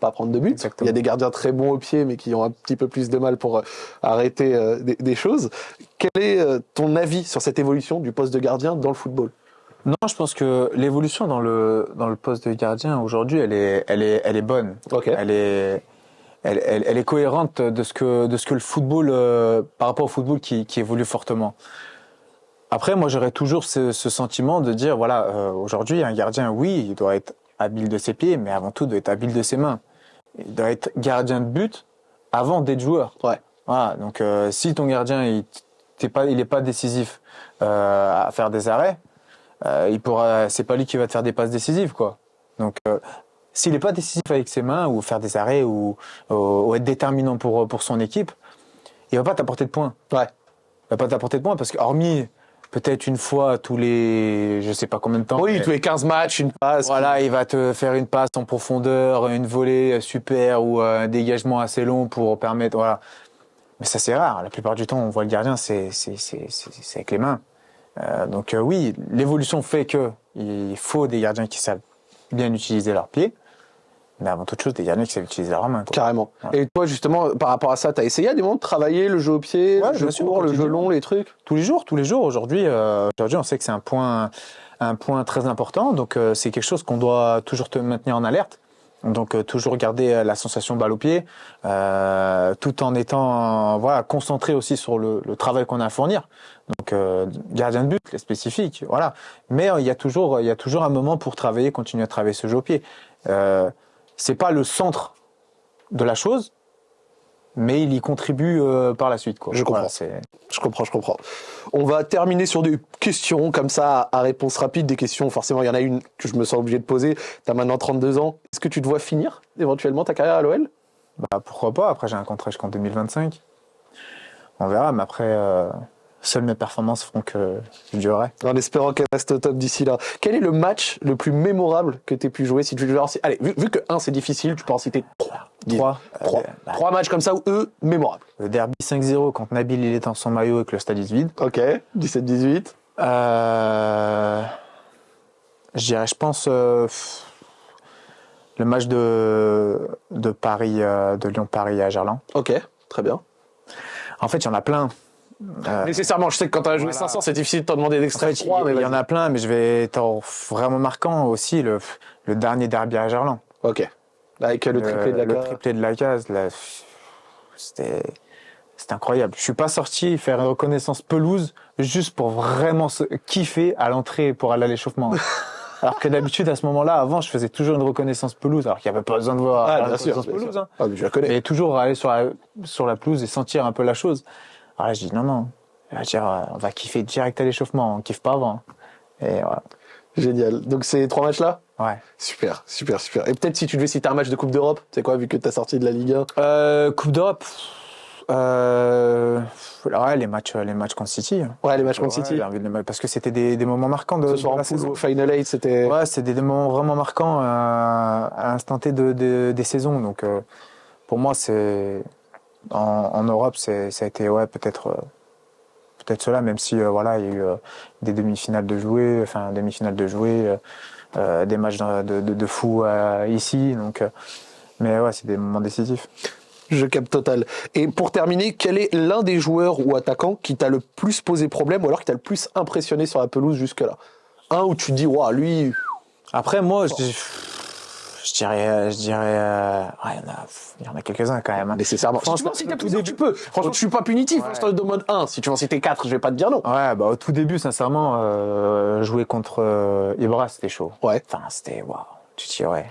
pas prendre de but. Il y a des gardiens très bons au pied, mais qui ont un petit peu plus de mal pour euh, arrêter euh, des, choses. Quel est euh, ton avis sur cette évolution du poste de gardien dans le football? Non, je pense que l'évolution dans le dans le poste de gardien aujourd'hui, elle est elle est elle est bonne. Elle est elle, elle, est cohérente de ce que de ce que le football par rapport au football qui, qui évolue fortement. Après, moi, j'aurais toujours ce, ce, sentiment de dire voilà, aujourd'hui, un gardien, oui, il doit être habile de ses pieds, mais avant tout, il doit être habile de ses mains il doit être gardien de but avant d'être joueur. Ouais. Voilà. Donc euh, si ton gardien il t'es pas il est pas décisif euh, à faire des arrêts, euh, il pourra c'est pas lui qui va te faire des passes décisives quoi. Donc euh, s'il est pas décisif avec ses mains ou faire des arrêts ou, ou, être déterminant pour pour son équipe, il va pas t'apporter de points. Ouais. Il va pas t'apporter de points parce que hormis peut-être une fois tous les je sais pas combien de temps. Oui, tous les 15 matchs, une passe. Voilà, il va te faire une passe en profondeur, une volée super ou un dégagement assez long pour permettre voilà. Mais ça c'est rare. La plupart du temps, on voit le gardien, c'est c'est c'est c'est avec les mains. Euh, donc euh, oui, l'évolution fait que il faut des gardiens qui savent bien utiliser leurs pieds mais avant toute chose, des gardiens qui savent utiliser leur main. Carrément. Et toi, justement, par rapport à ça, t'as essayé à des moments de travailler le jeu au pied, le jeu court, le jeu long, les trucs Tous les jours, tous les jours. Aujourd'hui, euh, aujourd'hui, on sait que c'est un point, un point très important. Donc, euh, c'est quelque chose qu'on doit toujours te maintenir en alerte. Donc euh, toujours garder euh, la sensation balle au pied, euh, tout en étant euh, voilà concentré aussi sur le, le travail qu'on a à fournir. Donc euh, gardien de but, les spécifiques, voilà. Mais euh, il y a toujours il y a toujours un moment pour travailler, continuer à travailler ce jeu au pied. C'est pas le centre de la chose, mais il y contribue euh, par la suite. Quoi. Je comprends. Voilà, Je comprends, je comprends. On va terminer sur des questions comme ça, à réponse rapide. Des questions, forcément, il y en a une que je me sens obligé de poser. Tu as maintenant 32 ans. Est-ce que tu te vois finir éventuellement ta carrière à l'OL Bah, pourquoi pas Après, j'ai un contrat jusqu'en 2025. On verra, mais après, euh, seules mes performances feront que je durerai. En espérant qu'elle reste au top d'ici là. Quel est le match le plus mémorable que tu aies pu jouer si tu citer- Allez, vu, vu que 1 c'est difficile, tu peux en citer 3. Trois. 3. Euh, bah, 3 matchs comme ça où eux, mémorables. le derby 5-0 quand Nabil il est en son maillot et que le stade est vide. Ok, 17-18. Euh, je dirais, je pense, euh, le match de, de Paris, euh, de Lyon-Paris à Gerland. Ok, très bien. En fait, il y en a plein. Euh, Nécessairement, je sais que quand tu as joué Voilà. 500, c'est difficile de t'en demander En d'extraire fait, 3, mais il y en a plein, mais je vais être vraiment marquant aussi le, le dernier derby à Gerland. Ok. Avec le triplé de la le case. triplé de la case, là, c'était incroyable. Je suis pas sorti faire une reconnaissance pelouse juste pour vraiment se kiffer à l'entrée pour aller à l'échauffement. (laughs) alors que d'habitude à ce moment-là, avant, je faisais toujours une reconnaissance pelouse, alors qu'il n'y avait pas besoin de voir Ah, la sûr, reconnaissance bien pelouse. sûr. hein. Ah, mais je la connais. Mais toujours aller sur la sur la pelouse et sentir un peu la chose. Alors là, je dis non non, on va dire, euh, on va kiffer direct à l'échauffement, on kiffe pas avant. Et voilà. Génial. Donc ces trois matchs-là Ouais. Super, super, super. Et peut-être si tu devais citer un match de Coupe d'Europe, c'est quoi, vu que t'as sorti de la Ligue 1 Euh, Coupe d'Europe. Euh, ouais, les matchs, les matchs contre City. Ouais, les matchs contre Ouais, City. de parce que c'était des, des moments marquants de, Ce de la saison. Final 8, c'était... Ouais, c'est des, moments vraiment marquants euh, à l'instant T de, de- des saisons. Donc, euh, pour moi, c'est en, en Europe, ça a été ouais peut-être euh, peut-être cela, même si euh, voilà, il y a eu euh, des demi-finales de jouer, enfin demi-finales de jouer, euh, euh, des matchs de, de, de- de fou euh, ici. Donc, euh, mais ouais, c'est des moments décisifs. Je capte total. Et pour terminer, quel est l'un des joueurs ou attaquants qui t'a le plus posé problème ou alors qui t'a le plus impressionné sur la pelouse jusque-là? Un où tu te dis, waouh, lui, Après, moi, je, je dirais, je dirais, euh, ouais, il y en a, il y en a quelques-uns quand même. hein. nécessairement. Si tu Franchement, en citer au plusieurs, début- tu peux. Franchement, je suis pas punitif. hein, Je te demande un. Si tu en citer quatre, je vais pas te dire non. Ouais, bah au tout début, sincèrement, euh, jouer contre euh, Ibra, c'était chaud. Ouais. Enfin, c'était waouh. Tu te dis ouais.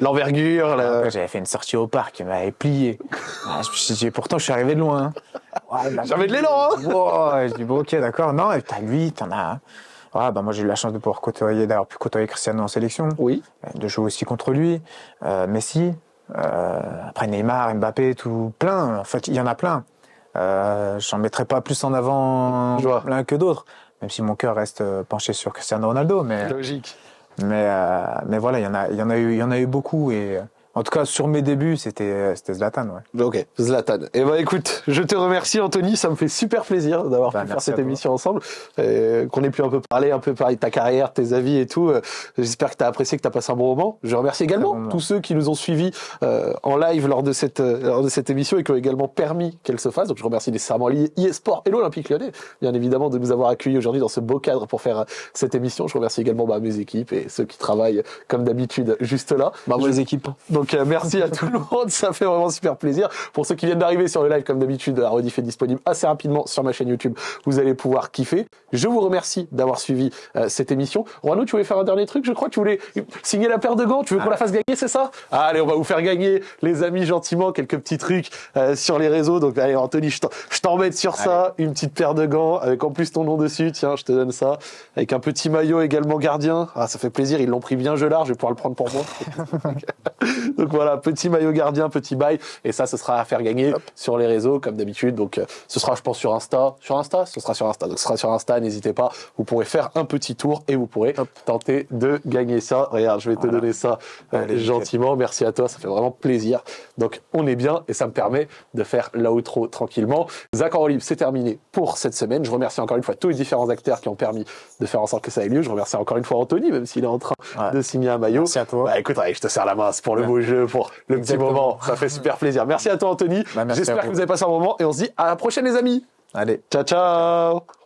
L'envergure, la- j'avais fait une sortie au parc, il m'avait plié. Ouais, je me suis dit, pourtant, je suis arrivé de loin. hein. Ouais, m'a J'avais de l'élan, hein. Wow, je dis bon, ok, d'accord. Non, et t'as lui, t'en as. Ouais, bah moi j'ai eu la chance de pouvoir côtoyer, d'avoir pu côtoyer Cristiano en sélection, Oui. de jouer aussi contre lui, euh, Messi, euh, après Neymar, Mbappé, tout plein. En fait, il y en a plein. Euh, J'en mettrai pas plus en avant l'un que d'autres, même si mon cœur reste euh, penché sur Cristiano Ronaldo. Mais Logique. mais euh, mais voilà, il y en a il y en a eu il y en a eu beaucoup et euh, en tout cas sur mes débuts c'était c'était Zlatan ouais. Ok, Zlatan. Eh ben écoute, je te remercie Anthony, ça me fait super plaisir d'avoir Bah, pu faire cette toi. émission ensemble, euh, qu'on ait pu un peu parler, un peu parler de ta carrière, tes avis et tout. Euh, J'espère que tu as apprécié, que tu as passé un bon moment. Je remercie également bon tous ceux qui nous ont suivis euh, en live lors de cette euh, lors de cette émission et qui ont également permis qu'elle se fasse. Donc je remercie nécessairement l'e-sport et l'Olympique Lyonnais, bien évidemment, de nous avoir accueillis aujourd'hui dans ce beau cadre pour faire euh, cette émission. Je remercie également bah, mes équipes et ceux qui travaillent comme d'habitude juste là. Bravo Je- les équipes. donc euh, merci à tout le monde, ça fait vraiment super plaisir. Pour ceux qui viennent d'arriver sur le live, comme d'habitude, la rediff est disponible assez rapidement sur ma chaîne YouTube. Vous allez pouvoir kiffer. Je vous remercie d'avoir suivi euh, cette émission. Rano, tu voulais faire un dernier truc, je crois? Tu voulais signer la paire de gants? Tu veux qu'on la fasse gagner, c'est ça? Allez, on va vous faire gagner, les amis, gentiment, quelques petits trucs euh, sur les réseaux. Donc allez, Anthony, je t'en- je t'embête sur ça. Une petite paire de gants avec en plus ton nom dessus. Tiens, je te donne ça. Avec un petit maillot également gardien. Ah, ça fait plaisir. Ils l'ont pris bien gelard. Je vais pouvoir le prendre pour moi. (laughs) (laughs) Donc voilà, petit maillot gardien, petit bail, et ça, ce sera à faire gagner sur les réseaux comme d'habitude. Donc euh, ce sera, je pense, sur Insta. Sur Insta, ce sera sur Insta. Donc ce sera sur Insta. N'hésitez pas. Vous pourrez faire un petit tour et vous pourrez tenter de gagner ça. Regarde, je vais te donner ça euh, Allez, gentiment. Merci à toi, ça fait vraiment plaisir. Donc on est bien et ça me permet de faire l'outro tranquillement. Zach en libre, c'est terminé pour cette semaine. Je remercie encore une fois tous les différents acteurs qui ont permis de faire en sorte que ça ait lieu. Je remercie encore une fois Anthony, même s'il est en train Ouais. de signer un maillot. Merci à toi. Bah écoute, allez, je te serre la main, c'est pour le Ouais. beau jeu, pour le Exactement. petit moment. Ça fait super plaisir. Merci à toi, Anthony. Bah, J'espère que vous. avez passé un moment et on se dit à la prochaine, les amis. Allez. Ciao, ciao.